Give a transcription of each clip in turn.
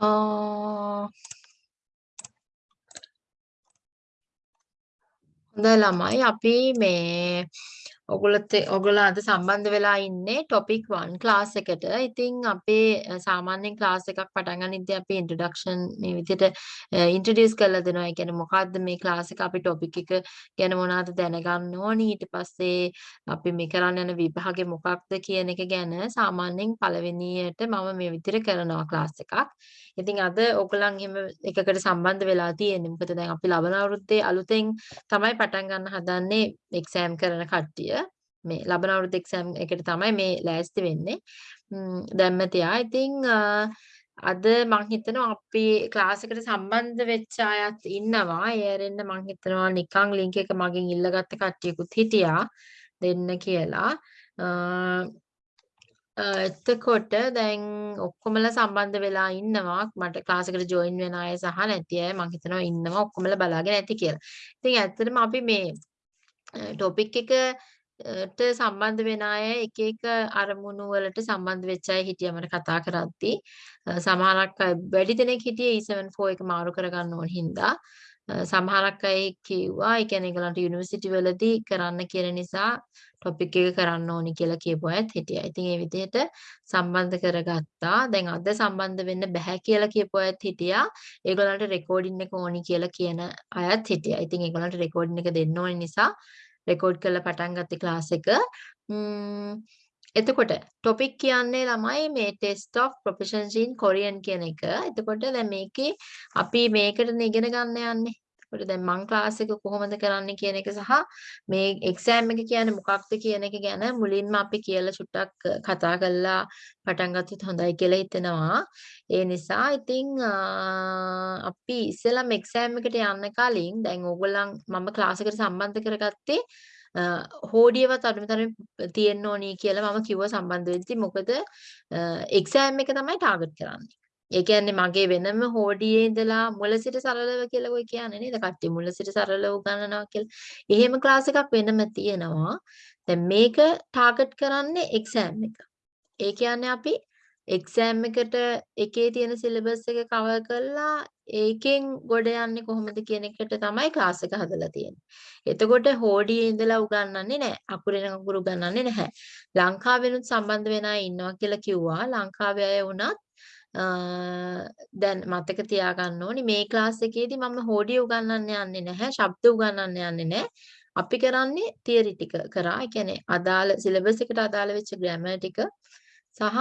ආ හොඳයි ළමයි අපි මේ ඔගොල්ලොත් ඔගොල්ලෝ අද සම්බන්ධ වෙලා ඉන්නේ topic 1 class එකට. ඉතින් අපේ සාමාන්‍යයෙන් class එකක් පටන් ගනිද්දී අපි introduction මේ විදිහට introduce කරලා දෙනවා. ඒ කියන්නේ මොකද්ද මේ class එක අපි topic එක ගැන මොනවද දැනගන්න ඕනි. ඊට පස්සේ අපි මේ කරන්න යන විභාගේ මොකක්ද කියන එක ගැන සාමාන්‍යයෙන් පළවෙනියට මම මේ විදිහට කරනවා class එකක්. ඉතින් අද ඔයගොල්ලන් එහෙම එකකට සම්බන්ධ වෙලා තියෙන්නේ. මොකද දැන් අපි ලබන අවුරුද්දේ අලුතෙන් තමයි පටන් ගන්න හදන්නේ එක්සෑම් කරන කට්ටිය. මේ ලබන අවුරුද්ද එක්සෑම් එකට තමයි මේ ලෑස්ති වෙන්නේ. දැම්ම තියා. ඉතින් අද මං හිතනවා අපි ක්ලාස් එකට සම්බන්ධ වෙච්ච අයත් ඉන්නවා. ඒ ඇරෙන්න මං හිතනවා නිකන් ලින්ක් එක මගෙන් ඉල්ලගත්ත කට්ටියකුත් හිටියා දෙන්න කියලා. එතකොට දැන් ඔක්කොමලා සම්බන්ධ වෙලා ඉන්නවා මට ක්ලාස් එකට ජොයින් වෙන අය සහ නැති අය මම හිතනවා ඉන්නවා ඔක්කොමලා බලාගෙන ඇති කියලා. ඉතින් ඇත්තටම අපි මේ ටොපික් එකට සම්බන්ධ වෙන අය එක එක අරමුණු වලට සම්බන්ධ වෙච්ච අය හිටියා මට කතා කරද්දී සමහරක් අය වැඩි දෙනෙක් හිටියේ E74 එක මාරු කරගන්න ඕන හින්දා සමහරක් අය කිව්වා ඒ කියන්නේ ඒගොල්ලන්ට යුනිවර්සිටි වලදී කරන්න කියන නිසා ටොපික් එක කරන්න ඕනි කියලා කියපු අයත් හිටියා. ඉතින් ඒ විදිහට සම්බන්ධ කරගත්තා. දැන් අද සම්බන්ධ වෙන්න බෑ කියලා කියපු අයත් හිටියා. ඒගොල්ලන්ට රෙකෝඩින් එක ඕනි කියලා කියන අයත් හිටියා. ඉතින් ඒගොල්ලන්ට රෙකෝඩින් එක දෙන්න ඕනි නිසා රෙකෝඩ් කරලා පටන් ගත්තේ ක්ලාස් එක. එතකොට ටොපික් කියන්නේ ළමයි මේ test of proficiency in Korean කියන එක. එතකොට දැන් මේකේ අපි මේකට ඉගෙන ගන්න යන්නේ. එතකොට දැන් මං ක්ලාස් එක කොහොමද කරන්නේ කියන එක සහ මේ එක්සෑම් එක කියන්නේ මොකක්ද කියන එක ගැන මුලින්ම අපි කියලා චුට්ටක් කතා කරලා පටන් ගත්තොත් හොඳයි කියලා හිතෙනවා. ඒ නිසා ඉතින් අපි ඉස්සෙල්ලාම එක්සෑම් එකට යන්න කලින් දැන් ඕගොල්ලන් මම ක්ලාස් එකට සම්බන්ධ කරගත්තේ හෝඩියවත් අඩුමතරමින් තියෙන්න ඕනි කියලා මම කිව්ව සම්බන්ධ වෙද්දි මොකද එක්සෑම් එක තමයි ටාගට් කරන්නේ. ඒ කියන්නේ මගේ වෙනම හෝඩියේ ඉඳලා මුල සිට සරලව කියලා ඔය කියන්නේ නේද? කට්ටිය මුල සිට සරලව උගන්වනවා කියලා. එහෙම ක්ලාස් එකක් වෙනම තියෙනවා. දැන් මේක ටාගට් කරන්නේ එක්සෑම් එක. ඒ කියන්නේ අපි එක්සෑම් එකට එකේ තියෙන සිලබස් එක කවර් කරලා ඒකෙන් ගොඩ යන්නේ කොහොමද කියන එකට තමයි ක්ලාස් එක හදලා තියෙන්නේ. එතකොට හෝඩියේ ඉඳලා උගන්වන්නේ නැහැ. අකුරෙන් අකුර උගන්වන්නේ නැහැ. ලංකාවෙනුත් සම්බන්ධ වෙන අය ඉන්නවා කියලා කිව්වා. ලංකාවේ අය වුණත් දැන් මතක තියාගන්න ඕනි මේ ක්ලාස් එකේදී මම හෝඩිය උගන්වන්න යන්නේ නැහැ ශබ්ද උගන්වන්න යන්නේ නැහැ. අපි කරන්නේ තියරි ටික කරා. ඒ කියන්නේ අදාළ සිලබස් එකට අදාළ වෙච්ච ග්‍රැමර් ටික සහ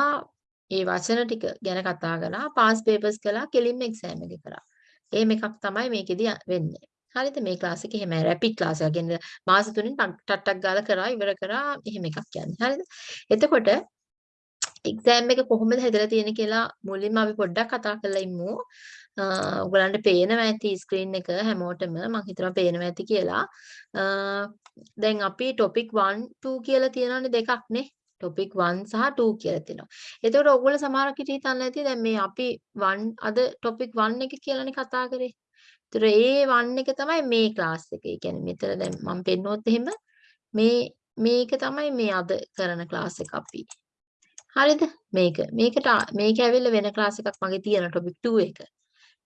ඒ වචන ටික ගැන කතා කරලා පාස් පේපර්ස් කළා කෙලින්ම එක්සෑම් එක කරා. එහෙම එකක් තමයි මේකෙදී වෙන්නේ. හරිද? මේ ක්ලාස් එකේ එහෙම රැපිඩ් ක්ලාස් එකක්. කියන්නේ මාස තුනෙන් ටට්ටක් ගාලා කරා ඉවර කරා එහෙම එකක් කියන්නේ හරිද? එතකොට එක්සෑම් එක කොහොමද හැදලා තියෙන්නේ කියලා මුලින්ම අපි පොඩ්ඩක් කතා කරලා ඉමු. ඔයගලන්ට පේනවා ඇති ස්ක්‍රීන් එක හැමෝටම මම හිතනවා පේනවා ඇති කියලා. දැන් අපි topic 1 2 කියලා තියෙනවානේ දෙකක් නේ. topic 1 සහ 2 කියලා තියෙනවා. එතකොට ඔයගොල්ලෝ සමහරක් හිතේ හිතන්නේ නැති දැන් මේ අපි 1 අද topic 1 එක කියලානේ කතා කරේ. ඒතර ඒ 1 එක තමයි මේ ක්ලාස් එක. ඒ කියන්නේ මෙතන දැන් මම පෙන්නුවොත් එහෙම මේ මේක තමයි මේ අද කරන ක්ලාස් එක අපි. හරිද? මේක. මේකට මේක ඇවිල්ලා වෙන ක්ලාස් එකක් මගේ තියෙන topic 2 එක.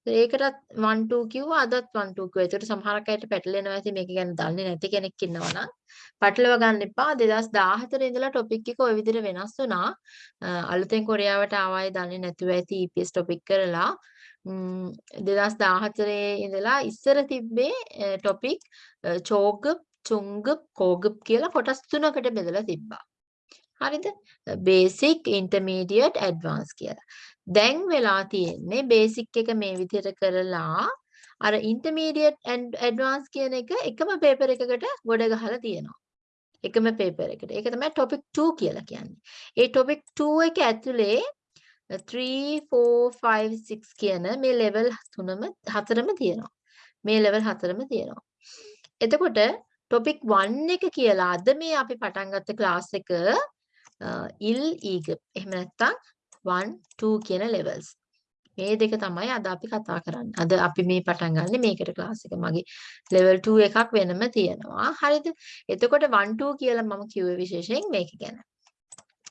ඒකටත් 1 2 කිව්වා අදත් 1 2 කිව්වා. ඒකට සමහරක් අයට පැටලෙනවා ඇති මේක ගැන දන්නේ නැති කෙනෙක් ඉන්නවා නම් පැටලව ගන්න එපා. 2014 ඉඳලා topic එක ওই විදිහට වෙනස් වුණා. අලුතෙන් කොරියාවට ආවයි දන්නේ නැතුව ඇති EPS topic කරලා 2014 ඉඳලා ඉස්සර තිබ්බේ topic චෝග් චුංග කෝග් කියලා කොටස් තුනකට බෙදලා තිබ්බා. හරිද? basic intermediate advanced කියලා. දැන් වෙලා තියෙන්නේ basic එක මේ විදිහට කරලා අර intermediate and advanced කියන එක එකම paper එකකට ගොඩ ගහලා තියෙනවා. එකම paper එකට. ඒක තමයි topic 2 කියලා කියන්නේ. ඒ topic 2 එක ඇතුලේ 3 4 5 6 කියන මේ level තුනම හතරම තියෙනවා. මේ level හතරම තියෙනවා. එතකොට topic 1 එක කියලා අද මේ අපි පටන් ගත්ත class එක Uh, ඉල් ඊග එහෙම නැත්නම් 1 2 කියන levels මේ දෙක තමයි අද අපි කතා කරන්නේ. අද අපි මේ පටන් ගන්න මේකට ක්ලාස් එක මගේ level 2 එකක් වෙනම තියෙනවා. හරිද? එතකොට 1 2 කියලා මම කිව්වේ විශේෂයෙන් මේක ගැන.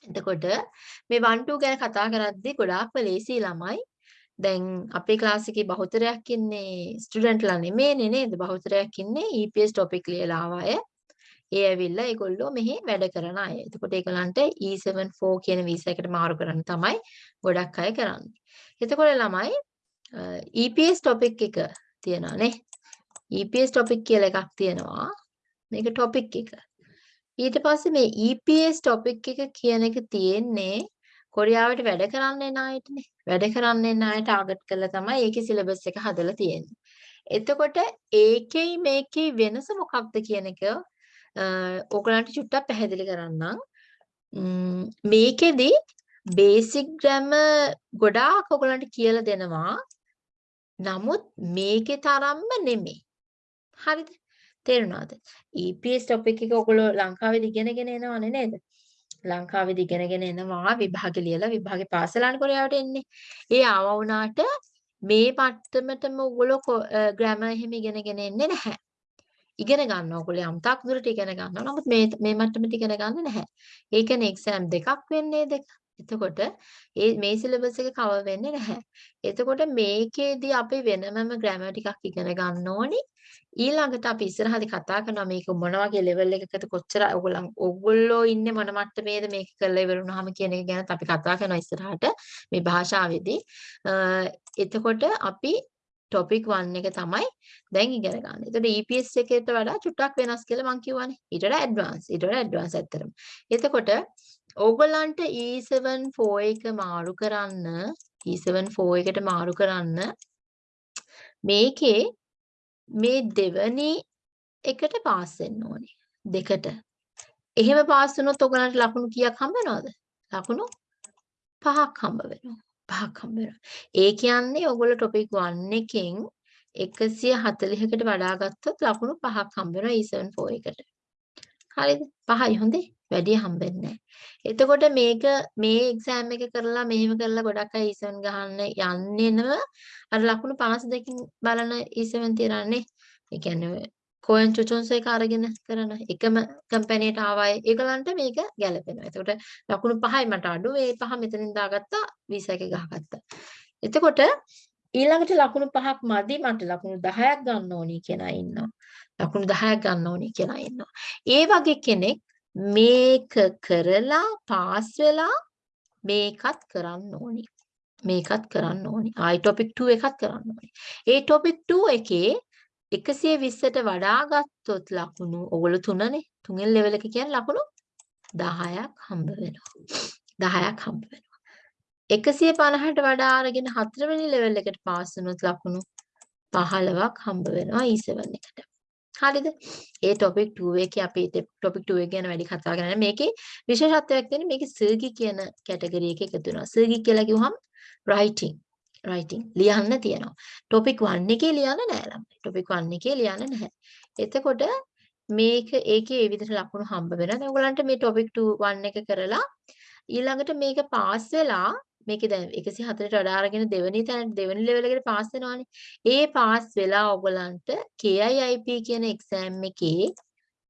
එතකොට මේ 1 2 ගැන කතා කරද්දී ගොඩාක් ලේසි ළමයි දැන් අපේ ක්ලාස් එකේ බහුතරයක් ඉන්නේ ස්ටුඩන්ට්ලා නෙමෙයිනේ නේද? බහුතරයක් ඉන්නේ EPS topic ලියලා ආව අය. ඒ ඇවිල්ලා ඒගොල්ලෝ මෙහි වැඩ කරන අය. එතකොට ඒගොල්ලන්ට E74 කියන වීසා එකට මාරු කරන්න තමයි ගොඩක් අය කරන්නේ. එතකොට ළමයි EPS topic එක තියෙනවා නේ. EPS topic කියලා එකක් තියෙනවා. මේක topic එක. ඊට පස්සේ මේ EPS topic එක කියන එක තියෙන්නේ කොරියාවට වැඩ කරන්න එන අයටනේ. වැඩ කරන්න එන අය ටාගට් කරලා තමයි ඒකේ සිලබස් එක හදලා තියෙන්නේ. එතකොට ඒකේ මේකේ වෙනස මොකක්ද කියන එක ඕගලන්ට චුට්ටක් පැහැදිලි කරන්නම්. මේකෙදි බේසික් ග්‍රැමර් ගොඩාක් ඔයගලන්ට කියලා දෙනවා. නමුත් මේකේ තරම්ම නෙමෙයි. හරිද? තේරුණාද? EPS topic එක ඔයගොල්ලෝ ලංකාවේදී ඉගෙනගෙන එනවනේ නේද? ලංකාවේදී ඉගෙනගෙන එනවා විභාග ලියලා විභාගේ පාස් වෙලානේ කොරියාවට එන්නේ. ඒ ආව වුණාට මේ මට්ටමටම ඔයගොල්ලෝ ග්‍රැමර් එහෙම ඉගෙනගෙන එන්නේ නැහැ. ඉගෙන ගන්න ඕගොල්ලෝ යම්තාක් දුරට ඉගෙන ගන්නවා. නමුත් මේ මේ මට්ටමට ඉගෙන ගන්න නැහැ. ඒ කියන්නේ එක්සෑම් දෙකක් වෙන්නේ දෙක. එතකොට ඒ මේ සිලබස් එක කවර් වෙන්නේ නැහැ. එතකොට මේකේදී අපි වෙනමම ග්‍රැමර් ටිකක් ඉගෙන ගන්න ඕනි. ඊළඟට අපි ඉස්සරහදී කතා කරනවා මේක මොන වගේ ලෙවල් එකකද කොච්චර ඔයගොල්ලන් ඔයගොල්ලෝ ඉන්නේ මොන මට්ටමේද මේක කරලා ඉවර වුණාම කියන එක ගැන අපි කතා කරනවා ඉස්සරහට මේ භාෂාවේදී. එතකොට අපි topic 1 එක තමයි දැන් ඉගෙන ගන්න. එතකොට EPS එකේට වඩා චුට්ටක් වෙනස් කියලා මම කියවනේ. ඊට වඩා advance. ඊට වඩා advance ඇත්තටම. එතකොට ඕගොල්ලන්ට E74 එක මාරු කරන්න E74 එකට මාරු කරන්න මේකේ මේ දෙවනි එකට පාස් වෙන්න ඕනේ. දෙකට. එහෙම පාස් වුණොත් ඔයගලන්ට ලකුණු කීයක් හම්බ වෙනවද? ලකුණු පහක් හම්බ වෙනවා. පහක් හම්බ වෙනවා. ඒ කියන්නේ ඔයගොල්ලෝ topic 1 එකෙන් 140කට වඩා ගත්තොත් ලකුණු පහක් හම්බ වෙනවා E74 එකට. හරිද? පහයි හොඳේ. වැඩි හම්බෙන්නේ එතකොට මේක මේ එක්සෑම් එක කරලා මෙහෙම කරලා ගොඩක් අය E7 ගහන්න යන්නේ නම අර ලකුණු 52කින් බලන E7 තියරන්නේ. ඒ කියන්නේ කෝයන් චුචුන්ස් එක අරගෙන කරන එකම කම්පැනිට ආවයි ඒගලන්ට මේක ගැලපෙනවා. එතකොට ලකුණු 5යි මට අඩු. ඒ 5 මෙතනින් දාගත්තා 20 එකේ ගහගත්තා. එතකොට ඊළඟට ලකුණු 5ක් මදි මට ලකුණු 10ක් ගන්න ඕනි කියලා ඉන්නවා. ලකුණු 10ක් ගන්න ඕනි කියලා ඉන්නවා. ඒ වගේ කෙනෙක් මේක කරලා පාස් වෙලා මේකත් කරන්න ඕනි. මේකත් කරන්න ඕනි. ආයි ටොපික් 2 එකත් කරන්න ඕනි. ඒ ටොපික් 2 එකේ 120ට වඩා ගත්තොත් ලකුණු ඔයගොල්ලෝ තුනනේ. තුනෙන් ලෙවල් එක කියන්නේ ලකුණු 10ක් හම්බ වෙනවා. 10ක් හම්බ වෙනවා. 150ට වඩා අරගෙන හතරවෙනි ලෙවල් එකට පාස් වුණොත් ලකුණු 15ක් හම්බ වෙනවා E7 එකට. හරිද? ඒ topic 2 එකේ අපි topic 2 එක ගැන වැඩි කතා කරන්නේ මේකේ විශේෂත්වයක් තියෙන්නේ මේකේ සර්ගි කියන කැටගරි එක එකතු වෙනවා. සර්ගි කියලා කිව්වහම writing writing ලියන්න තියෙනවා. topic 1 එකේ ලියන්න නෑ ළමයි. topic 1 එකේ ලියන්න නැහැ. එතකොට මේක ඒකේ ඒ විදිහට ලකුණු හම්බ වෙනවා. දැන් ඔයගලන්ට මේ topic 2 1 එක කරලා ඊළඟට මේක පාස් වෙලා මේකේ දැන් 104ට වඩා අරගෙන දෙවෙනි තැනට දෙවෙනි ලෙවල් එකට පාස් වෙනවානේ. ඒ පාස් වෙලා ඔයගලන්ට KIIP කියන එක්සෑම් එකේ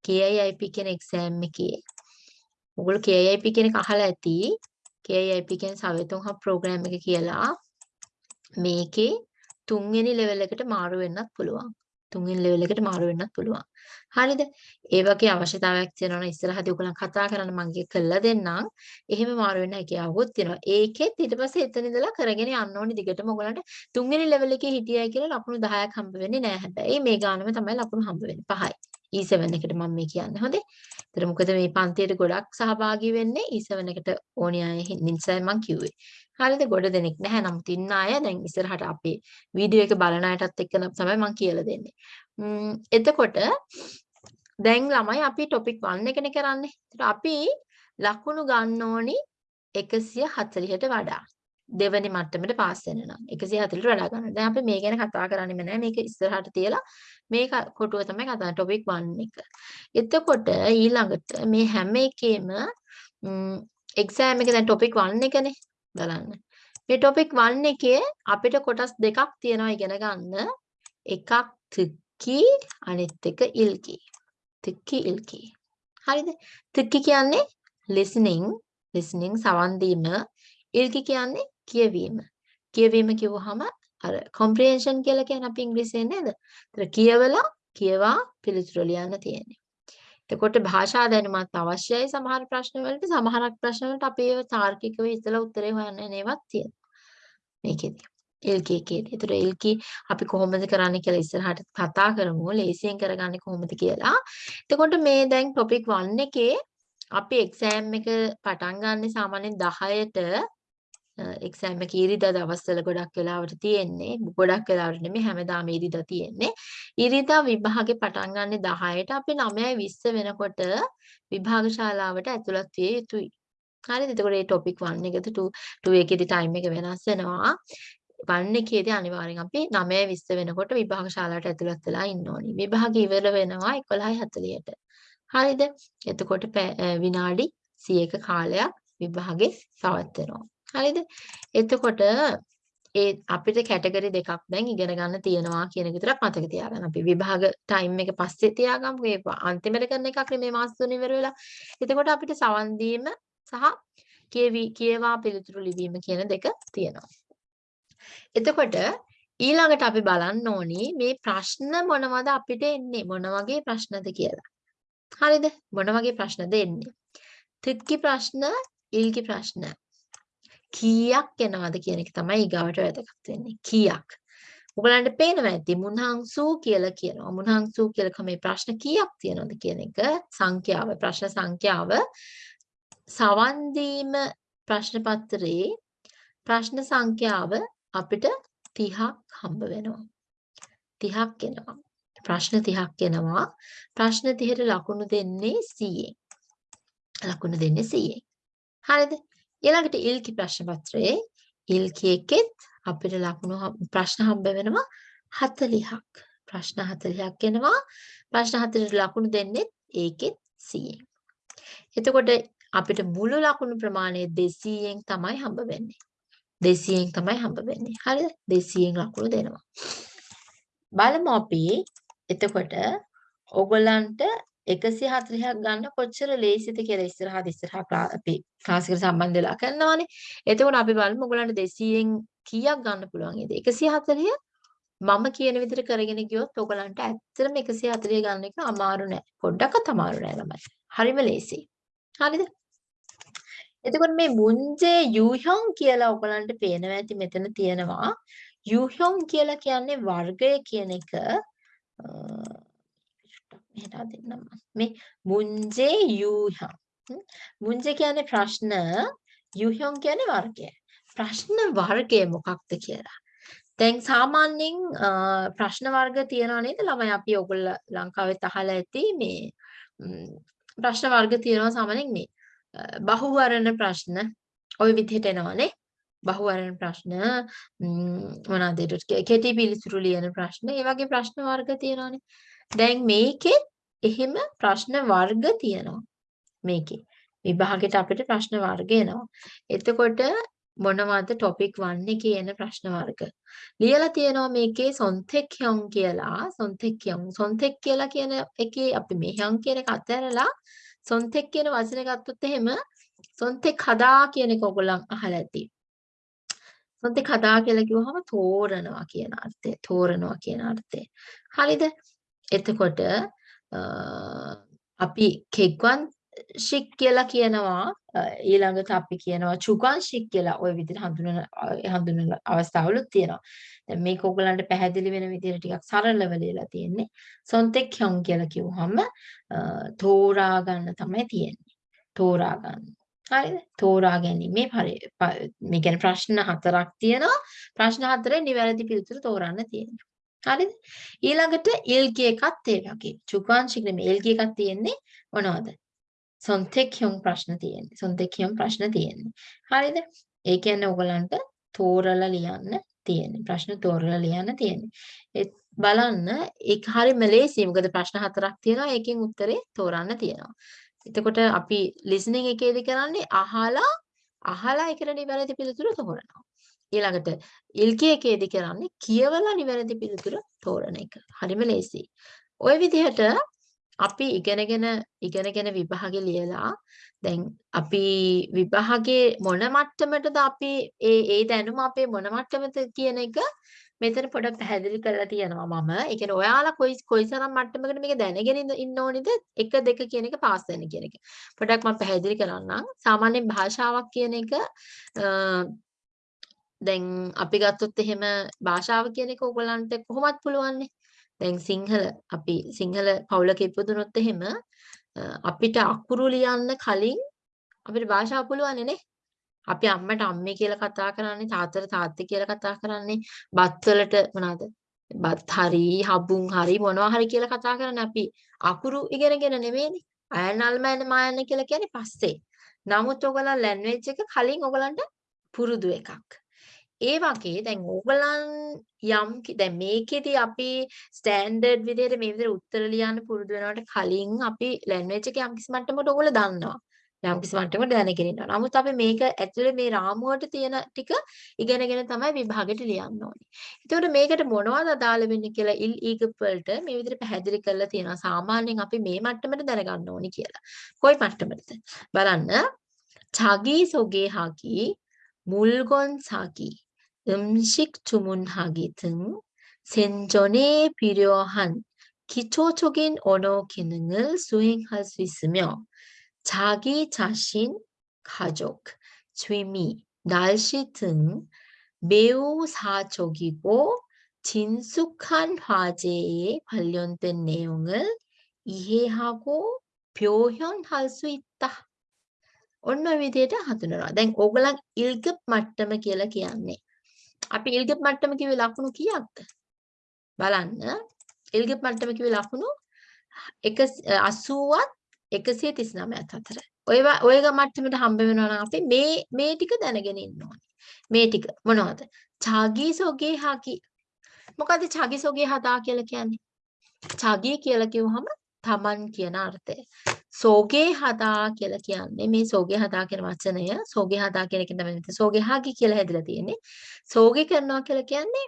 KIIP කියන එක්සෑම් එකේ ඔයගොල්ලෝ KIIP කියන එක අහලා ඇති. KIIP කියන්නේ සවෙතුන් හබ් ප්‍රෝග්‍රෑම් එක කියලා. මේකේ තුන්වෙනි ලෙවල් එකට මාරු වෙන්නත් පුළුවන්. තුන්වෙනි ලෙවල් එකට මාරු වෙන්නත් පුළුවන්. හරිද? ඒ වගේ අවශ්‍යතාවයක් තියෙනවා නම් ඉස්සරහදී ඔයගොල්ලන් කතා කරන්න මම ඒක කළා දෙන්නම්. එහෙම මාරු වෙන්න හැකියාවකුත් තියෙනවා. ඒකෙත් ඊට පස්සේ එතන ඉඳලා කරගෙන යන්න ඕනි දිගටම ඔයගොල්ලන්ට තුන්වෙනි ලෙවල් එකේ හිටියයි කියලා ලකුණු 10ක් හම්බ වෙන්නේ නැහැ හැබැයි. මේ ගානම තමයි ලකුණු හම්බ වෙන්නේ. පහයි. E7 එකට මම මේ කියන්නේ. හොඳේ. ඒතර මොකද මේ පන්තියට ගොඩක් සහභාගී වෙන්නේ E7 එකට ඕනි අය නිසා මම කිව්වේ. හරියද ගොඩ දෙනෙක් නැහැ. නමුත් ඉන්න අය දැන් ඉස්සරහට අපේ වීඩියෝ එක බලන අයටත් එක්ක තමයි මම කියලා දෙන්නේ. එතකොට දැන් ළමයි අපි ටොපික් 1 එකනේ කරන්නේ. ඒතර අපි ලකුණු ගන්න ඕනි 140ට වඩා. දෙවැනි මට්ටමට පාස් වෙන නම් 140ට වඩා ගන්න. දැන් අපි මේ ගැන කතා කරන්නෙම නෑ. මේක ඉස්සරහට තියලා මේ කොටුව තමයි කතා ටොපික් 1 එක. එතකොට ඊළඟට මේ හැම එකේම එක්සෑම් එක දැන් ටොපික් 1 එකනේ. බලන්න. මේ টপিක් 1 එකේ අපිට කොටස් දෙකක් තියෙනවා ඉගෙන ගන්න. එකක් තික්කි අනිත් එක ඉල්කි. තික්කි ඉල්කි. හරිද? තික්කි කියන්නේ listening listening සවන් දීම. ඉල්කි කියන්නේ කියවීම. කියවීම කිව්වහම අර comprehension කියලා කියන්නේ අපි ඉංග්‍රීසියෙන් නේද? ඒතර කියවලා කියවා පිළිතුරු ලියන්න තියෙන්නේ. එතකොට භාෂා දැනුමත් අවශ්‍යයි සමහර ප්‍රශ්න වලට සමහරක් ප්‍රශ්න වලට අපි ඒව තාර්කිකව හිතලා උත්තරේ හොයන්න නේවත් තියෙනවා මේකෙදි එල්කී එකේදී. ඒතර එල්කී අපි කොහොමද කරන්නේ කියලා ඉස්සරහට කතා කරමු. ලේසියෙන් කරගන්නේ කොහොමද කියලා. එතකොට මේ දැන් topic 1 එකේ අපි එක්සෑම් එක පටන් ගන්න සාමාන්‍යයෙන් 10ට එක්සෑම් එක ඉරිදා දවස්වල ගොඩක් වෙලාවට තියෙන්නේ. ගොඩක් වෙලාවට නෙමෙයි හැමදාම ඉරිදා තියෙන්නේ. ඉරිදා විභාගේ පටන් ගන්න 10ට අපි 9:20 වෙනකොට විභාග ශාලාවට ඇතුළත් විය යුතුයි. හරිද? එතකොට මේ topic 1 එකද 2 2 එකේදී time එක වෙනස් වෙනවා. 1 එකේදී අනිවාර්යෙන් අපි 9:20 වෙනකොට විභාග ශාලාවට ඇතුළත් වෙලා ඉන්න ඕනි. විභාග ඉවර වෙනවා 11:40ට හරිද? එතකොට විනාඩි 100ක කාලයක් විභාගේ පවත්වනවා. හරිද? එතකොට ඒ අපිට කැටගරි දෙකක් දැන් ඉගෙන ගන්න තියෙනවා කියන එක විතරක් මතක තියාගන්න. අපි විභාග ටයිම් එක පස්සේ තියාගමු. ඒ අන්තිමට කරන එකක් නෙමෙයි මාස තුන ඉවර වෙලා. එතකොට අපිට සවන් දීම සහ කියවි කියවා පිළිතුරු ලිවීම කියන දෙක තියෙනවා. එතකොට ඊළඟට අපි බලන්න ඕනි මේ ප්‍රශ්න මොනවද අපිට එන්නේ මොන වගේ ප්‍රශ්නද කියලා. හරිද? මොන වගේ ප්‍රශ්නද එන්නේ? තිත්කි ප්‍රශ්න, ඉල්කි ප්‍රශ්න. කීයක් එනවද කියන එක තමයි ඊගාවට වැදගත් වෙන්නේ. කීයක්. ඔයගලන්ට පේනවා ඇති මුන්හංසු කියලා කියනවා. මුන්හංසු කියලා මේ ප්‍රශ්න කීයක් තියෙනවද කියන එක සංඛ්‍යාව ප්‍රශ්න සංඛ්‍යාව සවන් දීම ප්‍රශ්න පත්‍රයේ ප්‍රශ්න සංඛ්‍යාව අපිට 30ක් හම්බ වෙනවා. 30ක් එනවා. ප්‍රශ්න 30ක් එනවා. ප්‍රශ්න 30ට ලකුණු දෙන්නේ 100ෙන්. ලකුණු දෙන්නේ 100ෙන්. හරිද? ඊළඟට ඉල්කි ප්‍රශ්න පත්‍රයේ ඉල්කි එකෙත් අපිට ලකුණු ප්‍රශ්න හම්බ වෙනවා 40ක්. ප්‍රශ්න 40ක් එනවා. ප්‍රශ්න 40ට ලකුණු දෙන්නේ ඒකෙත් 100ෙන්. එතකොට අපිට මුළු ලකුණු ප්‍රමාණය 200ෙන් තමයි හම්බ වෙන්නේ. 200ෙන් තමයි හම්බ වෙන්නේ. හරිද? 200ෙන් ලකුණු දෙනවා. බලමු අපි එතකොට ඕගොල්ලන්ට 140ක් ගන්න කොච්චර ලේසිද කියලා ඉස්සරහට ඉස්සරහට අපි ක්ලාස් එකට සම්බන්ධ වෙලා කරනවානේ. එතකොට අපි බලමු ඔයගොල්ලන්ට 200න් කීයක් ගන්න පුළුවන්ද? 140 මම කියන විදිහට කරගෙන ගියොත් ඔයගොල්ලන්ට ඇත්තටම 140 ගන්න එක අමාරු නෑ. පොඩ්ඩක්වත් අමාරු නෑ ළමයි. හරිම ලේසියි. හරිද? එතකොට මේ මුන්ජේ යූහ්‍යොන් කියලා ඔයගොල්ලන්ට පේනවා ඇති මෙතන තියෙනවා. යූහ්‍යොන් කියලා කියන්නේ වර්ගය කියන එක මෙහෙට දෙන්නම් මේ මුන්ජේ යූහ්‍යං මුන්ජේ කියන්නේ ප්‍රශ්න යූහ්‍යං කියන්නේ වර්ගය ප්‍රශ්න වර්ගය මොකක්ද කියලා දැන් සාමාන්‍යයෙන් ප්‍රශ්න වර්ග තියනවා නේද ළමයි අපි ඔයගොල්ල ලංකාවෙත් අහලා ඇති මේ ප්‍රශ්න වර්ග තියෙනවා සාමාන්‍යයෙන් මේ බහුවර්ණ ප්‍රශ්න ওই විදිහට එනවානේ බහුවර්ණ ප්‍රශ්න මොනවාද කෙටි පිළිතුරු ලියන ප්‍රශ්න ඒ වගේ ප්‍රශ්න වර්ග තියෙනවානේ දැන් මේකෙත් එහෙම ප්‍රශ්න වර්ග තියෙනවා. මේකේ. විභාගෙට අපිට ප්‍රශ්න වර්ග එනවා. එතකොට මොනවද topic 1 එකේ එන ප්‍රශ්න වර්ග? ලියලා තියෙනවා මේකේ සොන්තෙක්යොන් කියලා. සොන්තෙක්යොන් සොන්තෙක් කියලා කියන එකේ අපි මේ යන් කියන එක අතහැරලා සොන්තෙක් කියන වචනේ ගත්තොත් එහෙම සොන්තෙක් හදා කියන එක ඔයගොල්ලන් අහලා ඇති. සොන්තෙක් හදා කියලා කිව්වහම තෝරනවා කියන අර්ථය. තෝරනවා කියන අර්ථය. හරිද? එතකොට අපි කෙග්වන් ශික් කියලා කියනවා ඊළඟට අපි කියනවා චුගන් ශික් කියලා ওই විදිහට හඳුනන හඳුනන අවස්ථාවලුත් තියෙනවා. දැන් මේක ඔයගලන්ට පැහැදිලි වෙන විදිහට ටිකක් සරලව ලියලා තියෙන්නේ. සොන්තෙක් හොන් කියලා කිව්වහම තෝරා ගන්න තමයි තියෙන්නේ. තෝරා ගන්න. හරිද? තෝරා ගැනීමේ මේ කියන්නේ ප්‍රශ්න හතරක් තියෙනවා. ප්‍රශ්න හතරේ නිවැරදි පිළිතුරු තෝරන්න තියෙනවා. හරිද? ඊළඟට ඉල්ගි එකත් ඒ වගේ. චුකාංශික නෙමෙයි ඉල්ගි එකක් තියෙන්නේ මොනවද? සොන්තෙක්යොන් ප්‍රශ්න තියෙන්නේ. සොන්තෙක්යොන් ප්‍රශ්න තියෙන්නේ. හරිද? ඒ කියන්නේ ඔයගලන්ට තෝරලා ලියන්න තියෙන්නේ. ප්‍රශ්න තෝරලා ලියන්න තියෙන්නේ. ඒ බලන්න ඒක හරියම ලේසියි. මොකද ප්‍රශ්න හතරක් තියෙනවා. ඒකෙන් උත්තරේ තෝරන්න තියෙනවා. එතකොට අපි listening එකේදී කරන්නේ අහලා අහලා ඒකට නිවැරදි පිළිතුර තෝරනවා. ඊළඟට ඉල්කී එකේදී කරන්නේ කියවලා නිවැරදි පිළිතුර තෝරන එක. හරිම ලේසියි. ওই විදිහට අපි ඉගෙනගෙන ඉගෙනගෙන විභාගේ ලියලා දැන් අපි විභාගේ මොන මට්ටමටද අපි ඒ ඒ දැනුම අපේ මොන මට්ටමද කියන එක මෙතන පොඩක් පැහැදිලි කරලා තියෙනවා මම. ඒ කියන්නේ ඔයාලා කොයි කොයිතරම් මට්ටමකට මේක දැනගෙන ඉන්න ඕනිද 1 2 කියන එක පාස් වෙන්න කියන එක. පොඩක් මම පැහැදිලි කරන්නම්. සාමාන්‍යයෙන් භාෂාවක් කියන එක දැන් අපි ගත්තොත් එහෙම භාෂාව කියන එක ඕගොල්ලන්ට කොහොමත් පුළුවන්නේ. දැන් සිංහල අපි සිංහල පවුලක ඉපදුනොත් එහෙම අපිට අකුරු ලියන්න කලින් අපිට භාෂාව පුළුවන්නේ නේ. අපි අම්මට අම්මේ කියලා කතා කරන්නේ තාත්තට තාත්තේ කියලා කතා කරන්නේ බත් වලට මොනවාද? බත් හරි හබුන් හරි මොනවා හරි කියලා කතා කරන්නේ අපි අකුරු ඉගෙනගෙන නෙමෙයිනේ. අයනල්මයන් මායන කියලා කියන්නේ පස්සේ. නමුත් ඔයගලන් ලැන්ග්වේජ් එක කලින් ඔයගලන්ට පුරුදු එකක්. ඒ වගේ දැන් ඕගලන් යම් දැන් මේකෙදි අපි ස්ටෑන්ඩඩ් විදිහට මේ විදිහට උත්තර ලියන්න පුරුදු වෙනවට කලින් අපි ලැන්ග්වේජ් එක යම් කිසි මට්ටමකට ඕගොල්ලෝ දන්නවා. යම් කිසි මට්ටමකට දැනගෙන ඉන්නවා. නමුත් අපි මේක ඇතුලේ මේ රාමුවට තියෙන ටික ඉගෙනගෙන තමයි විභාගෙට ලියන්න ඕනේ. එතකොට මේකට මොනවද අදාළ වෙන්නේ කියලා ඉල් ඊගපල්ට මේ විදිහට පැහැදිලි කරලා තියෙනවා. සාමාන්‍යයෙන් අපි මේ මට්ටමට දැනගන්න ඕනේ කියලා. කොයි මට්ටමටද? බලන්න. චගී සොගේ හකි මුල්ගොන් සකි 음식 주문하기 등 생존에 필요한 기초적인 언어 기능을 수행할 수 있으며 자기 자신, 가족, 취미, 날씨 등 매우 사적이고 진숙한 화제에 관련된 내용을 이해하고 표현할 수 있다. 오늘 위대다 하더라. 난 오글랑 1급 맞다면 길라 기하네. අපි ඉල්ගප් මට්ටම කිව්වේ ලකුණු කීයක්ද? බලන්න. ඉල්ගප් මට්ටම කිව්වේ ලකුණු 80ත් 139ත් අතර. ඔය ඔය මට්ටමට හම්බ වෙනවා නම් අපි මේ මේ ටික දැනගෙන ඉන්න ඕනේ. මේ ටික මොනවද? චාගී සොගේ හකි. මොකද චාගී සොගේ හදා කියලා කියන්නේ? චාගී කියලා කිව්වහම තමන් කියන අර්ථය. සෝගේ හදා කියලා කියන්නේ මේ සෝගේ හදා කියන වචනය සෝගේ හදා කියන එකෙන් තමයි මෙතන සෝගේ හාගි කියලා හැදිලා තියෙන්නේ. සෝගේ කරනවා කියලා කියන්නේ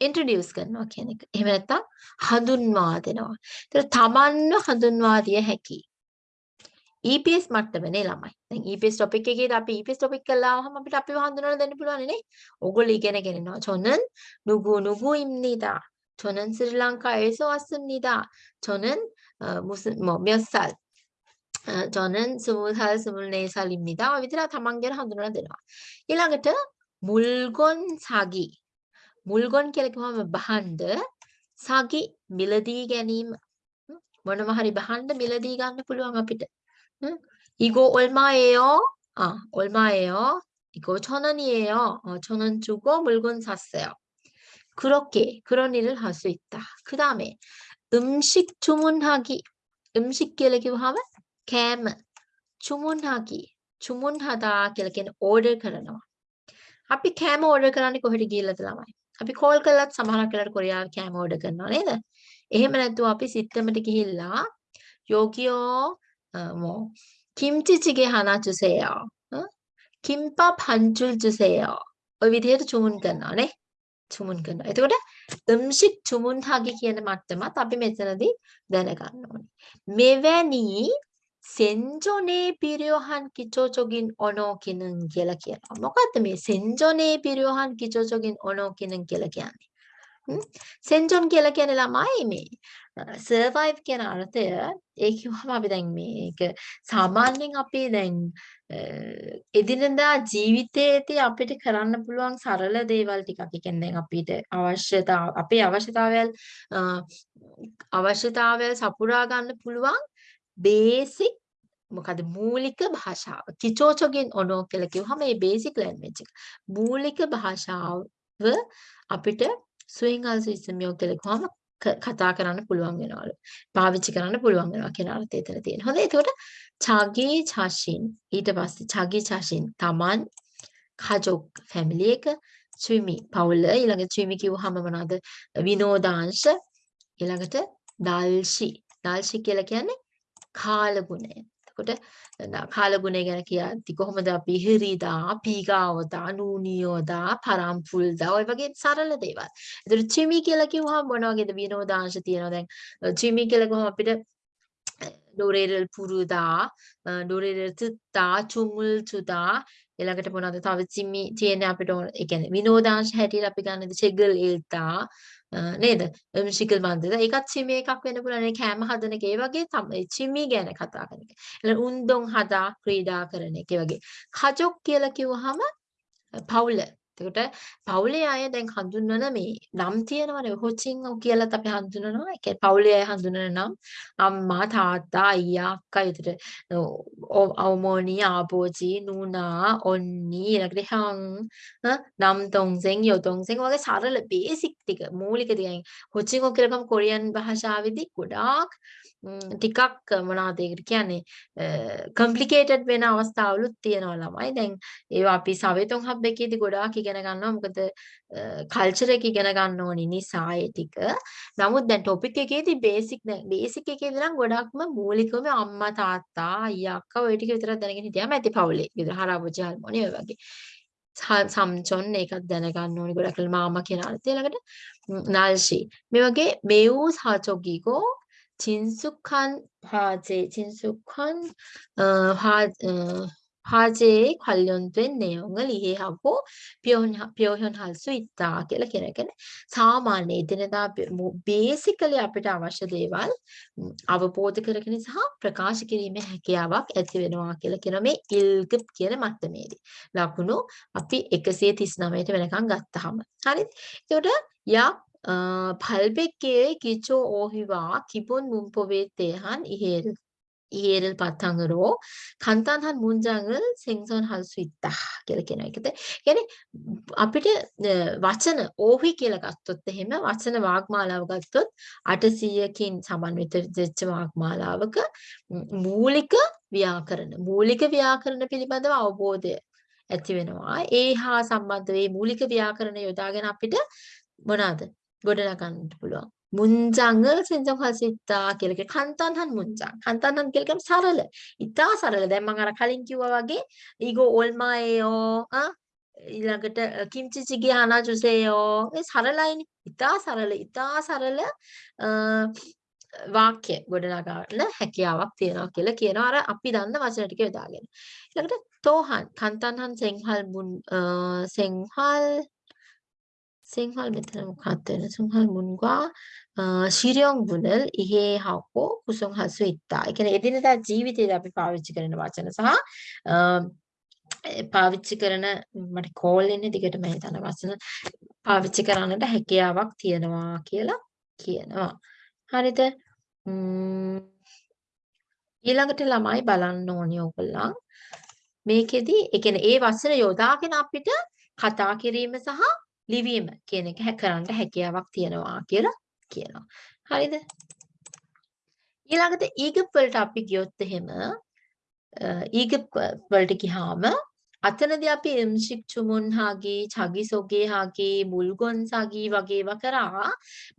ඉන්ට්‍රොඩියුස් කරනවා කියන එක. එහෙම නැත්නම් හඳුන්වා දෙනවා. ඒතර තමන්ව හඳුන්වා දිය හැකි. EPS මට්ටමනේ ළමයි. දැන් EPS topic එකේදී අපි EPS topic කරලා ආවම අපිට අපිව හඳුනලා දෙන්න පුළුවන් නේ. ඕගොල්ලෝ ඉගෙනගෙන ඉන්නවා. 저는 누구 누구입니다. 저는 스리랑카에서 왔습니다. 저는 어, 무슨 뭐몇 살. 어, 저는 스무 살, 스물네 살입니다. ඔය විදිහට තමන්ගෙන හඳුනලා දෙනවා. ඊළඟට මුල්ගොන් 사기. මුල්ගොන් කියලා කිව්වම බහන්ඩ 사기 මිලදී ගැනීම මොනම හරි බහන්ඩ මිලදී ගන්න පුළුවන් අපිට. 이거 얼마예요? 아, 얼마예요? 이거 천 원이에요. 어, 천원 주고 물건 샀어요. 그렇게 그런 일을 할 수 있다. 그 다음에 음식 주문하기. 음식 කියලා කිව්වහම කෑම 주문하기. කෑම චුමුන්හකි චුමුන්හදා කියලා කියන ඕඩර් කරනවා. අපි කෑම ඕඩර් කරන්නේ කොහෙට ගිහිල්ලාද ළමයි? අපි කෝල් කළත් සමහරක් වෙලාවට කොරියාව කෑම ඕඩර් කරනවා නේද? එහෙම නැතුව අපි සිත්තමට ගිහිල්ලා යෝගියෝ මො කිම්චි චිගේ හනා චුසේයෝ කිම්පා පංචුල් චුසේයෝ ඔය විදිහට චුමුන් කරනවා නේ චුමුන් කරනවා. එතකොට දම්ෂික් චුමුන් හාගේ කියන මට්ටමත් අපි මෙතනදී දැනගන්න ඕනේ. මෙවැනි 생존에 필요한 기초적인 언어 기능 කියලා කියනවා. මොකද්ද මේ 생존에 필요한 기초적인 언어 기능 කියලා කියන්නේ? සෙන්ජොන් කියලා කියන්නේ ළමයි මේ සර්වයිව් කියන අර්ථය ඒ කිව්වම අපි දැන් මේක සාමාන්‍යයෙන් අපි දැන් එදිනෙදා ජීවිතයේදී අපිට කරන්න පුළුවන් සරල දේවල් ටිකක්. ඒ කියන්නේ දැන් අපිට අවශ්‍යතා අපේ අවශ්‍යතාවයල් අවශ්‍යතාවයල් සපුරා ගන්න පුළුවන් බේසික් මොකද මූලික භාෂාව. කිචෝචෝගෙන් ඔනෝ කියලා කිව්වම මේ බේසික් ලැන්ග්වේජ් එක. මූලික භාෂාව අපිට ස්විං අල්සිස්මියෝ කියලා කිව්වම කතා කරන්න පුළුවන් වෙනවලු. පාවිච්චි කරන්න පුළුවන් වෙනවා කියන අර්ථය එතන තියෙනවා. හොඳයි. එතකොට චාගී චාෂින් ඊට පස්සේ චාගී චාෂින් තමන් කජොක් ෆැමිලි එක ස්විමි පවුල ඊළඟට ස්විමි කිව්වහම මොනවද විනෝදාංශ ඊළඟට දාල්ෂි දාල්ෂි කියලා කියන්නේ කාලගුණය. එතකොට කාලගුණය ගැන කියද්දි කොහොමද අපි හිරිදා, පීගාවදා, නූනියෝදා, පරම්පුල්දා ඔය වගේ සරල දේවල්. එතකොට චිමි කියලා කිව්වහම මොන වගේද විනෝදාංශ තියෙනවා? දැන් චිමි කියලා කොහොම අපිට ඩොරේරල් පුරුදා ඩොරේරල් තුත්තා චුමුල් තුදා ඊළඟට මොනවද? තව චිමි තියෙන අපිට ඒ කියන්නේ විනෝදාංශ හැටියට අපි ගන්නද? චෙගල් ඉල්තා නේද ශිකල් මන්දද ඒකත් චිමි එකක් වෙන්න පුළුවන් ඒ කෑම හදන එක ඒ වගේ තමයි චිමි ගැන කතා කරන එක. ඊළඟ උන්දොන් හදා ක්‍රීඩා කරන එක වගේ. කජොක් කියලා කිව්වහම පවුල එතකොට පවුලේ අය දැන් හඳුන්වන මේ නම් තියෙනවනේ හොචින් කියලාත් අපි හඳුනනවා. ඒ කියන්නේ පවුලේ අය හඳුනන නම් අම්මා තාත්තා අයියා අක්කා විතර අවමෝනි ආපෝචි නූනා ඔන්නි ඊළඟට හං නම් තොන්සෙන් යොතොන්සෙන් වගේ සරල බේසික් ටික මූලික ටික හොචින් කියලා කම කොරියන් භාෂාවේදී ගොඩාක් ටිකක් මොනවද ඒකට කියන්නේ කම්ප්ලිකේටඩ් වෙන අවස්ථාවලුත් තියෙනවා ළමයි. දැන් ඒවා අපි සවෙතොන් හබ් එකේදී ගොඩාක් ඉගෙන ගන්නවා. මොකද කල්චර් එක ඉගෙන ගන්න ඕනි නිසා ඒ ටික. නමුත් දැන් ටොපික් එකේදී බේසික් දැන් බේසික් එකේදී නම් ගොඩක්ම මූලිකවම අම්මා තාත්තා අයියා අක්කා ඔය ටික විතරක් දැනගෙන හිටියාම ඇති පවුලේ. විතර හරාබුජි හල්මෝනි ඔය වගේ. සම්චොන් ඒකත් දැනගන්න ඕනි ගොඩක් මාමා කියන අර්ථය ළඟට නාල්ෂි මේ වගේ මේව් සාචොගීකෝ 金属칸 화재, 진숙한 어, 화, 어, 화재에 관련된 내용을 이해하고 표현, 표현할 수 있다 කියලා කියන එකනේ. සාමාන්‍ය එදිනදා බේසිකලි අපිට අවශ්‍ය දේවල් අවබෝධ කරගෙන සහ ප්‍රකාශ කිරීමේ හැකියාවක් ඇති වෙනවා කියලා කියන මේ ඉල්ගප් කියන මට්ටමේදී. ලකුණු අපි 139ට වෙනකන් ගත්තාම. හරිද? ඒකට යක් 800개의 기초 어휘와 기본 문법에 대한 이해를, 이해를 바탕으로 간단한 문장을 생성할 수 있다. 이렇게 나있는데 yani අපිට වචන ඕහි කියලා ගත්තොත් එහෙම වචන වාග්මාලාව ගත්තොත් 800කින් සමන්විත වෙච්ච වාග්මාලාවක මූලික ව්‍යාකරණ මූලික ව්‍යාකරණ පිළිබඳව අවබෝධය ඇති වෙනවා. ඒ හා සම්බන්ධ මේ මූලික ව්‍යාකරණ යොදාගෙන අපිට මොනවාද ගොඩනගන්නට පුළුවන්. 문장을 생성할 수 있다 කියලා කිය 간단한 문장. 간단한 කියලා කියන්නේ සරල. ඉතා සරල. දැන් මම අර කලින් කිව්වා වගේ 이거 얼마예요? 아 ඊළඟට කිම්චිචිගේ 하나 주세요. ඒ සරලයිනේ. ඉතා සරල. ඉතා සරල වාක්‍ය ගොඩනගන්න හැකියාවක් තියෙනවා කියලා කියනවා අර අපි දන්න වචන ටික යොදාගෙන. ඊළඟට තෝහන් 간단한 생활 문 생활 생활 메타는 같은 생활문과 어, 실용문을 이해하고 구성할 수 있다. ඒ කියන්නේ එදිනදා ජීවිතේදී අපි පාවිච්චි කරන වචන සහ පාවිච්චි කරන මට කෝල් එන්නේ දිගටම හිතන වචන පාවිච්චි කරන්නට හැකියාවක් තියෙනවා කියලා කියනවා. හරිද? ඊළඟට ළමයි බලන්න ඕනේ ඕගොල්ලන් මේකෙදි ඒ කියන්නේ ඒ වචන යොදාගෙන අපිට කතා කිරීම සහ ලිවීම කියන එක කරන්න හැකියාවක් තියෙනවා කියලා කියනවා. හරිද? ඊළඟට ඊගප් වලට අපි ගියොත් එහෙම ඊගප් වලට ගියාම අතනදී අපි එම්ෂික් චුමුන්හාගේ චගිසොගේහාගේ මුල්ගොන්සාගේ වගේ ඒවා කරා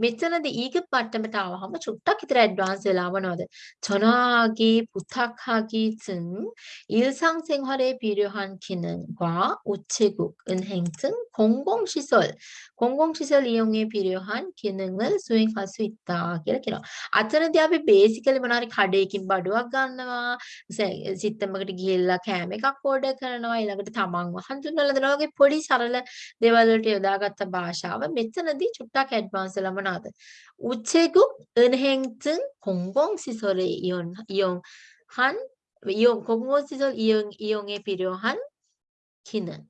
මෙතනදී ඊග මට්ටමට ආවහම චුට්ටක් විතර ඇඩ්වාන්ස් වෙලා වනවද 전화하기 부탁하기 등 일상 생활에 필요한 기능과 우체국, 은행 등 공공시설, 공공시설 이용에 필요한 기능을 수행할 수 있다 කියලා කියනවා. අතනදී අපි බේසිකලි මොනවා හරි කඩේකින් බඩුවක් ගන්නවා, සිත්තමකට ගිහිල්ලා කෑම එකක් ඕඩර් කරනවා, ඊළඟට තමන්ව හඳුන්වලා දෙනවා වගේ පොඩි සරල දේවල් වලට යොදාගත්ත භාෂාව මෙතනදී චුට්ටක් ඇඩ්වාන්ස් වෙලා මොනවාද? 우체국, 은행 등 공공시설에 이용, 이용한 이용, 공공시설 이용, 이용에 필요한 기능.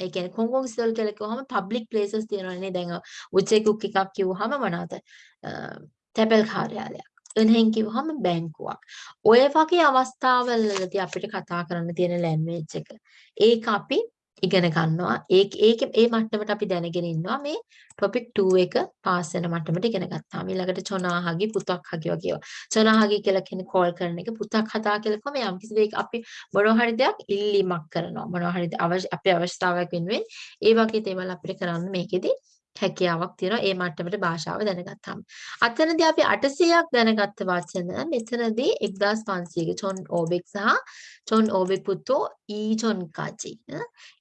ඒ කියන්නේ 공공시설 කියලා කිව්වහම public places තියෙනවානේ දැන් උචේකුක් එකක් කිව්වහම මොනවාද? තැපැල් කාර්යාලයක්. 은행 කිව්වහම බැංකුවක්. ඔය වගේ අවස්ථාවලදී අපිට කතා කරන්න තියෙන ලැන්ග්වේජ් එක. ඒක අපි ඉගෙන ගන්නවා. ඒක ඒක ඒ මට්ටමට අපි දැනගෙන ඉන්නවා මේ topic 2 එක පාස් වෙන මට්ටමට ඉගෙන ගත්තාම ඊළඟට චොනාහගි පුතක් හගි වගේ ඒවා. චොනාහගි කියලා කියන්නේ කෝල් කරන එක පුතක් හදා කියලා කොහොම යම් කිසි දෙයක අපි මොනවා හරි දෙයක් ඉල්ලීමක් කරනවා. මොනවා හරි අපේ අවශ්‍යතාවයක් වෙනුවෙන් ඒ වගේ දේවල් අපිට කරන්න මේකෙදි හැකියාවක් තියෙනවා ඒ මට්ටමට භාෂාව දැනගත්තාම. අතනදී අපි 800ක් දැනගත්ත වචන මෙතනදී 1500ක චොන් ඕබෙක් සහ චොන් ඕබෙක් පුතෝ ඊ චොන් කාචි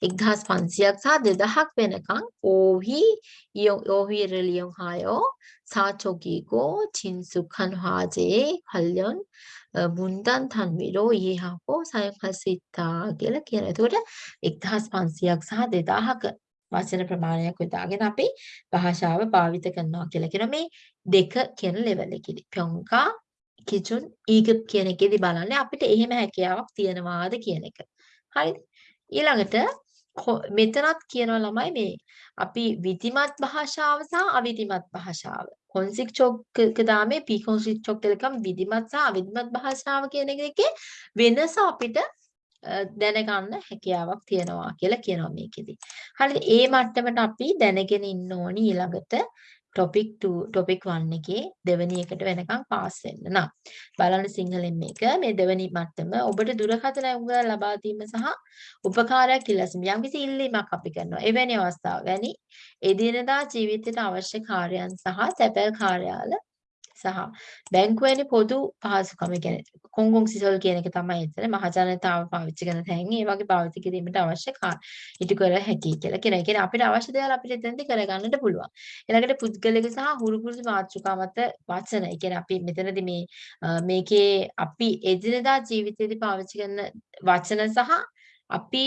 1500ක් සහ 2000ක් වෙනකන් ඕහි ඕහි රෙලියොන් හායෝ සාචෝගීකෝ චින්සුඛන් හාජේ කල්යොන් මුන්දන් තන්විරෝ ඊහාකෝ සයකසිතා කියලා කියනවා. එතකොට 1500ක් සහ 2000ක වචන ප්‍රමාණයක් යොදාගෙන අපි භාෂාව භාවිත කරනවා කියලා කියන මේ දෙක කියන ලෙවල් එකේදී ප්යොන්කා කිචුන් ඊගප් කියන එකේදී බලන්නේ අපිට එහෙම හැකියාවක් තියනවාද කියන එක. හරිද? ඊළඟට මෙතනත් කියනවා ළමයි මේ අපි විධිමත් භාෂාව සහ අවිධිමත් භාෂාව. කොන්සික් චොක් දාමේ පී කොන්සික් චොක් දෙකම විධිමත් සහ අවිධිමත් භාෂාව කියන එකේ වෙනස අපිට දැනගන්න හැකියාවක් තියෙනවා කියලා කියනවා මේකෙදි. හරිද? ඒ මට්ටමට අපි දැනගෙන ඉන්න ඕනි ඊළඟට topic 2 topic 1 එකේ දෙවෙනි එකට වෙනකන් පාස් වෙන්න නම් බලන්න සිංහලෙන් මේක මේ දෙවෙනි මට්ටම ඔබට දුරකථන උගල ලබා දීම සහ උපකාරයක් ඉල්ලසීම යම්කිසි ඉල්ලීමක් අපි කරනවා එවැනි අවස්ථාව වැනි එදිනදා ජීවිතයට අවශ්‍ය කාර්යයන් සහ සැපල් කාර්යාල සහ බැංකුවේනි පොදු පහසුකම කියන්නේ කොංගොන් සිසල් කියන එක තමයි එතන මහජනතාව පාවිච්චි කරන තැන් ඒ වගේ පාවිච්චි කිරීමට අවශ්‍ය ඉටු කර හැකි කියලා කියන. ඒ කියන්නේ අපිට අවශ්‍ය දේවල් අපිට එතනදී කරගන්නට පුළුවන්. ඊළඟට පුද්ගලික සහ හුරු පුරුදු මාතෘකා මත වචන. ඒ කියන්නේ අපි මෙතනදී මේ මේකේ අපි එදිනදා ජීවිතයේදී පාවිච්චි කරන වචන සහ අපි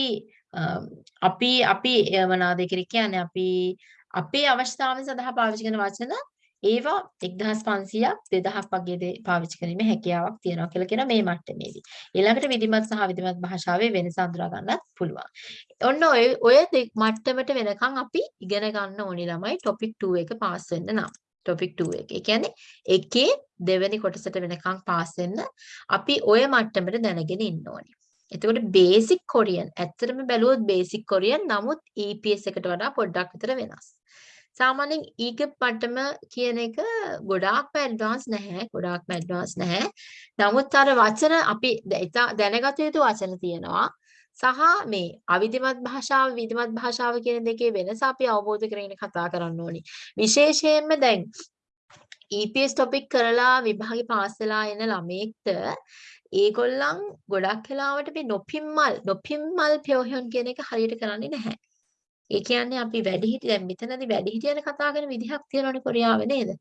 අපි අපි මොනවාද කියන්නේ අපි අපේ අවශ්‍යතාවය සඳහා පාවිච්චි කරන වචන ඒවා 1500ක් 2000ක් වගේ පාවිච්චි කිරීමේ හැකියාවක් තියෙනවා කියලා කියන මේ මට්ටමේදී. ඊළඟට විධිමත් සහ විධිමත් භාෂාවේ වෙනස අඳුරා ගන්නත් පුළුවන්. ඔන්න ඔය ඔය මට්ටමට වෙනකන් අපි ඉගෙන ගන්න ඕනි ළමයි topic 2 එක පාස් වෙන්න නම්. topic 2 එක. ඒ කියන්නේ එකේ දෙවෙනි කොටසට වෙනකන් පාස් වෙන්න අපි ඔය මට්ටමට දැනගෙන ඉන්න ඕනි. එතකොට බේසික් කොරියන් ඇත්තටම බැලුවොත් බේසික් කොරියන් නමුත් EPS එකට වඩා පොඩ්ඩක් විතර වෙනස්. සාමාන්‍යයෙන් ඊග පටම කියන එක ගොඩාක්ම ඇඩ්වාන්ස් නැහැ ගොඩාක්ම ඇඩ්වාන්ස් නැහැ. නමුත් අර වචන අපි දැනගත යුතු වචන තියෙනවා. සහ මේ අවිධිමත් භාෂාව විධිමත් භාෂාව කියන දෙකේ වෙනස අපි අවබෝධ කරගෙන කතා කරන්න ඕනි. විශේෂයෙන්ම දැන් EPS topic කරලා විභාගේ පාස් වෙලා එන ළමයෙක්ට ඒගොල්ලන් ගොඩක් වෙලාවට මේ නොපිම්මල් නොපිම්මල් ප්‍රයෝගයන් කියන එක හරියට කරන්නේ නැහැ. ඒ කියන්නේ අපි වැඩිහිටි දැන් මෙතනදී වැඩිහිටියන කතා කරන විදිහක් තියෙනවනේ කොරියාවේ නේද?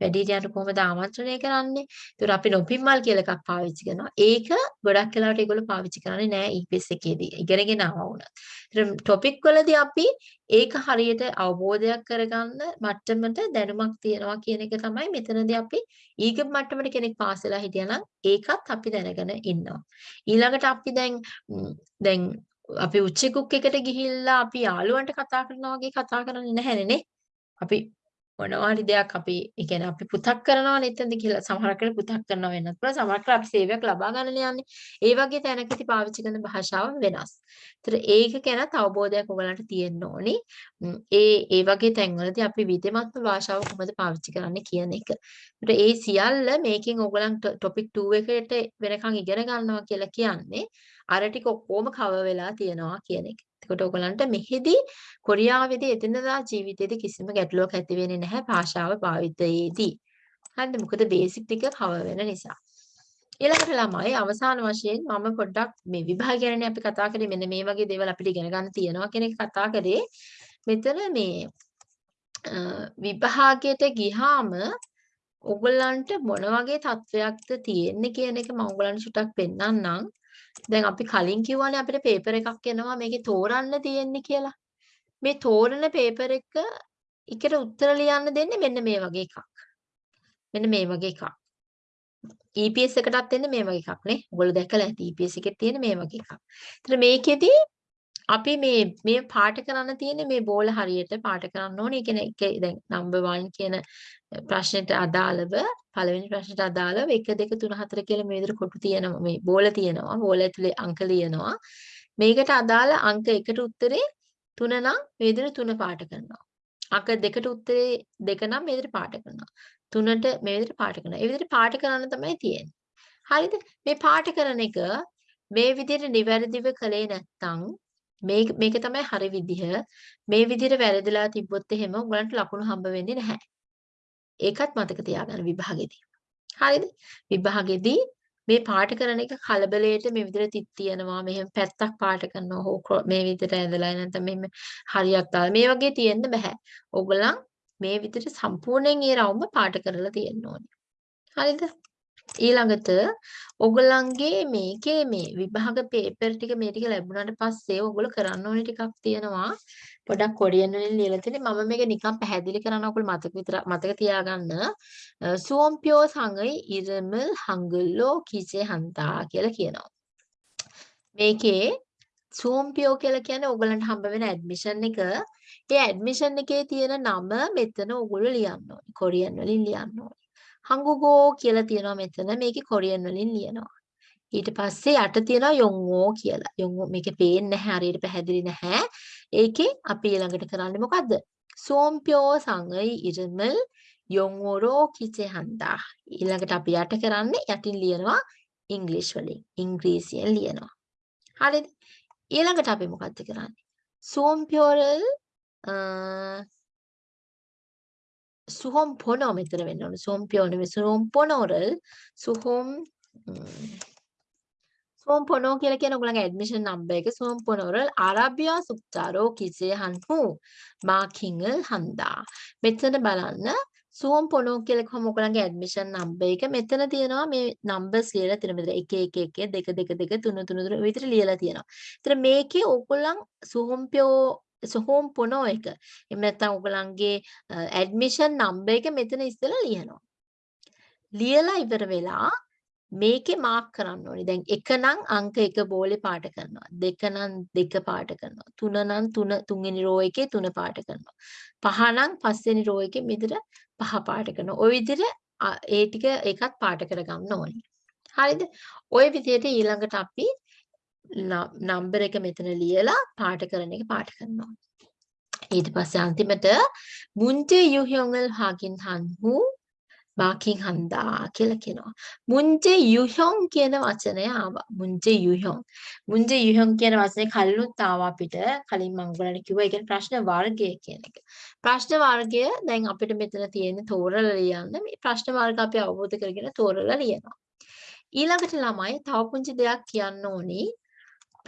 වැඩිහිටියන්ට කොහොමද ආමන්ත්‍රණය කරන්නේ? ඒතර අපි නොපින්මල් කියලා එකක් පාවිච්චි කරනවා. ඒක ගොඩක් වෙලාවට ඒගොල්ලෝ පාවිච්චි කරන්නේ නෑ EPS එකේදී. ඉගෙනගෙන ආවා වුණා. ඒතර ටොපික් වලදී අපි ඒක හරියට අවබෝධයක් කරගන්න මට්ටමට දැනුමක් තියනවා කියන එක තමයි මෙතනදී අපි ඊග මට්ටමට කෙනෙක් පාස් වෙලා හිටියනම් ඒකත් අපි දැනගෙන ඉන්නවා. ඊළඟට අපි දැන් දැන් අපි උච්ච කුක් එකට ගිහිල්ලා අපි යාළුවන්ට කතා කරනවා වගේ කතා කරන්නේ නැහැනේ අපි මොනවා හරි දෙයක් අපි ඒ කියන්නේ අපි පුතක් කරනවානේ එතනද කියලා සමහරක් වෙලාවට පුතක් කරනවා වෙන්නත් පුළුවන් සමහරක් අපි සේවයක් ලබා ගන්න යන්නේ ඒ වගේ තැනකදී පාවිච්චි කරන භාෂාව වෙනස්. ඒතර ඒක ගැන අවබෝධයක් ඔයගලන්ට තියෙන්න ඕනි. ඒ ඒ වගේ තැන්වලදී අපි විදෙමත්ම භාෂාව කොහොමද පාවිච්චි කරන්නේ කියන එක. ඒතර ඒ සියල්ල මේකෙන් ඔයගලන්ට topic 2 එකට වෙනකන් ඉගෙන ගන්නවා කියලා කියන්නේ අර ටික ඔක්කොම කවර් වෙලා තියෙනවා කියන එක. එතකොට ඔයගලන්ට මෙහිදී කොරියාවේදී එදිනදා ජීවිතයේදී කිසිම ගැටලුවක් ඇති වෙන්නේ නැහැ භාෂාව භාවිතයේදී. හරිද? මොකද බේසික් ටික කවර් වෙන නිසා. ඊළඟට ළමයි අවසාන වශයෙන් මම පොඩ්ඩක් මේ විභාග ගැනනේ අපි කතා කරේ මෙන්න මේ වගේ දේවල් අපිට ඉගෙන ගන්න තියෙනවා කියන එක කතා කරේ. මෙතන මේ විභාගයට ගියාම ඔයගලන්ට මොන වගේ තත්වයක්ද තියෙන්නේ කියන එක මම ඔයගලන්ට චුට්ටක් පෙන්නන්නම්. දැන් අපි කලින් කිව්වනේ අපිට පේපර් එකක් එනවා මේකේ තෝරන්න තියෙන්නේ කියලා. මේ තෝරන පේපර් එක එකට උත්තර ලියන්න දෙන්නේ මෙන්න මේ වගේ එකක්. මෙන්න මේ වගේ එකක්. EPS එකටත් එන්නේ මේ වගේ එකක් නේ. ඔයගොල්ලෝ දැකලා ඇති EPS එකේ තියෙන මේ වගේ එකක්. ඒතර මේකෙදි අපි මේ මේ පාට කරන්න තියෙන්නේ මේ බෝල හරියට පාට කරන්න ඕනේ. ඒ කියන්නේ දැන් number 1 කියන ප්‍රශ්නෙට අදාළව පළවෙනි ප්‍රශ්නෙට අදාළව 1 2 3 4 කියලා මේ විදිහට කොටු තියෙනවා. මේ බෝල තියෙනවා. බෝල ඇතුලේ අංක ලියනවා. මේකට අදාළ අංක 1ට උත්තරේ 3 නම් මේ විදිහට 3 පාට කරනවා. අංක 2ට උත්තරේ 2 නම් මේ විදිහට පාට කරනවා. 3ට මේ විදිහට පාට කරනවා. ඒ විදිහට පාට කරන්න තමයි තියෙන්නේ. හරිද? මේ පාට කරන එක මේ විදිහට නිවැරදිව කළේ නැත්නම් මේක මේක තමයි හරි විදිහ. මේ විදිහට වැරදිලා තිබ්බොත් එහෙම උගලන්ට ලකුණු හම්බ වෙන්නේ නැහැ. ඒකත් මතක තියාගන්න විභාගෙදී. හරිද? විභාගෙදී මේ පාට කරන එක කලබලයට මේ විදිහට තිත් තියනවා මෙහෙම පැත්තක් පාට කරනවා හෝ මේ විදිහට ඇඳලා නැත්නම් මෙහෙම හරියක් දාලා මේ වගේ තියෙන්න බෑ. ඕගොල්ලන් මේ විදිහට සම්පූර්ණයෙන් ඒ රවුම පාට කරලා තියෙන්න ඕනේ. හරිද? ඊළඟට ඔයගොල්ලන්ගේ මේකේ මේ විභාග පේපර් ටික මේ ටික ලැබුණාට පස්සේ ඔයගොල්ලෝ කරන්න ඕනේ ටිකක් තියෙනවා. පොඩක් කොරියන් වලින් ලියලා තියෙන්නේ මම මේක නිකන් පැහැදිලි කරන්න ඔයගොල්ලෝ මතක විතර මතක තියාගන්න. සුවම්පියෝ සංගයි ඉරමල් හංගල්ලෝ කිචේ හන්තා කියලා කියනවා. මේකේ සුවම්පියෝ කියලා කියන්නේ ඔයගලන්ට හම්බ වෙන ඇඩ්මිෂන් එක. ඒ ඇඩ්මිෂන් එකේ තියෙන නම මෙතන ඔයගොල්ලෝ ලියන්න ඕනේ. කොරියන් වලින් ලියන්න ඕනේ. හංගුගෝ කියලා තියෙනවා මෙතන. මේකේ කොරියන් වලින් ලියනවා. ඊට පස්සේ යට තියෙනවා යොන්ගෝ කියලා. යොන්ගෝ මේකේ පේන්නේ නැහැ හරියට පැහැදිලි නැහැ. ඒකේ අපි ඊළඟට කරන්නේ මොකද්ද? සෝම්පියෝ සංගයි ඉරමල් යොන්ගෝරෝ කිචේ හන්දා. ඊළඟට අපි යට කරන්නේ යටින් ලියනවා ඉංග්‍රීසි වලින්. ඉංග්‍රීසියෙන් ලියනවා. හරිද? ඊළඟට අපි මොකද්ද කරන්නේ? සෝම්පියෝරල් සුහොම් පොනෝ මෙතන වෙන්න ඕනේ. සෝම්පියෝ නෙවෙයි සුහොම් පොනෝරල් සුහොම් සෝම් පොනෝ කියලා කියන ඔයගොල්ලන්ගේ ඇඩ්මිෂන් නම්බර් එක සෝම් පොනෝරල් අරබියා සුක්චාරෝ කිසේ හන්හු මාකින්ගල් හන්දා. මෙතන බලන්න සෝම් පොනෝ කියලා කොහොම ඔයගොල්ලන්ගේ ඇඩ්මිෂන් නම්බර් එක මෙතන තියෙනවා මේ නම්බර්ස් ලියලා තියෙන මෙතන 1 1 1 2 2 2 3 3 3 විතර ලියලා තියෙනවා. ඒතර මේකේ ඔයගොල්ලන් සෝම්පියෝ සොහෝම් පොනෝ එක. එහෙම නැත්නම් ඔයගලන්ගේ ඇඩ්මිෂන් නම්බර් එක මෙතන ඉස්සෙල්ලා ලියනවා. ලියලා ඉවර වෙලා මේකේ මාක් කරන්න ඕනේ. දැන් එක නම් අංක එක බෝලේ පාට කරනවා. දෙක නම් දෙක පාට කරනවා. තුන නම් තුන තුන්වෙනි රෝ එකේ තුන පාට කරනවා. පහ නම් පස්වෙනි රෝ එකේ මෙතන පහ පාට කරනවා. ওই විදිහට ඒ ටික එකත් පාට කරගන්න ඕනේ. හරිද? ওই විදිහට ඊළඟට අපි නම්බර එක මෙතන ලියලා පාට කරන එක පාට කරනවා. ඊට පස්සේ අන්තිමට මුන්ජේ යුහ්යොන්ගල් හාකින් හන්හු බාකින් හන්දා කියලා කියනවා. මුන්ජේ යුහ්යොන් කියන වචනය ආවා. මුන්ජේ යුහ්යොන්. මුන්ජේ යුහ්යොන් කියන වචනේ කලිනුත් ආවා අපිට. කලින් මම ඔයගලන්ට කිව්වා ඒ කියන්නේ ප්‍රශ්න වර්ගය කියන එක. ප්‍රශ්න වර්ගය දැන් අපිට මෙතන තියෙන තෝරලා ලියන්න. මේ ප්‍රශ්න වර්ග අපි අවබෝධ කරගෙන තෝරලා ලියනවා. ඊළඟට ළමයි තව පුංචි දෙයක් කියන්න ඕනි.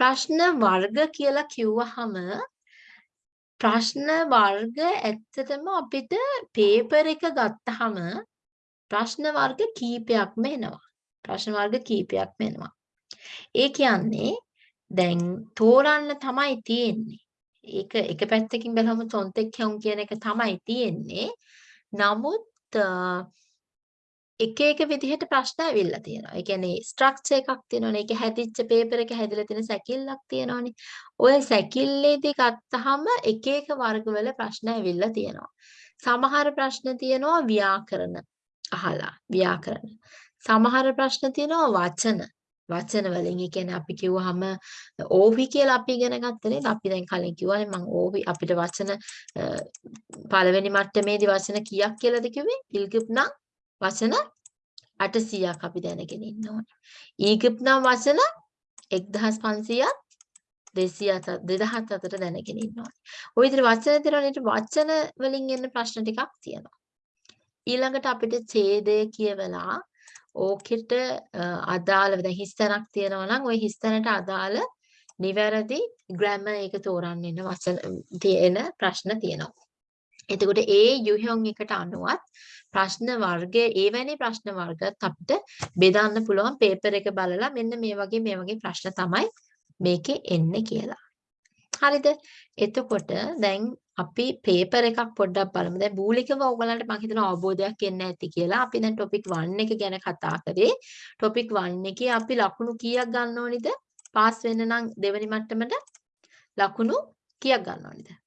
ප්‍රශ්න වර්ග කියලා කිව්වහම ප්‍රශ්න වර්ග ඇත්තටම අපිට පේපර් එක ගත්තාම ප්‍රශ්න වර්ග කීපයක්ම එනවා. ප්‍රශ්න වර්ග කීපයක්ම එනවා. ඒ කියන්නේ දැන් තෝරන්න තමයි තියෙන්නේ. ඒක එක පැත්තකින් බලහම තොන්තෙක් හැවුම් කියන එක තමයි තියෙන්නේ. නමුත් එක එක විදිහට ප්‍රශ්න ඇවිල්ලා තියෙනවා. ඒ කියන්නේ ස්ට්‍රක්චර් එකක් තියෙනවනේ. ඒක හැදිච්ච පේපර් එක හැදිලා තියෙන සැකිල්ලක් තියෙනවනේ. ඔය සැකිල්ලේදී ගත්තාම එක එක වර්ගවල ප්‍රශ්න ඇවිල්ලා තියෙනවා. සමහර ප්‍රශ්න තියෙනවා ව්‍යාකරණ අහලා ව්‍යාකරණ. සමහර ප්‍රශ්න තියෙනවා වචන. වචන වලින් ඒ කියන්නේ අපි කිව්වහම ඕවි කියලා අපි ඉගෙන ගත්තනේ අපි දැන් කලින් කිව්වනේ මම ඕවි අපිට වචන පළවෙනි මට්ටමේදී වචන කීයක් කියලාද කිව්වේ ඉල්ගුප් නම් වචන 800ක් අපි දැනගෙන ඉන්න ඕනේ. ඊගිප්ත් නම් වචන 1500ක් 200 2000 අතර දැනගෙන ඉන්න ඕනේ. ওই විදිහට වචන දෙනවනේ වචන වලින් එන්න ප්‍රශ්න ටිකක් තියෙනවා. ඊළඟට අපිට ඡේදය කියවලා ඕකෙට අදාළව දැන් හිස්තැනක් තියෙනවා නම් ওই හිස්තැනට අදාළ නිවැරදි ග්‍රැමර් එක තෝරන්න ඉන්න වචන තියෙන ප්‍රශ්න තියෙනවා. එතකොට ඒ යුහයොන් එකට අනුවත් ප්‍රශ්න වර්ගය එවැනි ප්‍රශ්න වර්ගත් අපිට බෙදන්න පුළුවන් පේපර් එක බලලා මෙන්න මේ වගේ මේ වගේ ප්‍රශ්න තමයි මේකේ එන්නේ කියලා. හරිද? එතකොට දැන් අපි පේපර් එකක් පොඩ්ඩක් බලමු. දැන් මූලිකව ඔයගලන්ට මම හිතනවා අවබෝධයක් එන්න ඇති කියලා. අපි දැන් ටොපික් 1 එක ගැන කතා කරේ. ටොපික් 1 එකේ අපි ලකුණු කීයක් ගන්න ඕනිද? පාස් වෙන්න නම් දෙවෙනි මට්ටමට ලකුණු කීයක් ගන්න ඕනිද?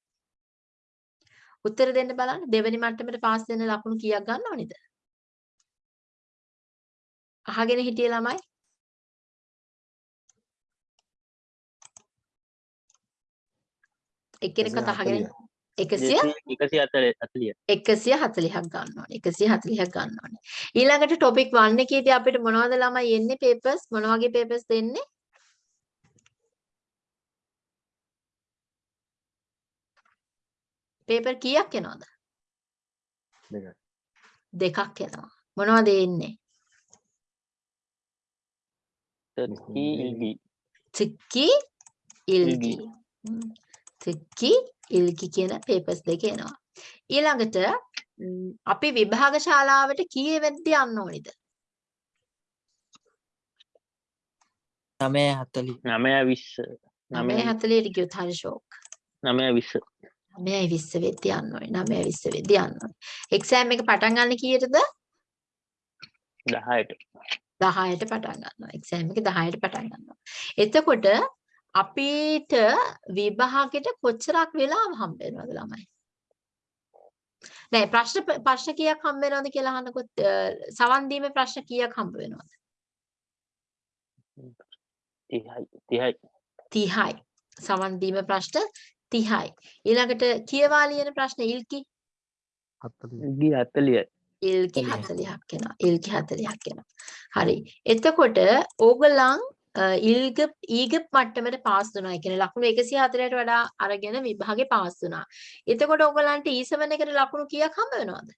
උත්තර දෙන්න බලන්න. දෙවෙනි මට්ටමට පාස් වෙන ලකුණු කීයක් ගන්න ඕනිද? අහගෙන හිටිය ළමයි. එක්කෙනෙක්වත් අහගෙන 100 140 140ක් ගන්න ඕනේ 140ක් ගන්න ඕනේ ඊළඟට ටොපික් 1 එකේදී අපිට මොනවද ළමයි එන්නේ? පේපර්ස් මොන වගේ පේපර්ස් දෙන්නේ පේපර් කීයක් එනවද? දෙකයි. දෙකක් එනවා. මොනවද එන්නේ? තර්කී ඉල්ගී තික්කි ඉල්ගි. තික්කි ඉල්ගි කියන පේපර්ස් දෙක එනවා. ඊළඟට අපි විභාග ශාලාවට කීයේ වෙද්ද යන්න ඕනිද? නමය හතලි නමය විස්ස නමය 9:40ට ගියොත් හරි ෂෝක්. නමය විස්ස 9:20 වෙද්ද යන්න ඕනේ. 9:20 වෙද්ද යන්න ඕනේ. එක්සෑම් එක පටන් ගන්න කීයටද? දහයට 10ට පටන් ගන්නවා. එක්සෑම් එක 10ට පටන් ගන්නවා. එතකොට අපිට විභාගෙට කොච්චරක් වෙලාව හම්බ වෙනවද ළමයි? නෑ ප්‍රශ්න ප්‍රශ්න කීයක් හම්බ වෙනවද කියලා අහනකොත් සවන් දීමේ ප්‍රශ්න කීයක් හම්බ වෙනවද? තිහයි තිහයි 30යි. සවන් දීමේ ප්‍රශ්න 30යි. ඊළඟට කියවා ලියන ප්‍රශ්න ඉල්කි ගී අත්තලිය ඉල්කි 40ක්. 40ක් එනවා. ඉල්කි 40ක් එනවා. හරි. එතකොට ඕගොල්ලන් අ, ඉල්ග ඊගප් මට්ටමට පාස් වුණා. ඒ කියන්නේ ලකුණු 104ට වඩා අරගෙන විභාගේ පාස් වුණා. එතකොට ඕගොල්ලන්ට E7 එකට ලකුණු කීයක් හම්බ වෙනවද?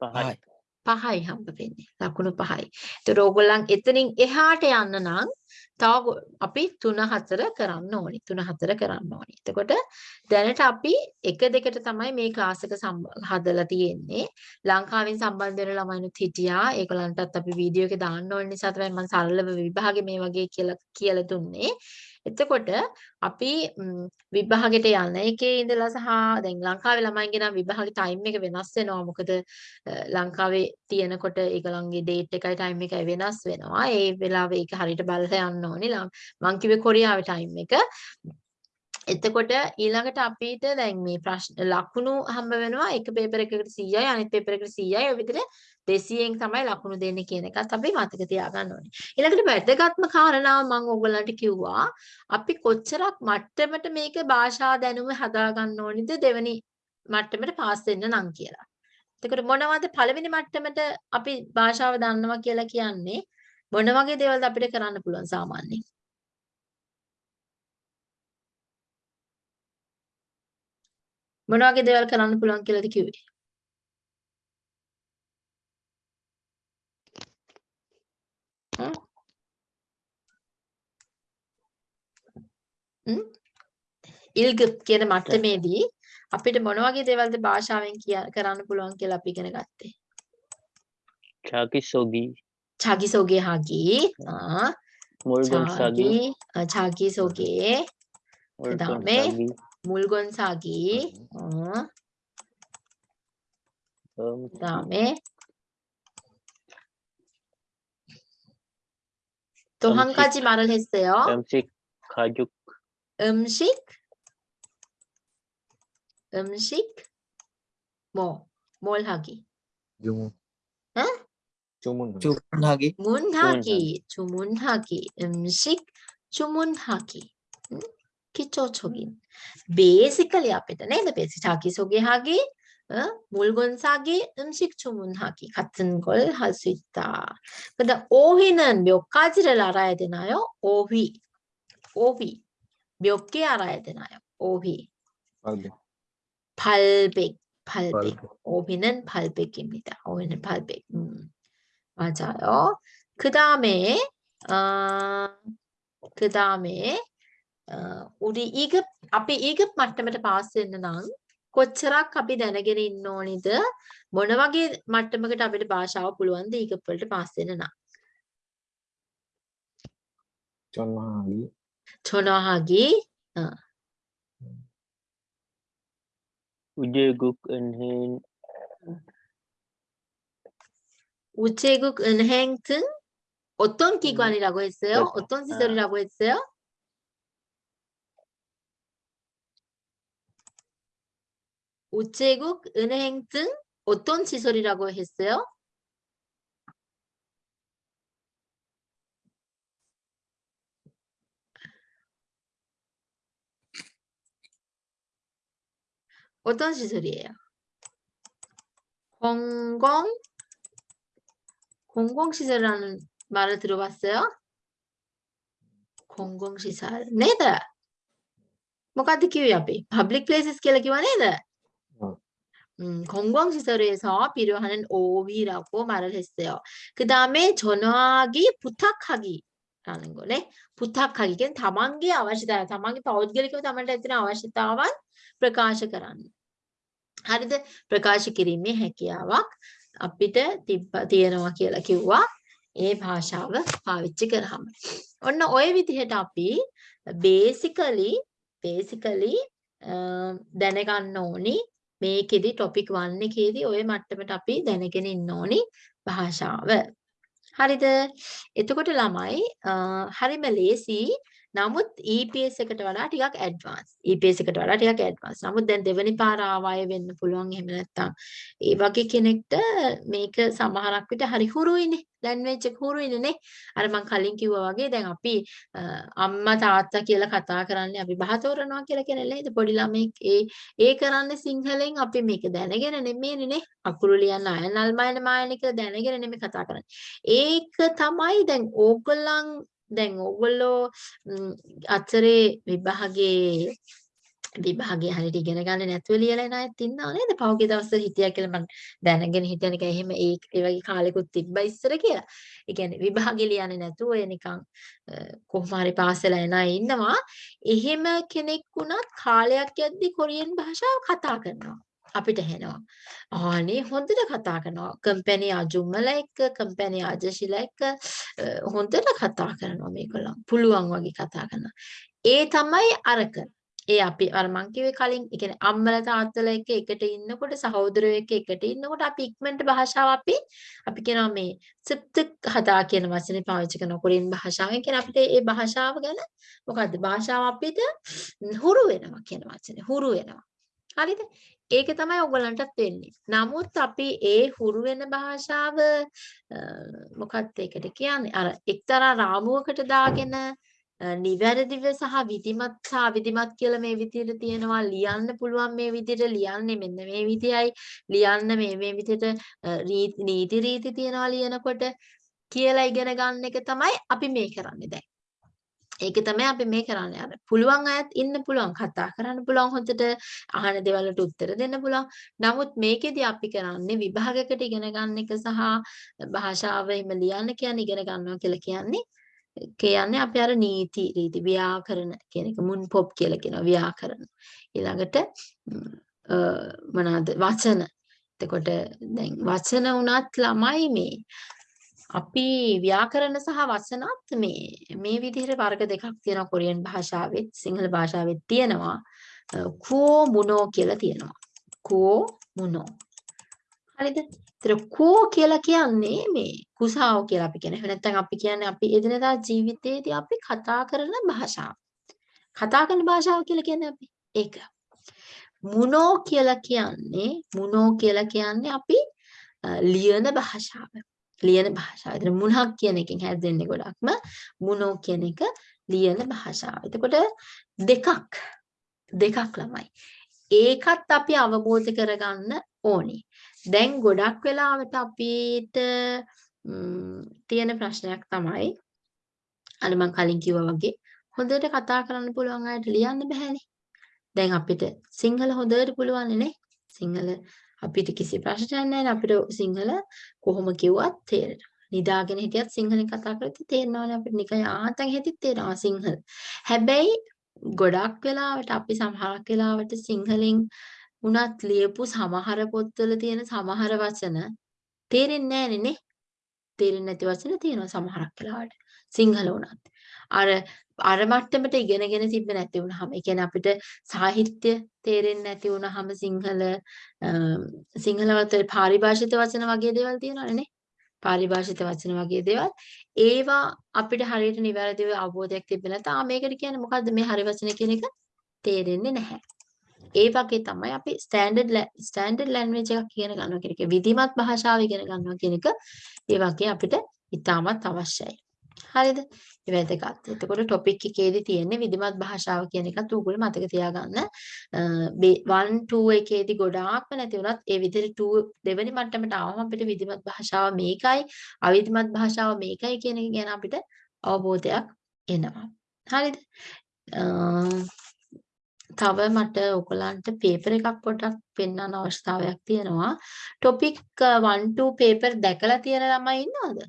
පහයි පහයි හම්බ වෙන්නේ. ලකුණු පහයි. ඒතර ඕගොල්ලන් එතනින් එහාට යන්න නම් තව ගො- අපි 3 4 කරන්න ඕනි. 3 4 කරන්න ඕනි. එතකොට දැනට අපි 1 2ට තමයි මේ ක්ලාස් එක සම්බ- හදලා තියෙන්නේ. ලංකාවෙන් සම්බන්ධ වෙන ළමයිනුත් හිටියා. ඒගොල්ලන්ටත් අපි වීඩියෝ එක දාන්න ඕන නිසා තමයි මම සරලව විභාගේ මේ වගේ කියලා කියලා දුන්නේ. එතකොට අපි ම්, විභාගෙට යන එකේ ඉඳලා සහ දැන් ලංකාවේ ළමයින්ගේ නම් විභාගේ ටයිම් එක වෙනස් වෙනවා. මොකද අ, ලංකාවේ තියෙනකොට ඒගොල්ලන්ගේ ඩේට් එකයි ටයිම් එකයි වෙනස් වෙනවා. ඒ වෙලාවේ ඒක හරියට බලලා යන්න ඕනේ. ලං- මං කිව්වේ කොරියාවේ ටයිම් එක. එතකොට ඊළඟට අපිට දැන් මේ ප්‍රශ්න ලකුණු හම්බ වෙනවා එක පේපර් එකකට 100යි අනිත් පේපර් එකට 100යි ඔය විදිහට 200න් තමයි ලකුණු දෙන්නේ කියන එකත් අපි මතක තියාගන්න ඕනේ. ඊළඟට වැදගත්ම කාරණාව මම ඕගොල්ලන්ට කිව්වා අපි කොච්චරක් මට්ටමට මේක භාෂා දැනුම හදා ගන්න ඕනිද දෙවෙනි මට්ටමට පාස් වෙන්න නම් කියලා. එතකොට මොනවද පළවෙනි මට්ටමට අපි භාෂාව දන්නවා කියලා කියන්නේ මොන වගේ දේවල්ද අපිට කරන්න පුළුවන් සාමාන්‍යයෙන්? මොන වගේ දේවල් කරන්න පුළුවන් කියලාද කිව්වේ? ඉල්ගප් කියන මට්ටමේදී අපිට මොන වගේ දේවල්ද භාෂාවෙන් කරන්න පුළුවන් කියලා අපි ඉගෙන ගත්තේ. චාකිසෝගි. චාකිසෝගේ හාගි. ආ. මුල්ගම් සාගි. චාකිසෝගේ. ඊට 물건 사기. 음. 어. 그다음에 또한 가지 말을 했어요. 음식 가격. 음식. 음식. 뭐? 뭘 하기? 주문. 응? 주문. 주문하기. 문하기 주문하기. 음식 주문하기. 응? 기초적인 음. basically 앞에 있는 the 네, basic 네, 자기소개하기 어? 물건 사기, 음식 주문하기 같은 걸 할 수 있다. 근데 오위는 몇 가지를 알아야 되나요? 오위, 오위 몇 개 알아야 되나요? 오위 발백, 발백. 오위는 발백입니다. 오위는 발백. 음, 맞아요. 그 다음에 어, 그 다음에 어, 우리 2급, 앞에 2급 මට්ටමට පාස් වෙන්න නම් කොච්චරක් අපි දැනගෙන ඉන්න ඕනිද? මොන වගේ මට්ටමකට අපිට භාෂාව පුළුවන්ද 2급 වලට පාස් වෙන්න නම්? 전화하기. 전화하기, 우제국 은행 우체국, 은행 등 어떤 기관이라고 했어요? 그렇죠. 어떤 시설이라고 했어요? 우체국, 은행 등 어떤 시설이라고 했어요? 어떤 시설이에요? 공공 공공시설이라는 말을 들어봤어요? 공공시설. 네다. මොකද්ද කිව්වේ අපි? public places කියලා කිව්වා නේද? 음, 건강시설에서 비료하는 오비라고 말을 했어요. 그 다음에 전화하기, 부탁하기 라는 거네. 부탁하기는 다만기 아와시다. 다만기 또 어디를 다만레드나 아와시다만 ප්‍රකාශ කරන්න. හරිද? ප්‍රකාශ කිරීමේ හැකියාවක් අපිට තියෙනවා කියලා කිව්වා. ඒ භාෂාව පාවිච්චි කරාම. ඔන්න ওই විදිහට අපි basically basically දැනගන්න ඕනි මේකෙදි topic 1 එකේදී ওই මට්ටමට අපි දැනගෙන ඉන්න ඕනි භාෂාව. හරිද? එතකොට ළමයි හරිම ලේසි. නමුත් EPS එකට වඩා ටිකක් ඇඩ්වාන්ස්. EPS එකට වඩා ටිකක් ඇඩ්වාන්ස්. නමුත් දැන් දෙවෙනි පාර ආවාය වෙන්න පුළුවන් එහෙම නැත්නම් ඒ වගේ කෙනෙක්ට මේක සමහරක් විට හරි හුරුයිනේ. ලැන්ග්වේජ් එක හුරුයිනේ නේ. අර මම කලින් කිව්වා වගේ දැන් අපි අම්මා තාත්තා කියලා කතා කරන්නේ අපි බහ තෝරනවා කියලා කියන්නේ නේද? පොඩි ළමෙක් ඒ ඒ කරන්නේ සිංහලෙන් අපි මේක දැනගෙන නෙමෙයිනේ නේ. අකුරු ලියන්න අයනල් මයන මායනික දැනගෙන නෙමෙයි කතා කරන්නේ. ඒක තමයි දැන් ඕගොල්ලන් දැන් ඕගොල්ලෝ අතරේ විභාගයේ විභාගය හරියට ඉගෙන ගන්න නැතුව ලියලා එන අයත් ඉන්නව නේද? පහුගිය දවස්වල හිටියා කියලා මම දැනගෙන හිටිය නිකන් එහෙම ඒ ඒ වගේ කාලෙකුත් තිබ්බා ඉස්සර කියලා. ඒ කියන්නේ විභාගෙ ලියන්නේ නැතුව ඔය නිකන් කොහොම හරි පාසල එන අය ඉන්නවා. එහෙම කෙනෙක් වුණත් කාලයක් යද්දි කොරියන් භාෂාව කතා කරනවා. අපිට හෙනවා. ආනේ හොඳට කතා කරනවා. කම්පැනි අජුම්මල එක්ක, කම්පැනි අජශිල එක්ක හොඳට කතා කරනවා මේගොල්ලන්. පුළුවන් වගේ කතා කරනවා. ඒ තමයි අරක. ඒ අපි අර මං කිව්වේ කලින් ඒ කියන්නේ අම්මලා තාත්තලා එක්ක එකට ඉන්නකොට සහෝදරයෝ එක්ක එකට ඉන්නකොට අපි ඉක්මනට භාෂාව අපි අපි කියනවා මේ සිප්ත හදා කියන වචනේ පාවිච්චි කරන කොරියන් භාෂාවෙන් කියන අපිට ඒ භාෂාව ගැන මොකද්ද භාෂාව අපිට හුරු වෙනවා කියන වචනේ හුරු වෙනවා හරිද ඒක තමයි ඔයගලන්ටත් වෙන්නේ. නමුත් අපි ඒ හුරු වෙන භාෂාව මොකක්ද ඒකට කියන්නේ? අර එක්තරා රාමුවකට දාගෙන නිවැරදිව සහ විධිමත් සහ විධිමත් කියලා මේ විදිහට තියෙනවා ලියන්න පුළුවන් මේ විදිහට ලියන්නේ මෙන්න මේ විදියයි ලියන්න මේ මේ විදිහට නීති රීති තියනවා ලියනකොට කියලා ඉගෙන ගන්න එක තමයි අපි මේ කරන්නේ දැන්. ඒක තමයි අපි මේ කරන්නේ. අර පුළුවන් අයත් ඉන්න පුළුවන් කතා කරන්න පුළුවන් හොඳට අහන දේවල් වලට උත්තර දෙන්න පුළුවන්. නමුත් මේකෙදි අපි කරන්නේ විභාගයකට ඉගෙන ගන්න එක සහ භාෂාව එහෙම ලියන්න කියන්නේ ඉගෙන ගන්නවා කියලා කියන්නේ කියන්නේ අපි අර නීති රීති ව්‍යාකරණ කියන එක මුන් පොප් කියලා කියනවා ව්‍යාකරණ. ඊළඟට මොනවාද වචන. එතකොට දැන් වචන උනත් ළමයි මේ අපි ව්‍යාකරණ සහ වචනත් මේ මේ විදිහට වර්ග දෙකක් තියෙනවා කොරියන් භාෂාවෙත් සිංහල භාෂාවෙත් තියෙනවා කෝ මුනෝ කියලා තියෙනවා කෝ මුනෝ හරිද ඒතර කෝ කියලා කියන්නේ මේ කුසාව කියලා අපි කියන. එහෙම නැත්නම් අපි කියන්නේ අපි එදිනදා ජීවිතයේදී අපි කතා කරන භාෂාව. කතා කරන භාෂාව කියලා කියන්නේ අපි ඒක. මුනෝ කියලා කියන්නේ මුනෝ කියලා කියන්නේ අපි ලියන භාෂාව. ලියන භාෂාව. එතන මුණක් කියන එකෙන් හැදෙන්නේ ගොඩක්ම මුණෝ කියන එක ලියන භාෂාව. එතකොට දෙකක් දෙකක් ළමයි. ඒකත් අපි අවබෝධ කරගන්න ඕනේ. දැන් ගොඩක් වෙලාවට අපිට තියෙන ප්‍රශ්නයක් තමයි අර මම කලින් කිව්වා වගේ හොඳට කතා කරන්න පුළුවන් අයට ලියන්න බෑනේ. දැන් අපිට සිංහල හොඳට පුළුවන් නේ. සිංහල අපිට කිසි ප්‍රශ්නයක් නැහැ අපිට සිංහල කොහොම කිව්වත් තේරෙනවා. නිදාගෙන හිටියත් සිංහලෙන් කතා කරද්දි තේරෙනවානේ අපිට නිකන් ආතන් හිටිත් තේරෙනවා සිංහල. හැබැයි ගොඩක් වෙලාවට අපි සමහරක් වෙලාවට සිංහලෙන් උනත් ලියපු සමහර පොත්වල තියෙන සමහර වචන තේරෙන්නේ නැහැ නේ. තේරෙන්නේ නැති වචන තියෙනවා සමහරක් වෙලාවට. සිංහල උනත්. අර අර මට්ටමට ඉගෙනගෙන තිබ්බ නැති වුනහම ඒ කියන්නේ අපිට සාහිත්‍ය තේරෙන්නේ නැති වුනහම සිංහල සිංහල වලට පාරිභාෂිත වචන වගේ දේවල් තියෙනවනේ නේ? පාරිභාෂිත වචන වගේ දේවල්. ඒවා අපිට හරියට නිවැරදිව අවබෝධයක් තිබෙන්නේ නැත්නම් මේකට කියන්නේ මොකද්ද? මේ හරි වචන කියන එක තේරෙන්නේ නැහැ. ඒ වගේ තමයි අපි ස්ටෑන්ඩඩ් ස්ටෑන්ඩඩ් ලැන්ග්වේජ් එකක් ඉගෙන ගන්නවා කියන එක. විධිමත් භාෂාව ඉගෙන ගන්නවා කියන එක. ඒ වගේ අපිට ඉතාමත් අවශ්‍යයි. හරිද? ඒ වැදගත්. එතකොට ටොපික් එකේදී තියෙන්නේ විධිමත් භාෂාව කියන එකත් උගුල මතක තියාගන්න. 1 2 එකේදී ගොඩාක්ම නැති වුණත් ඒ විදිහට 2 දෙවෙනි මට්ටමට ආවම අපිට විධිමත් භාෂාව මේකයි, අවිධිමත් භාෂාව මේකයි කියන එක ගැන අපිට අවබෝධයක් එනවා. හරිද? තව මට ඔයගලන්ට පේපර් එකක් පොඩ්ඩක් පෙන්වන්න අවශ්‍යතාවයක් තියෙනවා. ටොපික් 1 2 පේපර් දැකලා තියෙන ළමයි ඉන්නවද?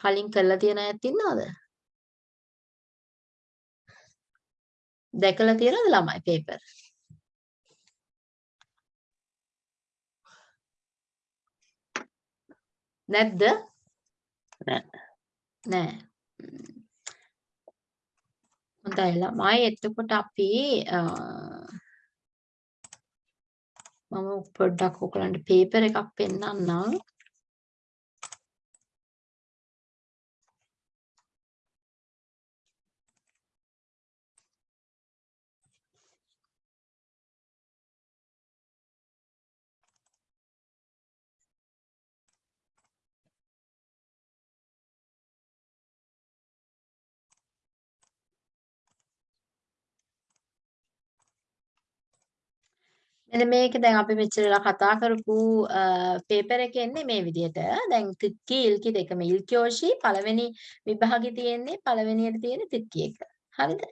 කලින් කරලා තියෙන අයත් ඉන්නවද? දැකලා තියෙනවද ළමයි පේපර්? නැද්ද? නෑ. නෑ. හොඳයි ළමයි එතකොට අපි මම පොඩ්ඩක් ඔයගලන්ට පේපර් එකක් පෙන්නන්නම්. මෙන්න මේක දැන් අපි මෙච්චර වෙලා කතා කරපු පේපර් එකේ එන්නේ මේ විදිහට. දැන් තික්කි ඉල්කි දෙකම ඉල්කියෝෂි පළවෙනි විභාගෙ තියෙන්නේ පළවෙනියට තියෙන තික්කි එක. හරිද?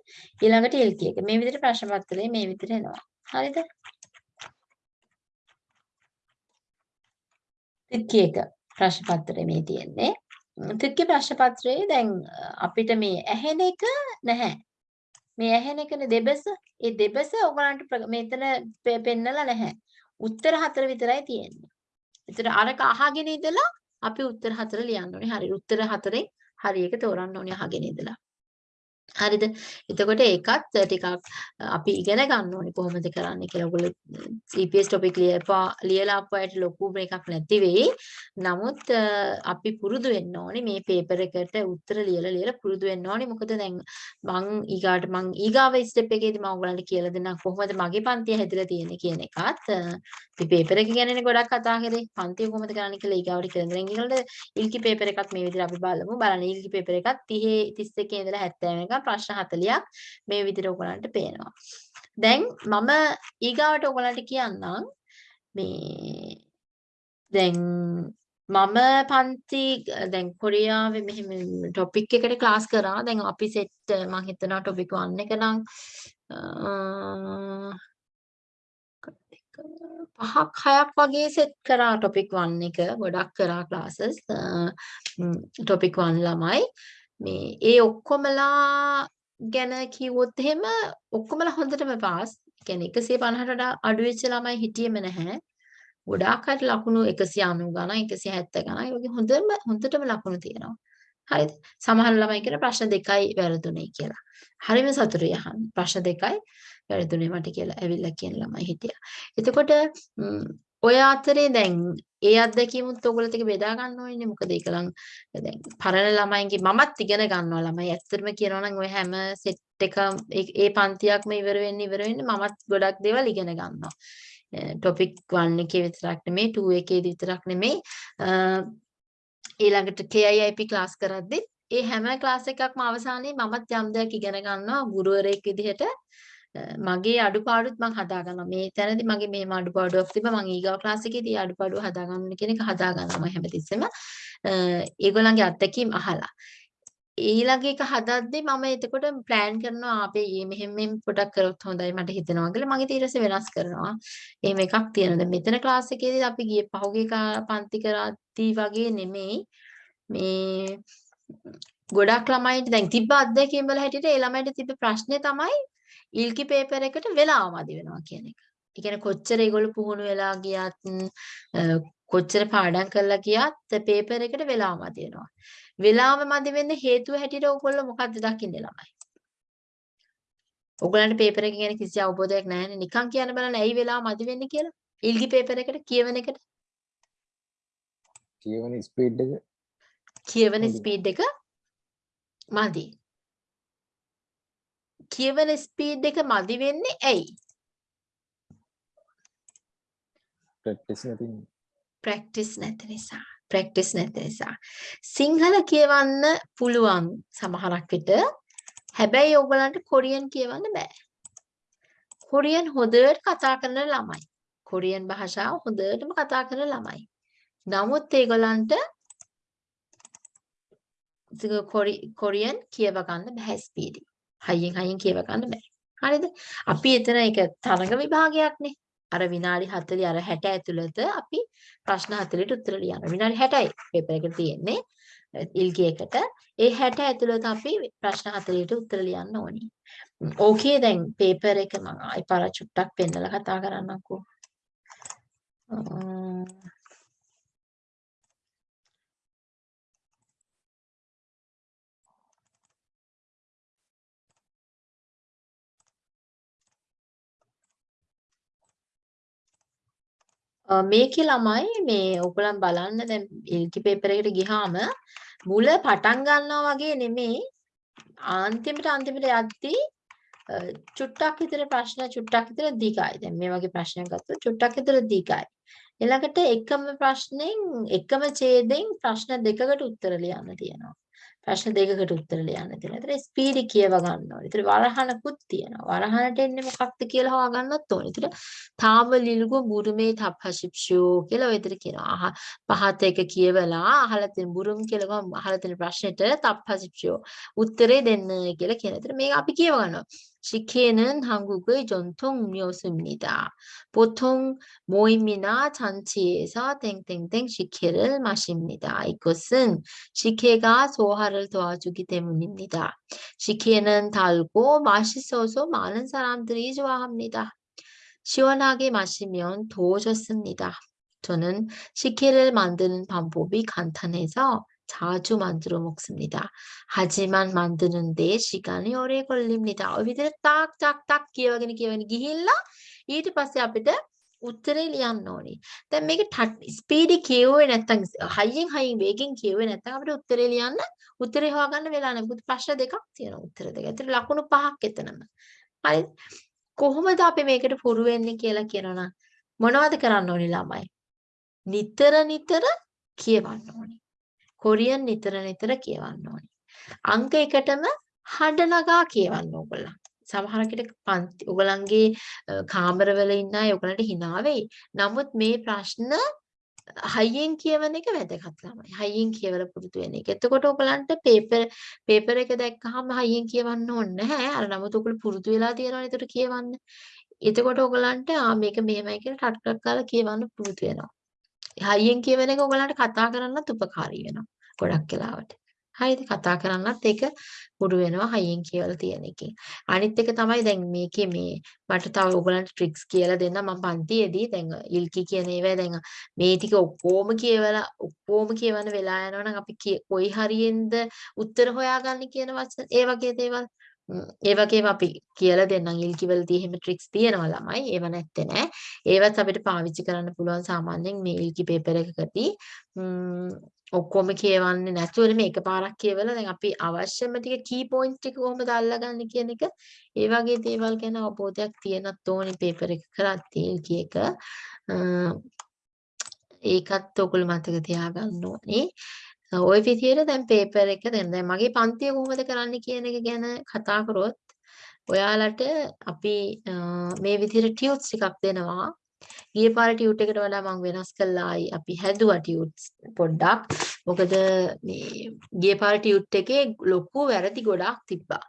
ඊළඟට ඉල්කි එක. මේ විදිහට ප්‍රශ්න පත්‍රය මේ විදිහට එනවා. හරිද? තික්කි එක ප්‍රශ්න පත්‍රය මේ තියෙන්නේ. තික්කි ප්‍රශ්න පත්‍රයේ දැන් අපිට මේ ඇහෙන එක නැහැ. මේ ඇහෙන එකනේ දෙබස. ඒ දෙබස ඔයගලන්ට ප්‍ර- මෙතන පෙ- පෙන්නලා නැහැ. උත්තර හතර විතරයි තියෙන්නේ. ඒතර අරක අහගෙන ඉඳලා අපි උත්තර හතර ලියන්න ඕනේ. හරි. උත්තර හතරෙන් හරි එක තෝරන්න ඕනේ අහගෙන ඉඳලා. හරිද? එතකොට ඒකත් ටිකක් අපි ඉගෙන ගන්න ඕනේ කොහොමද කරන්නේ කියලා. ඔයගොල්ලෝ CPS topic ලියපා ලියලා ආපු අයට ලොකු මේකක් නැති වෙයි. නමුත් අ, අපි පුරුදු වෙන්න ඕනේ මේ පේපර් එකට උත්තර ලියලා ලියලා පුරුදු වෙන්න ඕනේ. මොකද දැන් මං ඊගාට මං ඊගාව ස්ටෙප් එකේදී මම ඔයගලන්ට කියලා දෙන්නම් කොහොමද මගේ පන්තිය හැදලා තියෙන්නේ කියන එකත්. අ, අපි පේපර් එක ගැනනේ ගොඩක් කතා කරේ. පන්තිය කොහොමද කරන්නේ කියලා ඊගාවට කියලා දෙන්න. ඊළඟට ඉල්කි පේපර් එකත් මේ විදිහට අපි බලමු. බලන්න ඉල්කි පේපර් එකත් 30 31 ඉඳලා 70 වෙනකම් ප්‍රශ්න 40ක් මේ විදිහට ඔයගලන්ට පේනවා. දැන් මම ඊගාවට ඔයගලන්ට කියන්නම් මේ දැන් මම පන්ති දැන් කොරියාවේ මෙහෙම ටොපික් එකට ක්ලාස් කරා. දැන් අපි සෙට් මම හිතනවා ටොපික් 1 එක නම් අ, පහක් හයක් වගේ සෙට් කරා ටොපික් 1 එක ගොඩක් කරා ක්ලාසස් ටොපික් 1 ළමයි මේ ඒ ඔක්කොමලා ගැන කිව්වොත් එහෙම ඔක්කොමලා හොඳටම පාස් කියන්නේ 150ට වඩා අඩු වෙච්ච ළමයි හිටියෙම නැහැ. ගොඩාක් අයට ලකුණු 190 ගණන් 170 ගණන් වගේ හොඳම හොඳටම ලකුණු තියෙනවා. හරිද? සමහර ළමයි කියන ප්‍රශ්න දෙකයි වැරදුනේ කියලා. හරිම සතුටුයි අහන්න. ප්‍රශ්න දෙකයි වැරදුනේ මට කියලා ඇවිල්ලා කියන ළමයි හිටියා. එතකොට ඔය අතරේ දැන් ඒ අත්දැකීමුත් ඔයගොල්ලෝ ටික බෙදා ගන්න ඕනේ. මොකද ඒක ලං දැන් පරණ ළමයින්ගේ මමත් ඉගෙන ගන්නවා ළමයි. ඇත්තටම කියනවා නම් ඔය හැම සෙට් එක ඒ ඒ පන්තියක්ම ඉවර වෙන්න ඉවර වෙන්න මමත් ගොඩක් දේවල් ඉගෙන ගන්නවා. ටොපික් 1 එකේ විතරක් නෙමෙයි 2 එකේදී විතරක් නෙමෙයි අ, ඊළඟට KIIP ක්ලාස් කරද්දි ඒ හැම ක්ලාස් එකක්ම අවසානයේ මමත් යම් දෙයක් ඉගෙන ගන්නවා ගුරුවරයෙක් විදිහට අ, මගේ අඩුපාඩුත් මම හදා ගන්නවා මේ තැනදී මගේ මෙහෙම අඩුපාඩුවක් තිබ්බා මම ඊගාව ක්ලාස් එකේදී ඒ අඩුපාඩුව හදා ගන්න කියන එක හදා ගන්නවා මම හැමතිස්සෙම අ, ඒගොල්ලන්ගේ අත්දැකීම් අහලා ඊළඟ එක හදද්දී මම එතකොට ප්ලෑන් කරනවා අපේ ඊයේ මෙහෙම මෙහෙම පොඩක් කරොත් හොඳයි මට හිතෙනවා කියලා මගේ ඊට පස්සේ වෙනස් කරනවා. එහෙම එකක් තියෙනවා. දැන් මෙතන ක්ලාස් එකේදී අපි ගියේ පහුගිය කා- පන්ති කරද්දී වගේ නෙමෙයි. මේ ගොඩක් ළමයිට දැන් තිබ්බ අත්දැකීම් වල හැටියට ඒ ළමයිට තිබ්බ ප්‍රශ්නේ තමයි ඉල්කි පේපර් එකට වෙලාව මදි වෙනවා කියන එක. ඒ කියන්නේ කොච්චර ඒගොල්ලෝ පුහුණු වෙලා ගියත් කොච්චර පාඩම් කරලා ගියත් පේපර් එකට වෙලාව මදි වෙනවා. වෙලාව මදි වෙන්න හේතුව හැටියට ඕගොල්ලෝ මොකද්ද දකින්නේ ළමයි? ඕගොල්ලන්ට පේපර් එක ගැන කිසි අවබෝධයක් නැහැනේ. නිකන් කියන්න බලන්න ඇයි වෙලාව මදි වෙන්නේ කියලා. ඉල්ගි පේපර් එකට කියවන එකට කියවන ස්පීඩ් එක කියවන. ස්පීඩ් එක මදි. කියවන ස්පීඩ් එක මදි වෙන්නේ ඇයි? ප්‍රැක්ටිස් නැති ප්‍රැක්ටිස් නැති නිසා. ප්‍රැක්ටිස් නැති නිසා. සිංහල කියවන්න පුළුවන් සමහරක් විට. හැබැයි ඕගලන්ට කොරියන් කියවන්න බෑ. කොරියන් හොඳට කතා කරන ළමයි. කොරියන් භාෂාව හොඳටම කතා කරන ළමයි. නමුත් ඒගොල්ලන්ට කොරි- කොරියන් කියව ගන්න බෑ ස්පීඩි. හයියෙන් හයියෙන් කියව ගන්න බෑ. හරිද? අපි එතන ඒක තරඟ විභාගයක්නේ. අර විනාඩි 40 අර 60 ඇතුළත අපි ප්‍රශ්න 40ට උත්තර ලියන්න. විනාඩි 60යි පේපර් එකට තියෙන්නේ. ඉල්ගි එකට. ඒ 60 ඇතුළත අපි ප්‍රශ්න 40ට උත්තර ලියන්න ඕනි. ඕකේ දැන් පේපර් එක මම ආයි පාර චුට්ටක් පෙන්නලා කතා කරන්නම්කෝ. මේකේ ළමයි මේ ඔයගොල්ලන් බලන්න දැන් ඉල්කි පේපර් එකට ගියාම මුල පටන් ගන්නවා වගේ නෙමෙයි අන්තිමට අන්තිමට යද්දී චුට්ටක් විතර ප්‍රශ්න චුට්ටක් විතර දිගයි. දැන් මේ වගේ ප්‍රශ්නයක් ගත්තොත් චුට්ටක් විතර දිගයි. ඊළඟට එකම ප්‍රශ්නෙන් එකම ඡේදයෙන් ප්‍රශ්න දෙකකට උත්තර ලියන්න තියෙනවා. ප්‍රශ්න දෙකකට උත්තර ලියන්න තියෙනවා. ඒතර ස්පීඩි කියව ගන්න ඕනේ. ඒතර වරහනකුත් තියෙනවා. වරහනට එන්නේ මොකක්ද කියලා හොයාගන්නත් ඕනේ. ඒතර තාම ලිලුගු බුරුමේ තප්පශිප්ෂෝ කියලා ඔය විතර කියනවා. පහත එක කියවලා අහලා තියෙන බුරුම් කියලා අහලා තියෙන ප්‍රශ්නෙට තප්පශිප්ෂෝ උත්තරේ දෙන්න කියලා කියන. ඒතර මේක අපි කියව ගන්නවා. 식혜는 한국의 전통 음료수입니다. 보통 모임이나 잔치에서 땡땡땡 식혜를 마십니다. 이것은 식혜가 소화를 도와주기 때문입니다. 식혜는 달고 맛있어서 많은 사람들이 좋아합니다. 시원하게 마시면 더 좋습니다. 저는 식혜를 만드는 방법이 간단해서 자주 만들어 먹습니다. 하지만 만드는데 시간이 오래 걸립니다. ඔය විදිහට තාක් තාක් තාක් කියවගෙන කියවගෙන ගිහිල්ලා ඊට පස්සේ අපිට උත්තරේ ලියන්න ඕනේ. දැන් මේක ස්පීඩි කියුවේ නැත්නම් හයියෙන් හයියෙන් වේගෙන් කියුවේ නැත්නම් අපිට උත්තරේ ලියන්න උත්තරේ හොයාගන්න වෙලා නැහැ. මොකද ප්‍රශ්න දෙකක් තියෙනවා උත්තර දෙක. ඒතර ලකුණු පහක් එතනම. හරි. කොහොමද අපි මේකට පුරු වෙන්නේ කියලා කියනවනම් මොනවද කරන්න ඕනේ ළමයි? නිතර නිතර කියවන්න ඕනේ. කොරියන් නිතර නිතර කියවන්න ඕනේ. අංක එකටම හඬ නගා කියවන්න ඕගොල්ලන්. සමහර කෙනෙක් පන්ති ඔයගලන්ගේ කාමරවල ඉන්න අය ඔයගලන්ට hina වෙයි. නමුත් මේ ප්‍රශ්න හයියෙන් කියවන එක වැදගත් ළමයි. හයියෙන් කියවලා පුරුදු වෙන එක. එතකොට ඔයගලන්ට පේපර් පේපර් එක දැක්කහම හයියෙන් කියවන්න ඕනේ නැහැ. අර නමුත් ඔයගොල්ලෝ පුරුදු වෙලා තියෙනවනේ ඒකට කියවන්න. එතකොට ඔයගලන්ට ආ මේක මෙහෙමයි කියලා ටක් ටක් කාලා කියවන්න පුරුදු වෙනවා. හයියෙන් කියවන එක ඔයගලන්ට කතා කරන්නත් උපකාරී වෙනවා. ගොඩක් වෙලාවට. හරිද? කතා කරන්නත් ඒක පුරු වෙනවා හයියෙන් කියලා තියෙන එකෙන්. අනිත් එක තමයි දැන් මේකේ මේ මට තව ඔයගලන්ට ට්‍රික්ස් කියලා දෙන්න මම පන්තියේදී දැන් ඉල්කි කියන ඒවා දැන් මේ ටික ඔක්කොම කියවලා ඔක්කොම කියවන වෙලා යනවනම් අපි කොයි හරියෙන්ද උත්තර හොයාගන්නේ කියන වචන ඒ වගේ දේවල් ඒ වගේම අපි කියලා දෙන්නම් ඉල්කිවලදී එහෙම ට්‍රික්ස් තියෙනවා ළමයි. ඒව නැත්තේ නෑ. ඒවත් අපිට පාවිච්චි කරන්න පුළුවන් සාමාන්‍යයෙන් මේ ඉල්කි පේපර් එකකදී. ඔක්කොම කියවන්නේ නැතුව නෙමෙයි එකපාරක් කියවලා දැන් අපි අවශ්‍යම ටික කී පොයින්ට් ටික කොහොමද අල්ලගන්නේ කියන එක ඒ වගේ දේවල් ගැන අවබෝධයක් තියෙනත් ඕනේ පේපර් එක කරද්දී ඉල්කි එක. ඒකත් ඔයගොල්ලෝ මතක තියාගන්න ඕනේ. ওই විදිහට දැන් පේපර් එක දැන් දැන් මගේ පන්තිය කොහොමද කරන්න කියන එක ගැන කතා කරොත් ඔයාලට අපි මේ විදිහට ටියුට්ස් ටිකක් දෙනවා. ගිය පාර ටියුට් එකට වඩා මම වෙනස් කළායි අපි හැදුවා ටියුට්ස් පොඩ්ඩක්. මොකද මේ ගිය පාර ටියුට් එකේ ලොකු වැරදි ගොඩාක් තිබ්බා.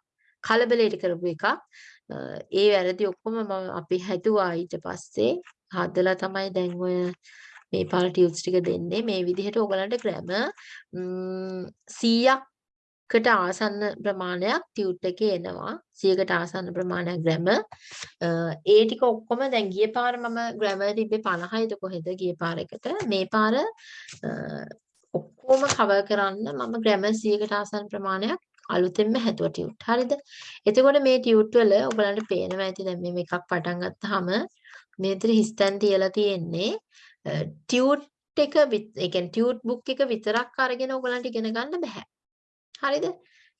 කලබලයට කරපු එකක්. ඒ වැරදි ඔක්කොම මම අපි හැදුවා ඊට පස්සේ හදලා තමයි දැන් ඔය මේ පාර ටියුට්ස් ටික දෙන්නේ. මේ විදිහට ඔයගලන්ට ග්‍රැමර් 100කට ආසන්න ප්‍රමාණයක් ටියුට් එකේ එනවා. 100කට ආසන්න ප්‍රමාණයක් ග්‍රැමර් ඒ ටික ඔක්කොම දැන් ගිය පාර මම ග්‍රැමර් තිබ්බේ 50යිද කොහෙද ගිය පාර එකට? මේ පාර ඔක්කොම කවර් කරන්න මම ග්‍රැමර් 100කට ආසන්න ප්‍රමාණයක් අලුතෙන්ම හැදුවා ටියුට්. හරිද? එතකොට මේ ටියුට් වල ඔයගලන්ට පේනවා ඇති. දැන් මේ එකක් පටන් ගත්තාම මේ විතර හිස්තැන් තියලා තියෙන්නේ. ටියුට් එක ඒ කියන්නේ ටියුට් බුක් එක විතරක් අරගෙන ඔයගලන්ට ඉගෙන ගන්න බෑ. හරිද?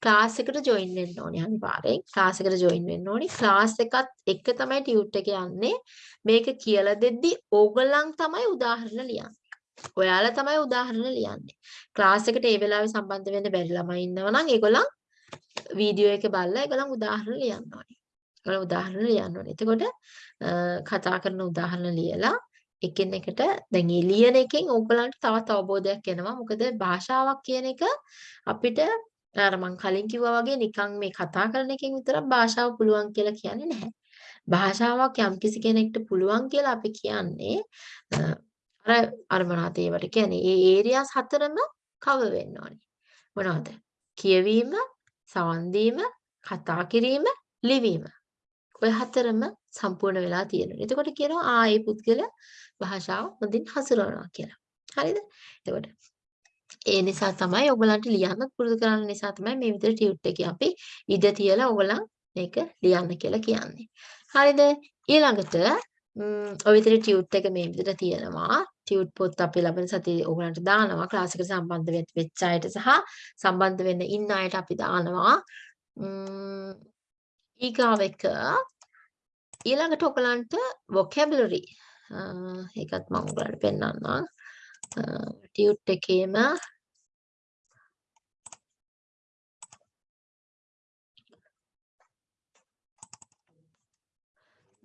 ක්ලාස් එකට ජොයින් වෙන්න ඕනේ අනිවාර්යෙන්. ක්ලාස් එකට ජොයින් වෙන්න ඕනේ. ක්ලාස් එකත් එක්ක තමයි ටියුට් එක යන්නේ. මේක කියලා දෙද්දි ඕගොල්ලන් තමයි උදාහරණ ලියන්නේ. ඔයාලා තමයි උදාහරණ ලියන්නේ. ක්ලාස් එකට ඒ වෙලාවේ සම්බන්ධ වෙන්න බැරි ළමයි ඉන්නවා නම් ඒගොල්ලන් වීඩියෝ එක බලලා ඒගොල්ලන් උදාහරණ ලියන්න ඕනේ. ඒගොල්ලන් උදාහරණ ලියන්න ඕනේ. එතකොට කතා කරන උදාහරණ ලියලා එකිනෙකට දැන් ඒ ලියන එකෙන් ඕගලන්ට තවත් අවබෝධයක් එනවා. මොකද භාෂාවක් කියන එක අපිට අර මං කලින් කිව්වා වගේ නිකන් මේ කතා කරන එකෙන් විතරක් භාෂාව පුළුවන් කියලා කියන්නේ නැහැ. භාෂාවක් යම්කිසි කෙනෙක්ට පුළුවන් කියලා අපි කියන්නේ අ, අර අර මොනවද ඒවට කියන්නේ ඒ ඒරියාස් හතරම කවර් වෙන්න ඕනේ. මොනවද? කියවීම, සවන් දීම, කතා කිරීම, ලිවීම. ඔය හතරම සම්පූර්ණ වෙලා තියෙනවා. එතකොට කියනවා ආ ඒ පුද්ගලයා භාෂාව හොඳින් හසුරවනවා කියලා. හරිද? එතකොට ඒ නිසා තමයි ඔයගලන්ට ලියන්න පුරුදු කරන්න නිසා තමයි මේ විදිහට ටියුට් එකේ අපි ඉඩ තියලා ඔයගලන් මේක ලියන්න කියලා කියන්නේ. හරිද? ඊළඟට ම්, ඔය විදිහට ටියුට් එක මේ විදිහට තියෙනවා. ටියුට් පොත් අපි ලබන සතියේ ඔයගලන්ට දානවා. ක්ලාස් එකට සම්බන්ධ වෙච්ච වෙච්ච අයට සහ සම්බන්ධ වෙන්න ඉන්න අයට අපි දානවා. ම්, ඊගාව එක ඊළඟට ඔයගලන්ට vocabulary. අ, ඒකත් මම ඔයගලන්ට පෙන්නන්නම්. ටියුට් එකේම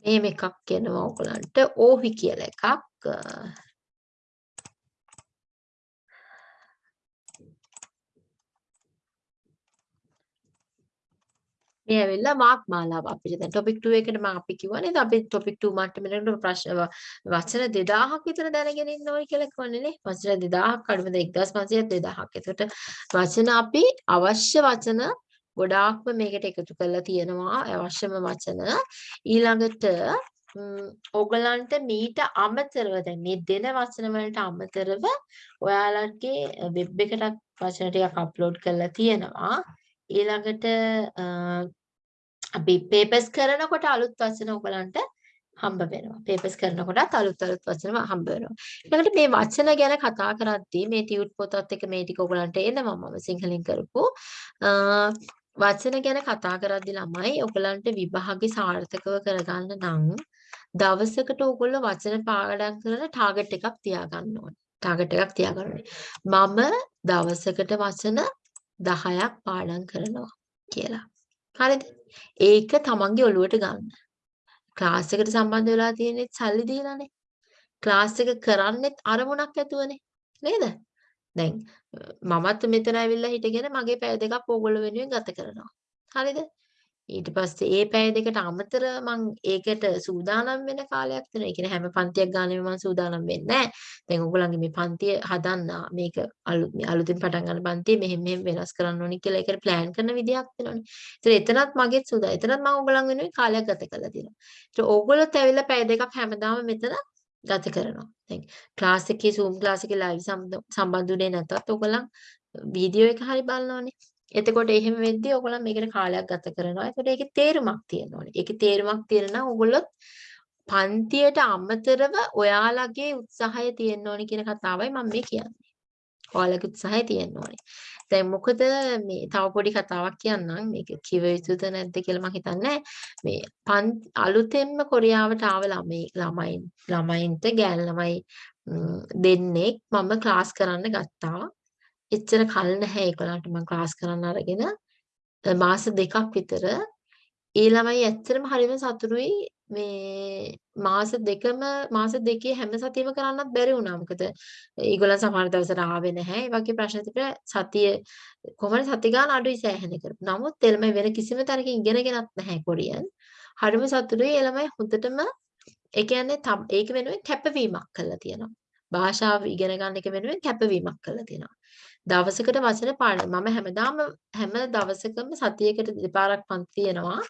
මේම එකක් එනවා ඔයගලන්ට. ඕහි කියලා එකක්. අ, මේ ඇවිල්ලා මාක් මාලාව අපිට. දැන් topic 2 එකට මම අපි කිව්වා නේද? අපි topic 2 මට්ටමේකට ප්‍රශ්න ව- වචන 2000ක් විතර දැනගෙන ඉන්න ඕනේ කියලා කිව්වනේ නේ. වචන 2000ක් අඩුම 1500ක් 2000ක් එතකොට වචන අපි අවශ්‍ය වචන ගොඩාක්ම මේකට එකතු කරලා තියෙනවා. අවශ්‍යම වචන ඊළඟට ම්, ඕගලන්ට මීට අමතරව දැන් මේ දෙන වචන වලට අමතරව ඔයාලගේ වෙබ් එකටත් වචන ටිකක් අප්ලෝඩ් කරලා තියෙනවා. ඊළඟට අ, අපි පේපර්ස් කරනකොට අලුත් වචන ඔයගලන්ට හම්බ වෙනවා. පේපර්ස් කරනකොටත් අලුත් අලුත් වචන හම්බ වෙනවා. ඊළඟට මේ වචන ගැන කතා කරද්දී මේ ටියුට් පොතත් එක්ක මේ ටික ඔයගලන්ට එනවා මම සිංහලෙන් කරපු. අ, වචන ගැන කතා කරද්දී ළමයි ඔයගලන්ට විභාගේ සාර්ථකව කරගන්න නම් දවසකට ඔයගොල්ලෝ වචන පාඩම් කරන ටාගට් එකක් තියාගන්න ඕනේ. ටාගට් එකක් තියාගන්න ඕනේ. මම දවසකට වචන 10ක් පාඩම් කරනවා කියලා. හරිද? ඒක තමන්ගේ ඔළුවට ගන්න. ක්ලාස් එකට සම්බන්ධ වෙලා තියෙන්නේ සල්ලි දීලානේ. ක්ලාස් එක කරන්නෙත් අරමුණක් ඇතුවනේ. නේද? දැන් අ, මමත් මෙතන ඇවිල්ලා හිටගෙන මගේ පැය දෙකක් ඕගොල්ලෝ වෙනුවෙන් ගත කරනවා. හරිද? ඊට පස්සේ ඒ පැය දෙකට අමතර මං ඒකට සූදානම් වෙන කාලයක් තියෙනවා. ඒ කියන්නේ හැම පන්තියක් ගානෙම මං සූදානම් වෙන්නේ නැහැ. දැන් ඔයගොල්ලන්ගේ මේ පන්තිය හදන්න මේක අලුත් මේ අලුතින් පටන් ගන්න පන්තිය මෙහෙම මෙහෙම වෙනස් කරන්න ඕනි කියලා ඒකට ප්ලෑන් කරන විදියක් තියෙනවනේ. ඒතර එතනත් මගෙත් සූදා. එතනත් මම ඔයගොල්ලන් වෙනුවෙන් කාලයක් ගත කරලා තියෙනවා. ඒතර ඕගොල්ලොත් ඇවිල්ලා පැය දෙකක් හැමදාම මෙතන ගත කරනවා. දැන් ක්ලාස් එකේ Zoom ක්ලාස් එකේ live සම්බන්ධුනේ නැතත් ඔයගොල්ලන් වීඩියෝ එක හරි බලනවානේ. එතකොට එහෙම වෙද්දී ඔයගොල්ලන් මේකට කාලයක් ගත කරනවා. එතකොට ඒකේ තේරුමක් තියෙන්න ඕනේ. ඒකේ තේරුමක් තියෙන නම් ඔයගොල්ලොත් පන්තියට අමතරව ඔයාලගේ උත්සාහය තියෙන්න ඕනේ කියන කතාවයි මම මේ කියන්නේ. ඔයාලගේ උත්සාහය තියෙන්න ඕනේ. දැන් මොකද මේ තව පොඩි කතාවක් කියන්නම්. මේක කිව යුතුද නැද්ද කියලා මම හිතන්නේ මේ පන් අලුතෙන්ම කොරියාවට ආව ළමයි ළමයි ළමයින්ට ගෑනු ළමයි ම්, දෙන්නෙක් මම ක්ලාස් කරන්න ගත්තා. එච්චර කල් නැහැ ඒගොල්ලන්ට මම ක්ලාස් කරන්න අරගෙන අ, මාස දෙකක් විතර ඒ ළමයි ඇත්තටම හරිම සතුටුයි මේ මාස දෙකම මාස දෙකේ හැම සතියෙම කරන්නත් බැරි වුණා. මොකද ඒගොල්ලන් සමහර දවසට ආවේ නැහැ. ඒ වගේ ප්‍රශ්න තිබුණා. සතිය කොහොමද සති ගාන අඩුයි සෑහෙන කරපු. නමුත් ඒ ළමයි වෙන කිසිම තැනකින් ඉගෙනගෙනත් නැහැ කොරියන්. හරිම සතුටුයි ඒ ළමයි හොඳටම ඒ කියන්නේ තම්- ඒක වෙනුවෙන් කැපවීමක් කළා තියෙනවා. භාෂාව ඉගෙන ගන්න එක වෙනුවෙන් කැපවීමක් කළා තියෙනවා. දවසකට වචන පාඩම් මම හැමදාම හැම දවසකම සතියකට දෙපාරක් පන්ති තියෙනවා.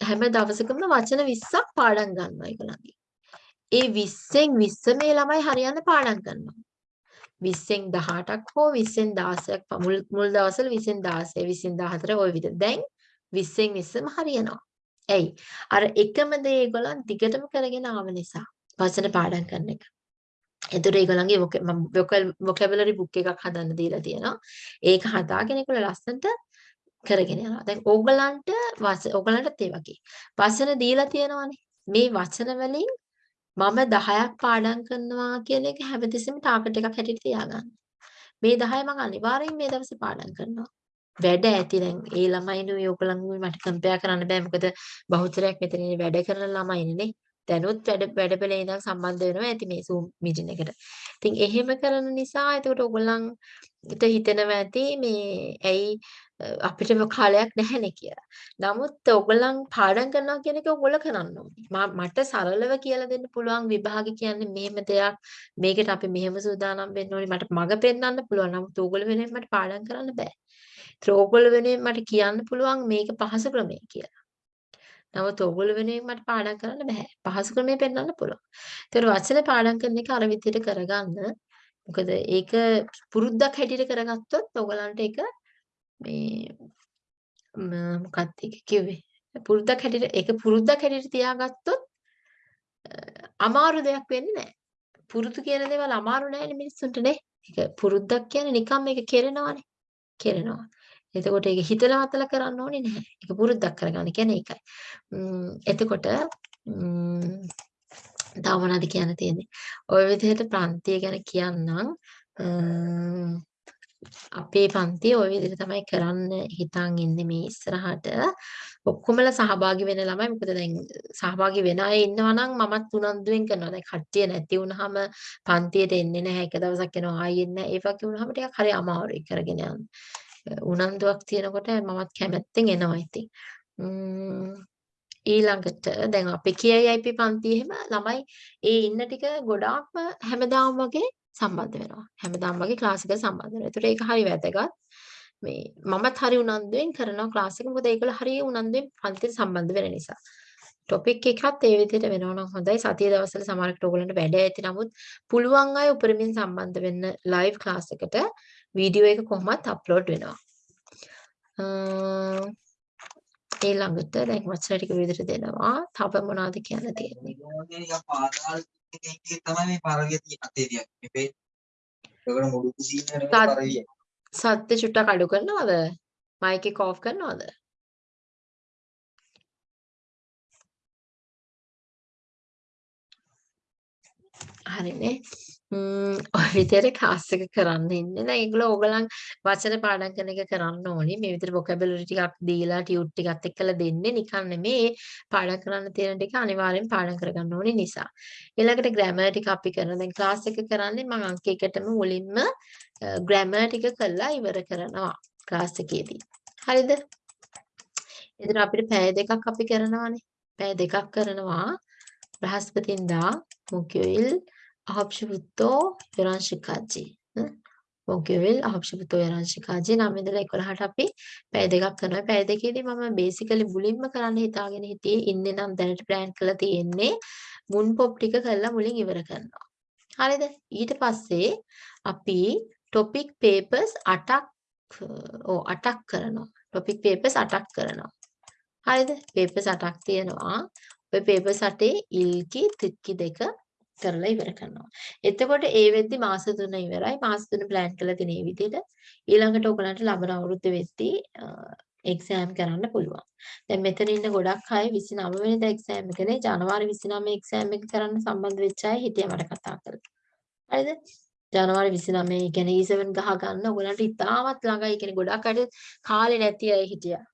හැම දවසකම වචන 20ක් පාඩම් ගන්නවා ඒගොල්ලන්ගේ. ඒ 20න් 20 මේ ළමයි හරියන්න පාඩම් කරනවා. 20න් 18ක් හෝ 20න් 16ක් ප- මුල් මුල් දවස්වල 20න් 16 20න් 14 ওই විදිහට. දැන් 20න් 20ම හරියනවා. ඇයි? අර එකම දේ ඒගොල්ලන් දිගටම කරගෙන ආව නිසා වචන පාඩම් කරන එක. එතකොට ඒගොල්ලන්ගේ vocabulary book එකක් හදන්න දීලා තියෙනවා. ඒක හදාගෙන ඒගොල්ලෝ ලස්සනට කරගෙන යනවා. දැන් ඕගලන්ට වච ඕගලන්ටත් ඒ වගේ. වචන දීලා තියෙනවානේ. මේ වචන වලින් මම 10ක් පාඩම් කරනවා කියන එක හැමතිස්සෙම ටාගට් එකක් හැටියට තියාගන්න. මේ 10 මම අනිවාර්යෙන් මේ දවසේ පාඩම් කරනවා. වැඩ ඇති දැන් ඒ ළමයිනුයි ඕගලන්නුයි මට කම්පෙයාර් කරන්න බෑ මොකද බහුතරයක් මෙතන ඉන්නේ වැඩ කරන ළමයිනේ නේ. දැනුත් වැඩ වැඩපෙළේ ඉඳන් සම්බන්ධ වෙනවා ඇති මේ Zoom meeting එකට. ඉතින් එහෙම කරන නිසා එතකොට ඔයගොල්ලන්ට හිතෙනවා ඇති මේ ඇයි අපිට කාලයක් නැහැනේ කියලා. නමුත් ඔයගොල්ලන් පාඩම් කරනවා කියන එක ඔයගොල්ලෝ කරන්න ඕනේ. මට සරලව කියලා දෙන්න පුළුවන් විභාග කියන්නේ මෙහෙම දෙයක්. මේකට අපි මෙහෙම සූදානම් වෙන්න ඕනේ. මට මඟ පෙන්වන්න පුළුවන්. නමුත් ඕගොල්ලෝ වෙනුවෙන් මට පාඩම් කරන්න බෑ. ඒත් ඕගොල්ලෝ වෙනුවෙන් මට කියන්න පුළුවන් මේක පහසු ක්‍රමය කියලා. නමුත් ඕගොල්ලෝ වෙනුවෙන් මට පාඩම් කරන්න බෑ. පහසු ක්‍රමය පෙන්වන්න පුළුවන්. ඒතර වචන පාඩම් කරන එක අර විදිහට කරගන්න. මොකද ඒක පුරුද්දක් හැටියට කරගත්තොත් ඔයගලන්ට ඒක මේ මොකක්ද ඒක කිව්වේ? පුරුද්දක් හැටියට ඒක පුරුද්දක් හැටියට තියාගත්තොත් අමාරු දෙයක් වෙන්නේ නැහැ. පුරුදු කියන දේවල් අමාරු නෑනේ මිනිස්සුන්ට නේ. ඒක පුරුද්දක් කියන්නේ නිකම් මේක කෙරෙනවානේ. කෙරෙනවා. එතකොට ඒක හිතලා මතලා කරන්න ඕනේ නැහැ. ඒක පුරුද්දක් කරගන්න කියන්නේ ඒකයි. එතකොට තව මොනවද කියන්න තියෙන්නේ? ওই විදිහට ප්‍රාන්තිය ගැන කියන්නම්. අපේ පන්තිය ওই විදිහට තමයි කරන්න හිතන් ඉන්නේ මේ ඉස්සරහට. ඔක්කොමලා සහභාගී වෙන ළමයි මොකද දැන් සහභාගී වෙන අය ඉන්නවා නම් මමත් උනන්දුවෙන් කරනවා. දැන් කට්ටිය නැති වුනහම පන්තියට එන්නේ නැහැ. එක දවසක් එනවා ආයෙ එන්නේ නැහැ. ඒ වගේ වුනහම ටිකක් හරි අමාරුයි කරගෙන යන්න. උනන්දුවක් තියෙනකොට මමත් කැමැත්තෙන් එනවා ඉතින්. ඊළඟට දැන් අපි කියයිප පන්ති එහෙම ළමයි ඒ ඉන්න ටික ගොඩාක්ම හැමදාම වගේ සම්බන්ධ වෙනවා. හැමදාම වගේ ක්ලාස් එකට සම්බන්ධ වෙනවා. ඒතර ඒක හරි වැදගත්. මේ මමත් හරි උනන්දුවෙන් කරනවා ක්ලාස් එක. මොකද ඒගොල්ලෝ හරි උනන්දුවෙන් පන්තිට සම්බන්ධ වෙන නිසා. ටොපික් එකත් ඒ විදිහට වෙනවා නම් හොඳයි. සතිය දවස්වල සමහරකට ඕගොල්ලන්ට වැඩ ඇති. නමුත් පුළුවන් අය උපරිමයෙන් සම්බන්ධ වෙන්න ලයිව් ක්ලාස් එකට වීඩියෝ එක කොහොමත් අප්ලෝඩ් වෙනවා. ඊළඟට දැන් වචන ටික විදිහට දෙනවා. තව මොනවද කියන්න තියෙන්නේ? තමයි මේ පරවිය තියෙන අතේ තියක්. මේ ඒකට මුඩු කුසීන වෙන පරවිය. සත්‍ය චුට්ටක් අඩු කරනවද? මයික් එක ඔෆ් කරනවද? හරිනේ. ඔය විදිහට ක්ලාස් එක කරන්න ඉන්නේ. දැන් ඒගොල්ලෝ ඕගලන් වචන පාඩම් කරන එක කරන්න ඕනේ. මේ විදිහට vocabulary ටිකක් දීලා ටියුට් ටිකත් එක්කලා දෙන්නේ නිකන් නෙමෙයි. පාඩම් කරන්න තියෙන ටික අනිවාර්යෙන් පාඩම් කරගන්න ඕනේ නිසා. ඊළඟට grammar ටික අපි කරන දැන් ක්ලාස් එක කරන්නේ මම අංක එකටම මුලින්ම grammar ටික කරලා ඉවර කරනවා ක්ලාස් එකේදී. හරිද? එතන අපිට පැය දෙකක් අපි කරනවානේ. පැය දෙකක් කරනවා. බ්‍රහස්පතින්දා මුකියුල් අහබ්ෂිපුත්තෝ යොරංශිකාජි මොකියවිල් අහබ්ෂිපුත්තෝ යොරංශිකාජි නම් ඉඳලා 11ට අපි පැය දෙකක් කරනවා. පැය දෙකේදී මම බේසිකලි මුලින්ම කරන්න හිතාගෙන හිටියේ ඉන්නේ නම් දැනට ප්ලෑන් කරලා තියෙන්නේ මුන් පොප් ටික කරලා මුලින් ඉවර කරනවා. හරිද? ඊට පස්සේ අපි ටොපික් පේපර්ස් 8ක් ඕ 8ක් කරනවා. ටොපික් පේපර්ස් 8ක් කරනවා. හරිද? පේපර්ස් 8ක් තියෙනවා. ඔය පේපර්ස් 8 ඉල්කි ත්‍රිත්කි දෙක කරලා ඉවර කරනවා. එතකොට ඒ වෙද්දි මාස 3 ඉවරයි. මාස 3 ප්ලෑන් කරලා තියෙන මේ විදිහට ඊළඟට ඔයගලන්ට ලබන අවුරුද්ද වෙද්දි එක්සෑම් කරන්න පුළුවන්. දැන් මෙතන ඉන්න ගොඩක් අය 29 වෙනිදා එක්සෑම් එකනේ ජනවාරි 29 එක්සෑම් එක කරන්න සම්බන්ධ වෙච්ච අය හිටියා මට කතා කරලා. හරිද? ජනවාරි 29 ඒ කියන්නේ E7 ගහ ගන්න ඔයගලන්ට ඉතාමත් ළඟයි. ඒ කියන්නේ ගොඩක් අය කාලේ නැති අය හිටියා.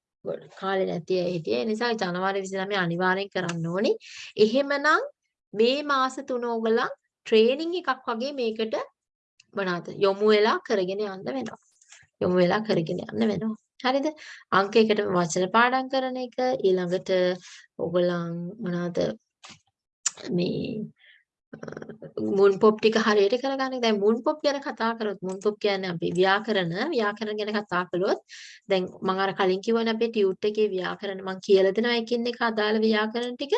කාලේ නැති අය හිටියේ. ඒ නිසා ජනවාරි 29 අනිවාර්යෙන් කරන්න ඕනි. එහෙමනම් මේ මාස තුන ඕගලන් ට්‍රේනින් එකක් වගේ මේකට මොනවාද යොමු වෙලා කරගෙන යන්න වෙනවා. යොමු වෙලා කරගෙන යන්න වෙනවා. හරිද? අංක එකට වචන පාඩම් කරන එක ඊළඟට ඕගලන් මොනවාද මේ මුන් පොප් ටික හරියට කරගන්න. දැන් මුන් පොප් ගැන කතා කරොත් මුන් පොප් කියන්නේ අපි ව්‍යාකරණ ව්‍යාකරණ ගැන කතා කළොත් දැන් මම අර කලින් කිව්වනේ අපේ ටියුට් එකේ ව්‍යාකරණ මම කියලා දෙනවා එකින් එක අදාළ ව්‍යාකරණ ටික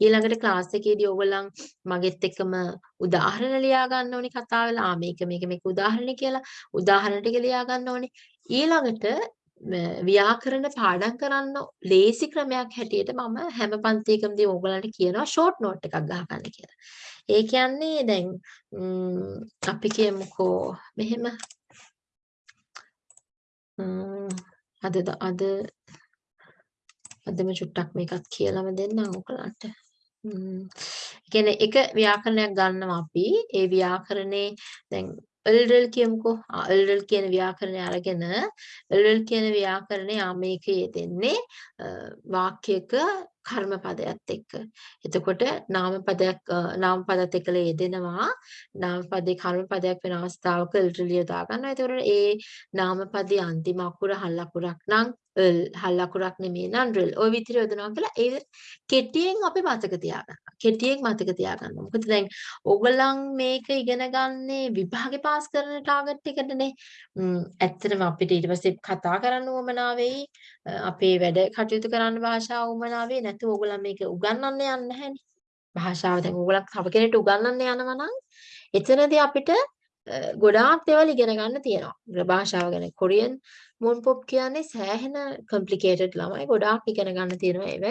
ඊළඟට ක්ලාස් එකේදී ඕගොල්ලන් මගෙත් එක්කම උදාහරණ ලියා ගන්න ඕනේ කතා වෙලා ආ මේක මේක මේක උදාහරණ කියලා උදාහරණ ටික ලියා ගන්න ඕනේ ඊළඟට ව්‍යාකරණ පාඩම් කරන්න ලේසි ක්‍රමයක් හැටියට මම හැම පන්තියකමදී ඕගලන්ට කියනවා ෂෝට් නෝට් එකක් ගහගන්න කියලා. ඒ කියන්නේ දැන් අපි කියමුකෝ මෙහෙම. අද අද අදම චුට්ටක් මේකත් කියලාම දෙන්නම් ඔයගලන්ට. කියන්නේ එක ව්‍යාකරණයක් ගන්නවා අපි. ඒ ව්‍යාකරණේ දැන් එල්ඩල් කියමුකෝ. එල්ඩල් කියන ව්‍යාකරණය අරගෙන එල්ඩල් කියන ව්‍යාකරණය ආ මේකේ යෙදෙන්නේ වාක්‍යයක කර්ම පදයක් එක්ක. එතකොට නාම පදයක් අ, නාම පදත් එක්කලා යෙදෙනවා. නාම පදේ කර්ම පදයක් වෙන අවස්ථාවක ල්ටලිය දා ගන්නවා. එතකොට ඒ නාම පදේ අන්තිම අකුර හල් අකුරක් නම් ල් හල් අකුරක් නෙමෙයි නම් රිල්. ওই විදිහට යොදනවා කියලා ඒ කෙටියෙන් අපි මතක තියාගන්න. කෙටියෙන් මතක තියාගන්න. මොකද දැන් ඕගොල්ලන් මේක ඉගෙන ගන්නේ විභාගේ පාස් කරන ටාගට් එකටනේ. ම් ඇත්තටම අපිට ඊට පස්සේ කතා කරන්න උවමනා වෙයි. අ, අපේ වැඩ කටයුතු කරන්න භාෂාව උවමනා වෙයි. නැත්නම් ඕගොල්ලන් මේක උගන්වන්න යන්නේ නැහැනේ. භාෂාව දැන් ඕගොල්ලන් තව කෙනෙක්ට උගන්වන්න යනවා නම් එතනදී අපිට අ, ගොඩාක් දේවල් ඉගෙන ගන්න තියෙනවා. භාෂාව ගැන කොරියන් මුන් පොප් කියන්නේ සෑහෙන කම්ප්ලිකේටඩ් ළමයි ගොඩාක් ඉගෙන ගන්න තියෙනවා ඒව.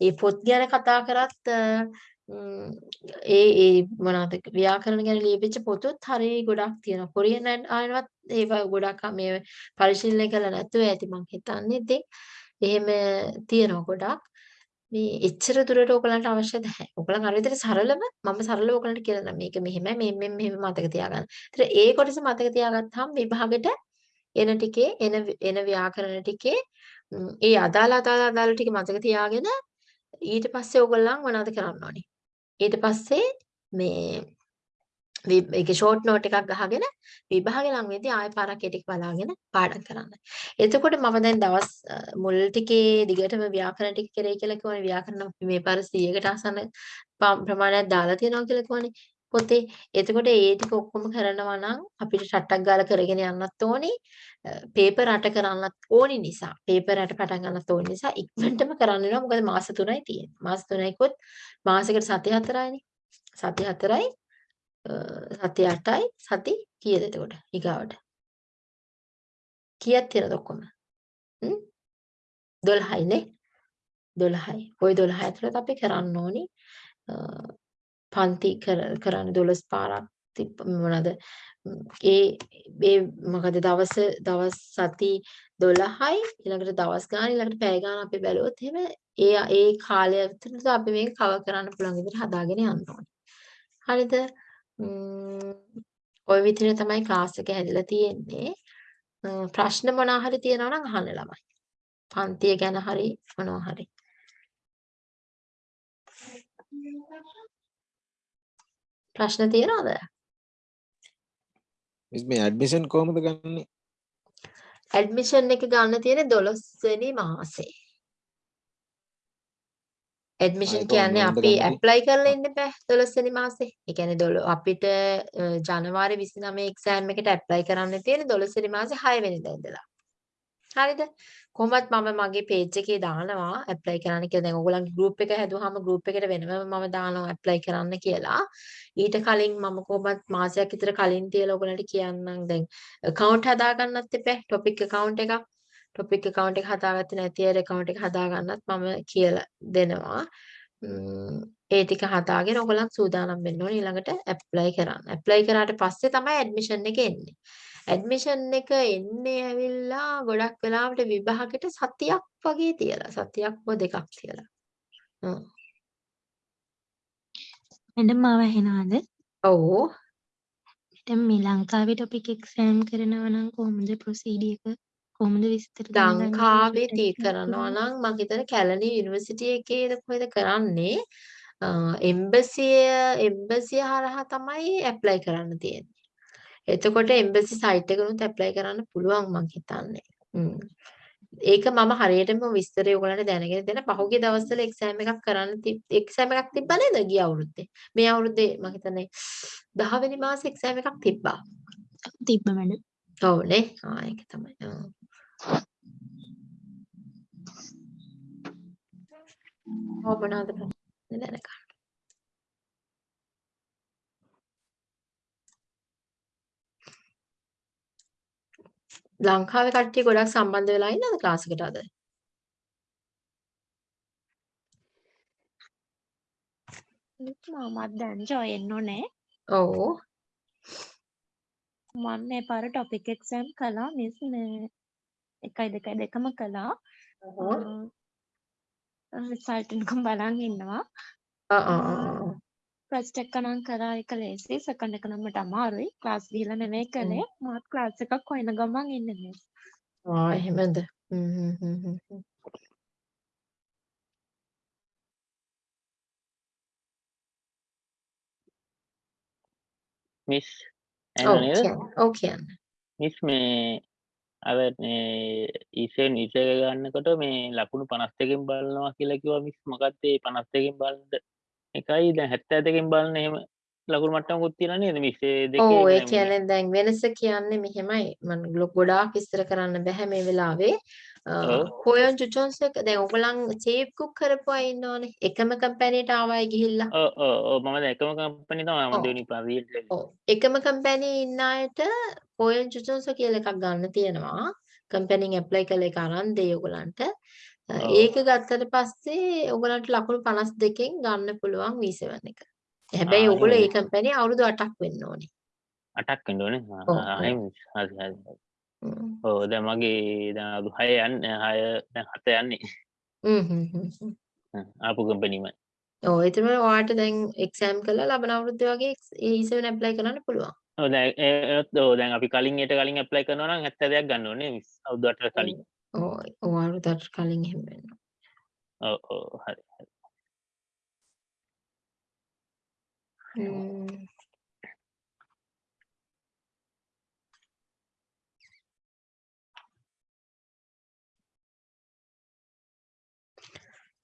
ඒ පොත් ගැන කතා කරත් අ, ම්, ඒ ඒ මොනවද ව්‍යාකරණ ගැන ලියවිච්ච පොතුත් හරි ගොඩක් තියෙනවා. කොරියන් ආයනවත් ඒවා ගොඩක් මේ පරිශීලනය කළා නැතුව ඇති මං හිතන්නේ. ඉතින් එහෙම තියෙනවා ගොඩක්. මේ එච්චර දුරට ඔයගලන්ට අවශ්‍ය නැහැ. ඔයගලන් අර විදිහට සරලව මම සරලව ඔයගලන්ට කියලා දෙන්නම්. මේක මෙහෙමයි මෙහෙම මෙහෙම මෙහෙම මතක තියාගන්න. ඒතර ඒ කොටස මතක තියාගත්තාම විභාගෙට එන ටිකේ එන එන ව්‍යාකරණ ටිකේ ම්, ඒ අදාළ අදාළ අදාළ ටික මතක තියාගෙන ඊට පස්සේ ඔයගොල්ලන් මොනවද කරන්න ඕනේ? ඊට පස්සේ මේ වි- ඒකේ ෂෝට් නෝට් එකක් ගහගෙන විභාගේ ලඟ වෙද්දී ආයෙ පාරක් ඒ ටික බලාගෙන පාඩම් කරන්න. එතකොට මම දැන් දවස් අ, මුල් ටිකේ දිගටම ව්‍යාකරණ ටික කරේ කියලා කිව්වනේ ව්‍යාකරණ අපි මේ පාර 100කට ආසන්න ප- ප්‍රමාණයක් දාලා තියෙනවා කියලා කිව්වනේ පොතේ. එතකොට ඒ ටික ඔක්කොම කරනවා නම් අපිට ටට්ටක් ගාලා කරගෙන යන්නත් ඕනේ. පේපර් අට කරන්නත් ඕනි නිසා පේපර් අට පටන් ගන්නත් ඕනි නිසා ඉක්මනටම කරන්න වෙනවා. මොකද මාස 3යි තියෙන්නේ. මාස 3යිකොත් මාසෙකට සති 4යිනේ. සති 4යි සති 8යි සති කීයද එතකොට ඊගාවට කීයක් තියෙනවද ඔක්කොම හ්ම් 12යි නේ 12යි ওই 12 ඇතුළත අපි කරන්න ඕනි අ, පන්ති කර කරන්න 12 පාරක් තිබ්බ මොනවාද ම්, ඒ ඒ මොකද දවස දවස් සති 12යි ඊළඟට දවස් ගාන ඊළඟට පැය ගාන අපි බැලුවොත් එහෙම ඒ ඒ කාලය ඇතුළත අපි මේක කවර් කරන්න පුළුවන් විදිහට හදාගෙන යන්න ඕනේ හරිද ම්ම්, ওই විදිහට තමයි ක්ලාස් එක හැදිලා තියෙන්නේ. අ, ප්‍රශ්න මොනවා හරි තියෙනවා නම් අහන්න ළමයි. පන්තිය ගැන හරි මොනවා හරි. ප්‍රශ්න තියෙනවද? මිස් මේ ඇඩ්මිෂන් කොහොමද ගන්නේ? ඇඩ්මිෂන් එක ගන්න තියෙන්නේ 12 වෙනි මාසේ. ඇඩ්මිෂන් කියන්නේ අපි? ඇප්ලයි කරලා ඉන්න බෑ 12 වෙනි මාසේ. ඒ කියන්නේ 12 අපිට ජනවාරි 29 එක්සෑම් එකට ඇප්ලයි කරන්න තියෙන්නේ 12 වෙනි මාසේ 6 වෙනිදා ඉඳලා. හරිද? කොහොමත් මම මගේ page එකේ දානවා ඇප්ලයි කරන්න කියලා. දැන් ඔයගොල්ලන්ගේ group එක හැදුවාම group එකට වෙනම මම දානවා ඇප්ලයි කරන්න කියලා. ඊට කලින් මම කොහොමත් මාසයක් විතර කලින් තියලා ඔයගොල්ලන්ට කියන්නම්. දැන් account හදාගන්නත් එපා. topic account එකක්. topic account එක හදාගත්තේ නැති අය account එක හදාගන්නත් මම කියලා දෙනවා. ම්ම්, ඒ ටික හදාගෙන ඔයගොල්ලන් සූදානම් වෙන්න ඕනේ ඊළඟට ඇප්ලයි කරන්න. ඇප්ලයි කරාට පස්සේ තමයි ඇඩ්මිෂන් එක එන්නේ. ඇඩ්මිෂන් එක එන්නේ ඇවිල්ලා ගොඩක් වෙලාවට විභාගෙට සතියක් වගේ තියලා සතියක් හෝ දෙකක් තියලා. හ්ම්. මැඩම් මාව ඇහෙනවද? ඔව්. මැඩම් මේ ලංකාවේ ටොපික් එක්සෑම් කරනවා නම් කොහොමද ප්‍රොසීඩි එක? කොහොමද විස්තර ලංකාවේ තී කරනවා? නම් මම හිතන්නේ කැලණි යුනිවර්සිටි එකේද කොහෙද කරන්නේ එම්බසිය එම්බසිය හරහා තමයි ඇප්ලයි කරන්න තියෙන්නේ. එතකොට එම්බසි සයිට් එකනුත් ඇප්ලයි කරන්න පුළුවන් මං හිතන්නේ. ඒක මම හරියටම විස්තරය ඔයගලන්ට දැනගෙන දෙන්න පහුගිය දවස්වල එක්සෑම් එකක් කරන්න එක්සෑම් එකක් තිබ්බා නේද ගිය අවුරුද්දේ. මේ අවුරුද්දේ මම හිතන්නේ 10 වෙනි මාසේ එක්සෑම් එකක් තිබ්බා. තිබ්බ මැඩම්. ඔව් නේ. ආ ඒක තමයි. ඔව් මොනවද ප්‍රශ්නේ දැනගන්න. ලංකාවේ කට්ටිය ගොඩක් සම්බන්ධ වෙලා ඉන්නවද ක්ලාස් එකට අද? මමත් දැන් ජොයින් උනේ. ඔව්. මම මේ පාර ටොපික් එක්සෑම් කළා මිස් මේ එකයි දෙකයි දෙකම කළා. රිසල්ට් එක බලන් ඉන්නවා. ආ ආ ආ. ප්‍රොජෙක්ට් එක නම් කරා එක ලේසි. සෙකන්ඩ් එක නම් මට අමාරුයි. ක්ලාස් ගිහලා නෙමෙයි කළේ. මාත් ක්ලාස් එකක් හොයන ගමන් ඉන්නේ මේ ආ එහෙමද? හ්ම් හ්ම් හ්ම් මිස් ඕ oh, කියන්න. Oh, මිස් මේ අව ඉසෙන් ඉසක ගන්නකොට මේ ලකුණු පනස් දෙකෙන් බලනවා කියලා කිව්වා මිස් මොකක්ද ඒ පනස් දෙකෙන් බලනද එකයි ද හැත්ත ඇතකින් බලන්න එහෙම ලකුණු මට්ටම කුත්තින නේද? මිස්සේ දෙක ඔව් ඒ කියන්නේ දැන් වෙනස කියන්නේ මෙහෙමයි. මම ගොඩාක් විස්තර කරන්න බෑ මේ වෙලාවේ. ඔව්. හොයන් ජුජොන්ස් එක දැන් ඔයගොල්ලන් සේව් කුක් කරපු අය ඉන්නවනේ. එකම කම්පැනිට ආවයි ගිහිල්ලා. මම එකම කම්පනි තම ඔව්. මදනි පවීල් ඔව්. එකම කම්පැනි ඉන්න අයට හොයන් ජුජොන්ස් කියලා එකක් ගන්න තියෙනවා. කම්පැනිෙන් ඇප්ලයි කළ එක අරන් දෙයි ඔයගලන්ට ඔව්. ඒක ගත්තට පස්සේ ඔයගලන්ට ලකුණු 52කින් ගන්න පුළුවන් V7 එක. හැබැයි ඔයගොල්ලෝ ඒ? කම්පැනි අවුරුදු 8ක් වෙන්න ඕනේ. අටක් කඩෝන ඔව්, ඔව්. හරි හ්ම්. ඕ දැ මගේ දු හය යන්න හය දැන් හත යන්නේ හ්ම් හ්ම්. ආපු කම්පනීමයි ඔව් ඒතර ඔයාලට දැන් එක්සෑම් කරලා ලබන අවුරුද්දේ වගේ E7 ඇප්ලයි කරන්න පුළුවන්. දෝ දැන් අපි කලින් යට කලින් ඇප්ලයි කරනවා නම් ඇත්ත දෙයක් ගන්න ඕනේ විස් අවුදට කලින් ඔව් ඔයාලට කලින් එහෙම වෙන්න. ඔව් ඔව් හරි හරි. හ්ම්.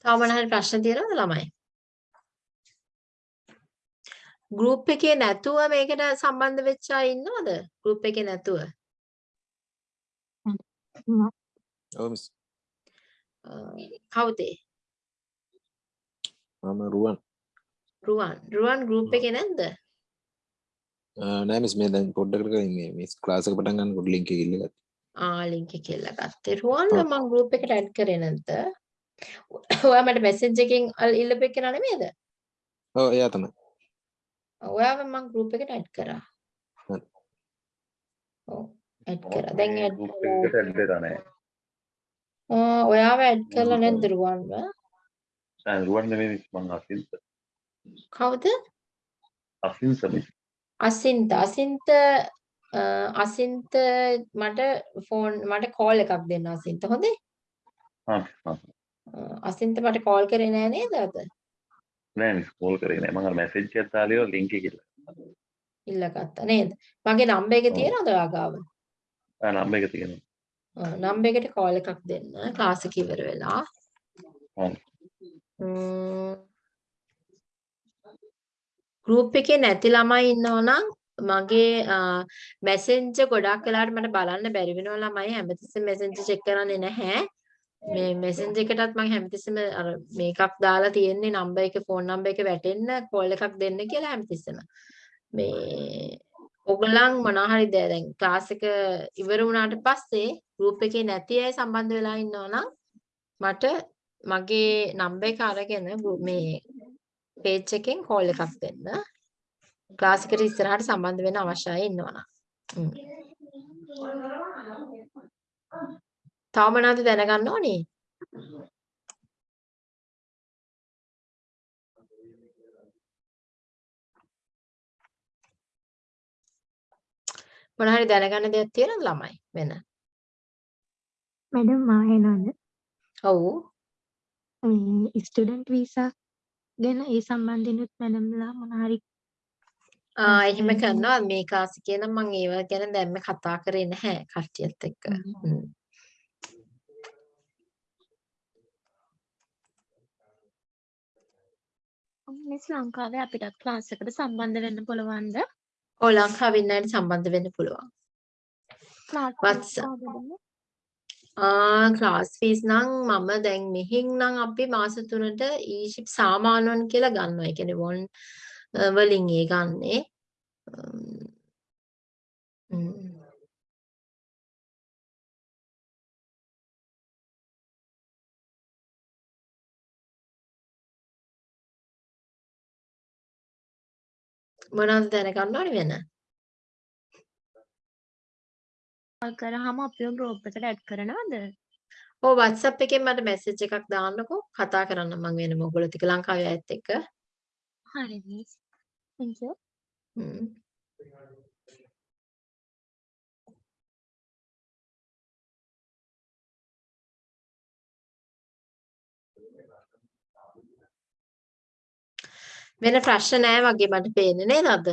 තව මොන හරි ප්‍රශ්න තියෙනවද ළමයි? ගෲප් එකේ නැතුව මේකට සම්බන්ධ වෙච්ච අය ඉන්නවද? ගෲප් එකේ නැතුව. ඔව් මිස් කවුද? මම රුවන් රුවන්. රුවන් ගෲප් එකේ නැද්ද? නෑ මිස් මේ දැන් පොඩ්ඩකට කලින් මිස් ක්ලාස් එක පටන් ගන්නකොට ලින්ක් එක ඉල්ලගත්තා ආ ලින්ක් එක කියලා ගත්තේ. රුවන්ව. මම ගෲප් එකට ඇඩ් කරේ නැද්ද? ඔයා මට මෙසේජ් එකකින් අල්- ඉල්ලපු එක නෙමෙයිද? ඔව් එයා තමයි ඔයාව මම ගෲප් එකට ඇඩ් කරා. හරි. ඔව් ඇඩ් කරා. දැන් ගෲප් එකකට ඇඩ් වෙලා නැහැ. ඔයාව ඇඩ් කරලා නැද්ද රුවන්ව? දැන් රුවන් නෙමෙයි මං අසින්ත. කවුද? අසින්ත. අසින්ත අසින්ත අසින්ත මට ෆෝන් මට කෝල් එකක් දෙන්න අසින්ත හොඳේ? හා හා. අ, අසින්ත මට කෝල් කරේ නෑ නේද අද? නෑ මිස් කෝල් කරේ නෑ. මං අර මැසේජ් එකක් දාලා ලින්ක් එක කියලා. ඉල්ලගත්තා නේද? මගේ නම්බර් එක. තියෙනවද ඔයා ගාව? ආ නම්බර් එක තියෙනවා. නම්බර් එකට කෝල් එකක් දෙන්න ක්ලාස් එක ඉවර වෙලා. ගෲප් එකේ නැති ළමයි ඉන්නවනම් මගේ මැසෙන්ජර් ගොඩක් වෙලාවට මට බලන්න බැරි වෙනවා ළමයි හැමතිස්සෙම මැසෙන්ජර් චෙක් කරන්නේ නැහැ. මේ මැසෙන්ජර් එකටත් මම හැමතිස්සෙම අර මේකක් දාලා තියෙන්නේ නම්බර් එක ෆෝන් නම්බර් එක වැටෙන්න කෝල් එකක් දෙන්න කියලා හැමතිස්සෙම. මේ ඔගලන් මොනවා හරි ද- දැන් ක්ලාස් එක ඉවර වුණාට පස්සේ ගෲප් එකේ නැති අය සම්බන්ධ වෙලා ඉන්නවනම් මට මගේ නම්බර් එක අරගෙන ගෲ- මේ පේජ් එකෙන් කෝල් එකක් දෙන්න. ක්ලාස් එකට ඉස්සරහට සම්බන්ධ වෙන්න අවශ්‍ය අය ඉන්නවනම්. හ්ම්. තව මොනවද දැනගන්න ඕනේ? මොන හරි දැනගන්න දෙයක් තියෙනවද ළමයි වෙන? මැඩම් ආයනද ඔව්. ස්ටඩන්ට් වීසා ගැන ඒ සම්බන්ධනුත් මැඩම්ලා මොනහරි ආ එහෙම කරනවා මේ ක්ලාස් එකේ නම් මම ඒව ගැන දැම්ම කතා කරේ නැහැ කට්ටියත් එක්ක. මිස් ලංකාවේ අපිටත් ක්ලාස් එකට සම්බන්ධ වෙන්න පුළුවන්ද? ඔව් ලංකාවේ ඉන්න අයට සම්බන්ධ වෙන්න පුළුවන්. ක්ලාස් What's- ආ ක්ලාස් ෆීස් නම් මම දැන් මෙහින් නම් අපි මාස 3ට ඊජිප් සාමාන්‍යවන් කියලා ගන්නවා. ඒ කියන්නේ වොන් වලින් ඒ ගන්නේ. මොනවද දැනගන්න ඕනේ වෙන? කරාම අපිව ගෲප් එකට ඇඩ් කරනවද? ඔව් WhatsApp එකෙන් මට මැසේජ් එකක් දාන්නකෝ කතා කරන්න මම වෙනම ඔයගොල්ලෝ ටික ලංකාවේ අයත් එක්ක. හරි thank you. හ්ම්. වෙන ප්‍රශ්න නැහැ වගේ මට පේන්නේ නේද අද?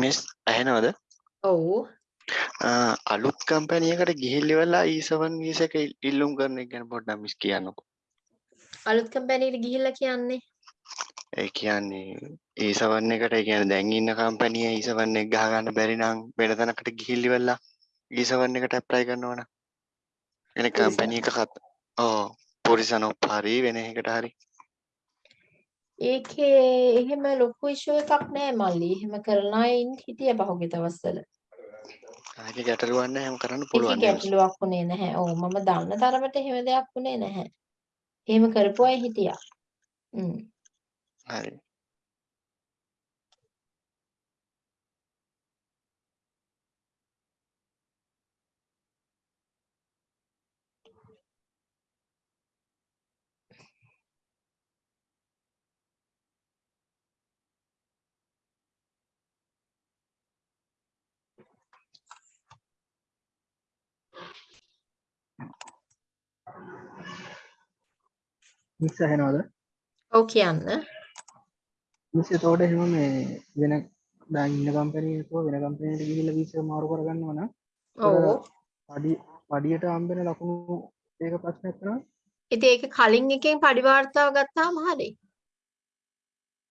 මිස් ඇහෙනවද? ඔව්. අලුත් කම්පැනි එකකට ගිහිල්ල ඉවරලා E7 වීස එක ඉල්ලුම් කරන එක ගැන පොඩ්ඩක් මිස් කියන්නකෝ. අලුත් කම්පැනි එකට ගිහිල්ලා කියන්නේ? ඒ කියන්නේ E7 එකට ඒ කියන්නේ දැන් ඉන්න කම්පැනි E7 එක ගහ ගන්න බැරි නම් වෙන තැනකට ගිහිල්ල ඉවරලා ඊසවන් එකට ඇප්ලයි කරනවා නම් වෙන ඊසවන්. කම්පැනි එකකට ඔව් පොරිසනොප් හරි වෙන එකකට හරි ඒකේ එහෙම ලොකු ඉෂුව එකක් නෑ මල්ලි. එහෙම ඉන්න හිටිය පහුගිය දවස්වල. ආගේ ගැටලුවක් නැහැ හැම කරන්න පුළුවන්. ගැටලුවක් වුණේ නැහැ. ඔව් මම දන්න තරමට එහෙම දෙයක් වුණේ නැහැ. එහෙම කරපු අය හිටියා. හරි මිස් ඇහෙනවද ඔව් කියන්න. මිස් එතකොට එහෙම මේ වෙන දැන් ඉන්න කම්පැනි එකක වෙන කම්පැනියකට ගිහිල්ලා වීසා මාරු කරගන්නවා නම් ඔව්. පඩි පඩියට හම්බෙන ලකුණු ඒක ප්‍රශ්නයක් වෙනවා ඉතින් ඒක කලින් එකෙන් පඩි වාර්තාව ගත්තාම හරි.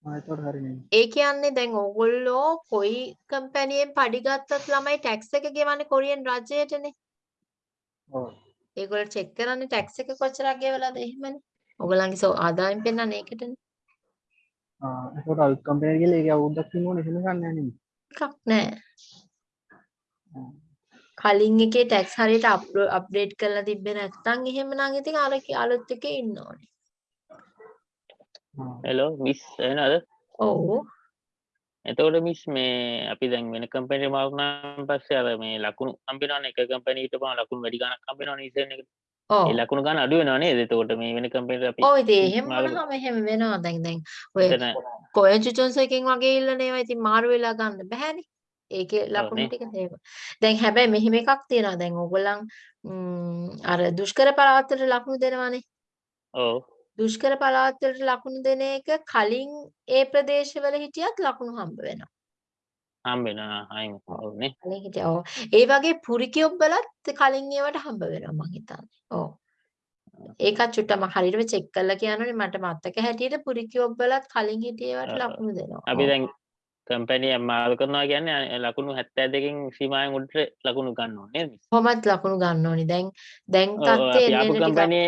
ආ එතකොට හරිනේ ඒ කියන්නේ දැන් ඕගොල්ලෝ කොයි කම්පැනියෙන් පඩි ගත්තත් ළමයි ටැක්ස් එක ගෙවන්නේ කොරියන් රජයටනේ. ඔව් ඒගොල්ලෝ චෙක් කරන්නේ ටැක්ස් එක කොච්චරක් ගෙවලාද එහෙමනේ. ඕගොල්ලන්ගේ සෝ ආදායම් පෙන්නන්නේ ඒකටනේ. ආ එතකොට අලුත් කම්පැනි කියලා ඒක අවුරුද්දක් ඕනේ එහෙම ගන්න නැහැ නේ එකක් නෑ. කලින් එකේ ටැක්ස් හරියට අප්ඩේට් කරලා තිබ්බේ නැත්නම් එහෙමනම් ඉතින් අර අලුත් එකේ ඉන්න ඕනේ. හෙලෝ මිස් එනද ඔව්. එතකොට මිස් මේ අපි දැන් වෙන කම්පැනි මාරුනාන් පස්සේ අර මේ ලකුණු හම්බෙනවනේ එක කම්පැනි හිටපම ලකුණු වැඩි ගණක් හම්බෙනවනේ ඉතින් එක ඔව්. ඒ ලකුණු ගන්න අඩු වෙනව නේද එතකොට මේ වෙන එහෙම මාරු- වුණාම එහෙම වෙනවා දැන් දැන් ඔය කොය චුචුන්ස් එකෙන් වගේ ඉල්ලන ඒවා ඉතින් මාරු වෙලා ගන්න බෑනේ. ඒකේ ලකුණු නේ. ටික ඒව. දැන් හැබැයි මෙහෙම එකක් තියෙනවා දැන් ඕගොල්ලන් අර දුෂ්කර පළාත්වලට ලකුණු දෙනවනේ. ඔව් දුෂ්කර පළාත්වලට ලකුණු දෙන එක කලින් ඒ ප්‍රදේශවල හිටියත් ලකුණු හම්බ වෙනවා. හම්බෙනවා අයිම ඔව්නේ කලින් හිටියා. ඔව්. ඒ වගේ පුරිකියොබ්බලත් කලින් ඒවට හම්බ වෙනවා මං හිතන්නේ. ඔව්. ඒකත් චුට්ටක් මම හරියටම චෙක් කරලා කියනෝනේ මට මතක හැටියට පුරිකියොබ්බලත් කලින් හිටියේවට. ලකුණු දෙනවා. අපි. දැන් කම්පැනිය මාරු කරනවා කියන්නේ ලකුණු 72කින් සීමාවෙන් උඩට ලකුණු ගන්න ඕනේ නේද මිස්? කොහොමත් ලකුණු ගන්න ඕනි. දැන් දැන් තත්ත්වය අපි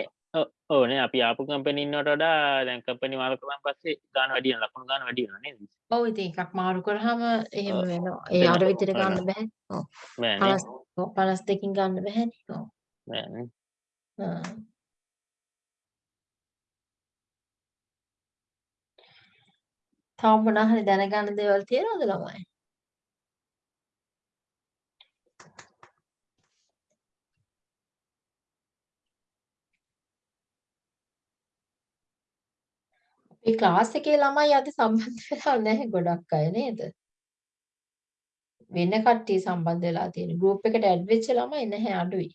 ඕනේ අපි ආපු කම්පැනි ඉන්නවට වඩා දැන් කම්පැනි මාරු කරාන් පස්සේ ගන්න වැඩි වෙනවා ලකුණු ගන්න වැඩි වෙනවා නේද? ඔව් ඉතින් එකක් මාරු කරාම එහෙම. වෙනවා. ඒ අර. විදිහට ගන්න. බෑ. ඔව්. බෑනේ 50 ඔව් 52කින් ගන්න බෑනේ. ඔව්. බෑනේ. තව මොනවා හරි දැනගන්න දේවල් තියෙනවද ළමයි? අපේ ක්ලාස් එකේ ළමයි අද සම්බන්ධ වෙලා නැහැ ගොඩක් අය නේද? වෙන කට්ටිය සම්බන්ධ වෙලා තියෙන ගෲප් එකට ඇඩ් වෙච්ච ළමයි නැහැ අඩුයි.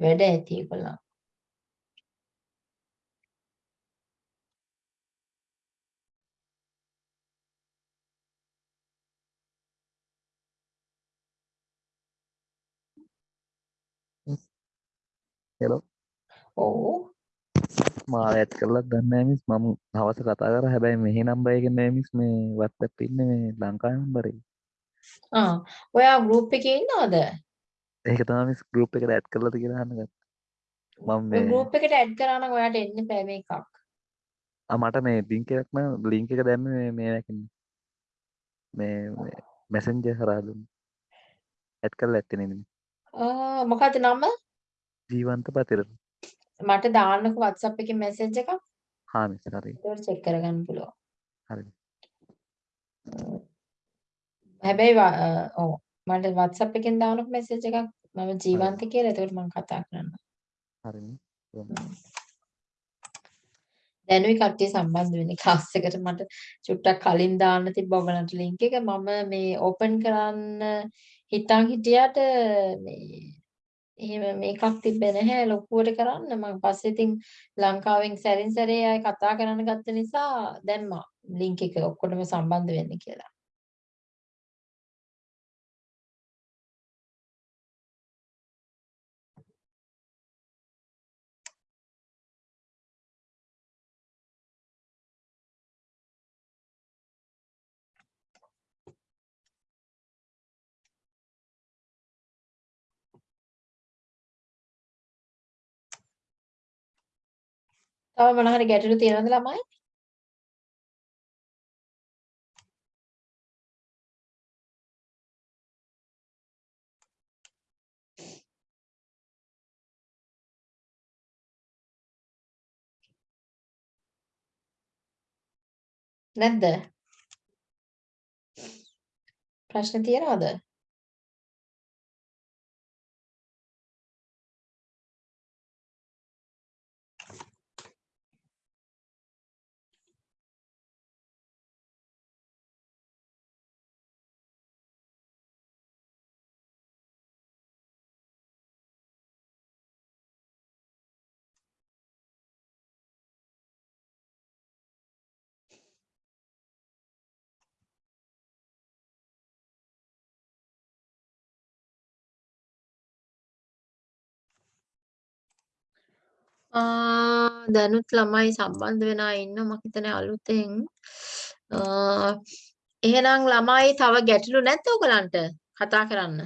වැඩ ඇති ඒගොල්ලන්. හෙලෝ ඔව්. මාව ඇත් කරලත් දන්න මිස්. මම හවස කතා කර. හැබැයි මෙහි නම්බයගෙන මිස් මේ වත්ත පින්න මේ ලංකාය නම්බරේ ඔයා ගෲප් එකේ ඉන්නවද? ඒක තම ගරුප් එකට ඇත් කරලද කියලා හන්නගත් මම ගෲප් එකට ඇඩ් කරා නම් ඔයාට එන්න මේකක්. ආ, මට මේ ලිංක එකක්ම ලිංක එක දැම්ම මේ නැකින්න මේ මැසෙන්ජ හරාදුන් ඇත් කරල ඇත්තනෙ ආ මොකද්ද නම? ජීවන්ත පතිර මට දාන්නකෝ WhatsApp එකේ මැසේජ් එකක්. හා මිස් හරි ඒක චෙක් කරගන්න පුළුවන්. හරි හැබැයි ඔව් මට WhatsApp එකෙන් දාන්නකෝ මැසේජ් එකක්. මම ජීවන්ත කියලා. එතකොට මම කතා කරන්නම්. හරිනේ දැනුයි කට්ටිය සම්බන්ධ වෙන්නේ ක්ලාස් එකට මට චුට්ටක් කලින් දාන්න තිබ්බ ඔයගලන්ට ලින්ක් එක මම මේ ඕපන් කරන්න හිතන් හිටියට මේ එහෙම මේකක් තිබ්බේ නැහැ. ලොකුවට කරන්න. මම පස්සේ ඉතින් ලංකාවෙන් සැරින් සැරේ අය කතා කරන්න ගත්ත නිසා දැම්මා ලින්ක් එක ඔක්කොටම සම්බන්ධ වෙන්න කියලා. තව මොන හරි ගැටලු තියෙනවද ළමයි? නැද්ද? ප්‍රශ්න තියනවද? දැනුත් ළමයි සම්බන්ධ වෙන අය ඉන්නවා මම හිතන්නේ අලුතෙන්. අ එහෙනම් ළමයි තව ගැටලු නැද්ද ඔයගලන්ට කතා කරන්න?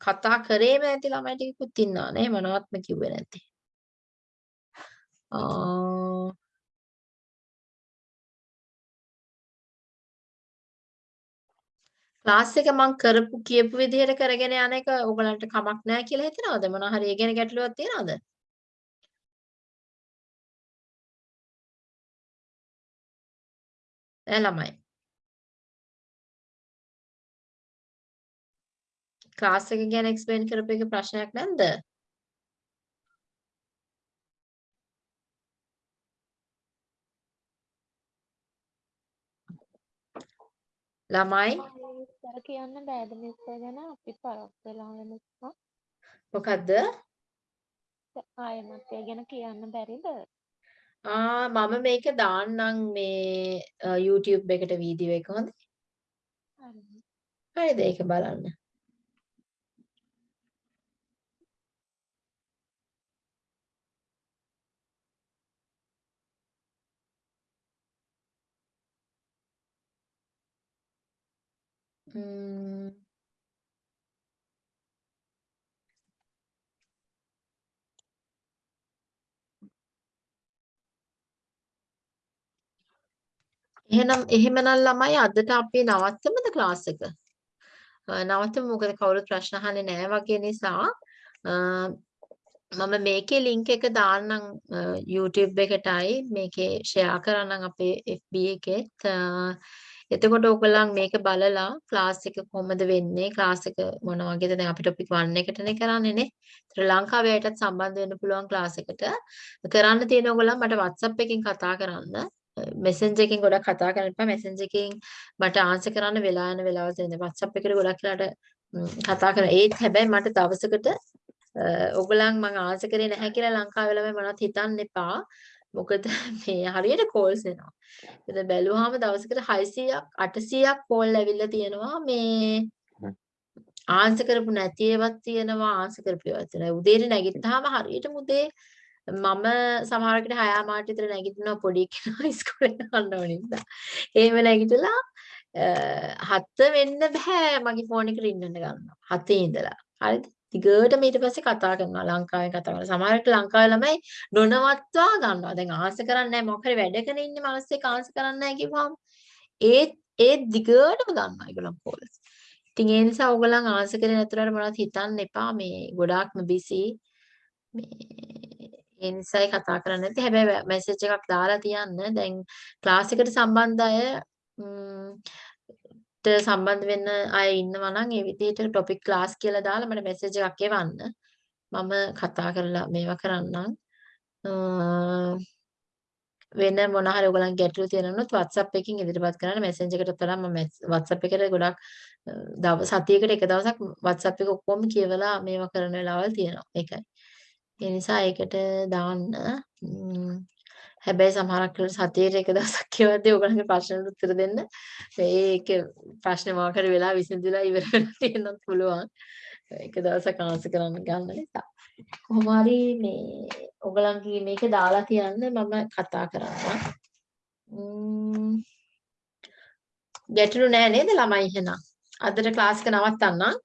කතා කරේම නැති ළමයි ටිකකුත් ඉන්නවා නේ මොනවත්ම කිව්වේ නැති ආ ක්ලාස් එක මම කරපු කියපු විදිහට කරගෙන යන එක ඕගලන්ට කමක් නැහැ කියලා හිතනවද? මොනවා හරි ඒ ගැන ගැටලුවක් තියනවද? ඈ ළමයි. ක්ලාස් එක ගැන එක්ස්ප්ලেইন කරපු එක ප්‍රශ්නයක් නැද්ද? ළමයි. විස්තර කියන්න බෑද මිස් ගැන? අපි පරක් වෙලා වෙන නිසා මොකද්ද? ආයෙමත් ඒ ගැන කියන්න බැරිද? ආ මම මේක දාන්නම් මේ YouTube එකට වීඩියෝ එක හොඳයි හරිද? ඒක බලන්න එහෙනම් එහෙමනම් ළමයි අදට අපි නවත්තමුද ක්ලාස් එක? අ, නවත්තමු. මොකද කවුරුත් ප්‍රශ්න අහන්නේ නැහැ වගේ නිසා. අ, මම මේකේ link එක දාන්නම් අ, YouTube එකටයි. මේකේ share කරන්නම් අපේ FB එකෙත්. අ, එතකොට ඔයගොල්ලන් මේක බලලා ක්ලාස් එක කොහොමද වෙන්නේ ක්ලාස් එක මොන වගේද දැන් අපි topic 1 එකටනේ කරන්නේ නේ. ඒතර ලංකාවේ අයටත් සම්බන්ධ වෙන්න පුළුවන් ක්ලාස් එකට. කරන්න තියෙන ඔයගොල්ලන් මට WhatsApp එකකින් කතා කරන්න. මෙසෙන්ජර් එකකින් ගොඩක් කතා කරන්න එපා. මෙසෙන්ජර් එකකින් මට ආන්සර් කරන්න වෙලා යන වෙලාවල් තියෙනවා. WhatsApp එකට ගොඩක් වෙලාට ම්, කතා කරන. ඒත් හැබැයි මට දවසකට අ, ඔයගොල්ලන් මම ආන්සර් කරේ නැහැ කියලා ලංකාවේ ළමයි මොනවත් හිතන්න එපා. මොකද මේ හරියට කෝල්ස් එනවා. ඉතින් බැලුවාම දවසකට 600ක් 800ක් කෝල් ඇවිල්ලා තියෙනවා මේ ආන්සර් කරපු නැති ඒවාත් තියෙනවා ආන්සර් කරපු ඒවාත් තියෙනවා. උදේට නැගිට්ටාම හරියටම උදේ මම සමහරකට 6 මාට විතර නැගිටිනවා පොඩි කෙනා ඉස්කෝලේ යන්න ඕන නිසා. එහෙම නැගිටලා හත වෙන්න බෑ මගේ ෆෝන් එක රින් වෙන්න ගන්නවා. හතේ ඉඳලා. හරිද? දිගටම ඊට පස්සේ කතා කරනවා ලංකාවෙන් කතා කරනවා. සමහරවිට ලංකාවේ ළමයි නොනවත්වා ගන්නවා. දැන් ආන්සර් කරන්නේ නැහැ මොකක් හරි වැඩකන ඉන්නේ මනසේ ආන්සර් කරන්නේ නැහැ කිව්වම ඒ ඒ දිගටම ගන්නවා ඒගොල්ලන් කෝල්ස්. ඉතින් ඒ නිසා ඕගොල්ලන් ආන්සර් කරේ නැතුනට මොනවද හිතන්න එපා මේ ගොඩාක්ම බිසි. මේ ඒ නිසායි කතා කරන්නේ නැති. හැබැයි මැසේජ් එකක් දාලා තියන්න. දැන් ක්ලාස් එකට සම්බන්ධ අය ම්, ට සම්බන්ධ වෙන්න අය ඉන්නවා නම් ඒ විදිහට ටොපික් ක්ලාස් කියලා දාලා මට මැසේජ් එකක් එවන්න. මම කතා කරලා මේවා කරන්නම්. අ, වෙන මොන හරි ඔයගලන් ගැටලු තියෙනවොත් WhatsApp එකකින් ඉදිරිපත් කරන්න මැසේජ් එකට තරම් මම WhatsApp එකට ගොඩක් අ, දවස් සතියකට එක දවසක් WhatsApp එක ඔක්කොම කියවලා මේවා කරන වෙලාවල් තියෙනවා. ඒකයි. ඒ නිසා ඒකට දාන්න. ම්, හැබැයි සමහරක් වෙලාවට සතියේට එක දවසක් කියවද්දී ඔයගලන්ගේ ප්‍රශ්නවලට උත්තර දෙන්න ඒක ප්‍රශ්නේ මොකක් හරි වෙලා විසඳිලා ඉවර වෙලා තියෙන්නත් පුළුවන්. එක දවසක් ආන්සර් කරන්න ගන්න නිසා. කොහොම හරි මේ ඔයගලන්ගේ මේක දාලා තියන්න මම කතා කරන්නම්. ම්, ගැටලු නෑ නේද ළමයි එහෙනම්? අදට ක්ලාස් එක නවත්තන්නම්.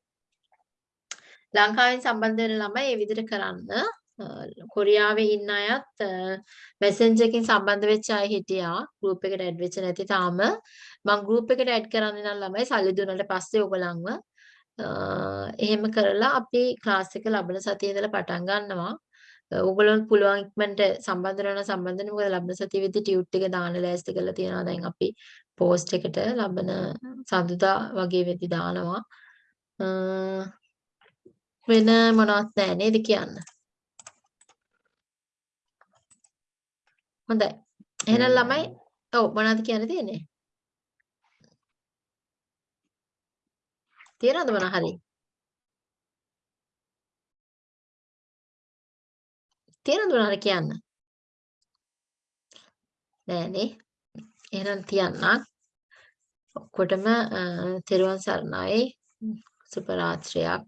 ලංකාවෙන් සම්බන්ධ වෙන ළමයි මේ විදිහට කරන්න. කොරියාවේ ඉන්න අයත් මැසෙන්ජර් එකකින් සම්බන්ධ වෙච්ච අය හිටියා. ගෲප් එකට ඇඩ් වෙච්ච නැති තාම. මම ගෲප් එකට ඇඩ් කරන්නේ නම් ළමයි සල්ලි දුන්නාට පස්සේ ඔයගලන්ව. එහෙම කරලා අපි ක්ලාස් එක ලබන සතියේ ඉඳලා පටන් ගන්නවා. ඕගොල්ලොන්ට පුළුවන් ඉක්මනට සම්බන්ධ වෙනවා සම්බන්ධ වෙන්න මොකද ලබන සතියේ විදි ටියුට් එක දාන්න ලෑස්ති කරලා තියෙනවා. දැන් අපි පෝස්ට් එකට ලබන සඳුදා වගේ වෙදි දානවා. වෙන මොනවත් නැහැ නේද කියන්න? හොඳයි. එහෙනම් ළමයි ඔව් මොනවද කියන්න තියෙන්නේ? තියනවද මොන හරි? තියනවද මොන හරි කියන්න? නෑනේ එහෙනම් තියන්නම් ඔක්කොටම තෙරුවන් සරණයි. සුප රාත්‍රියක්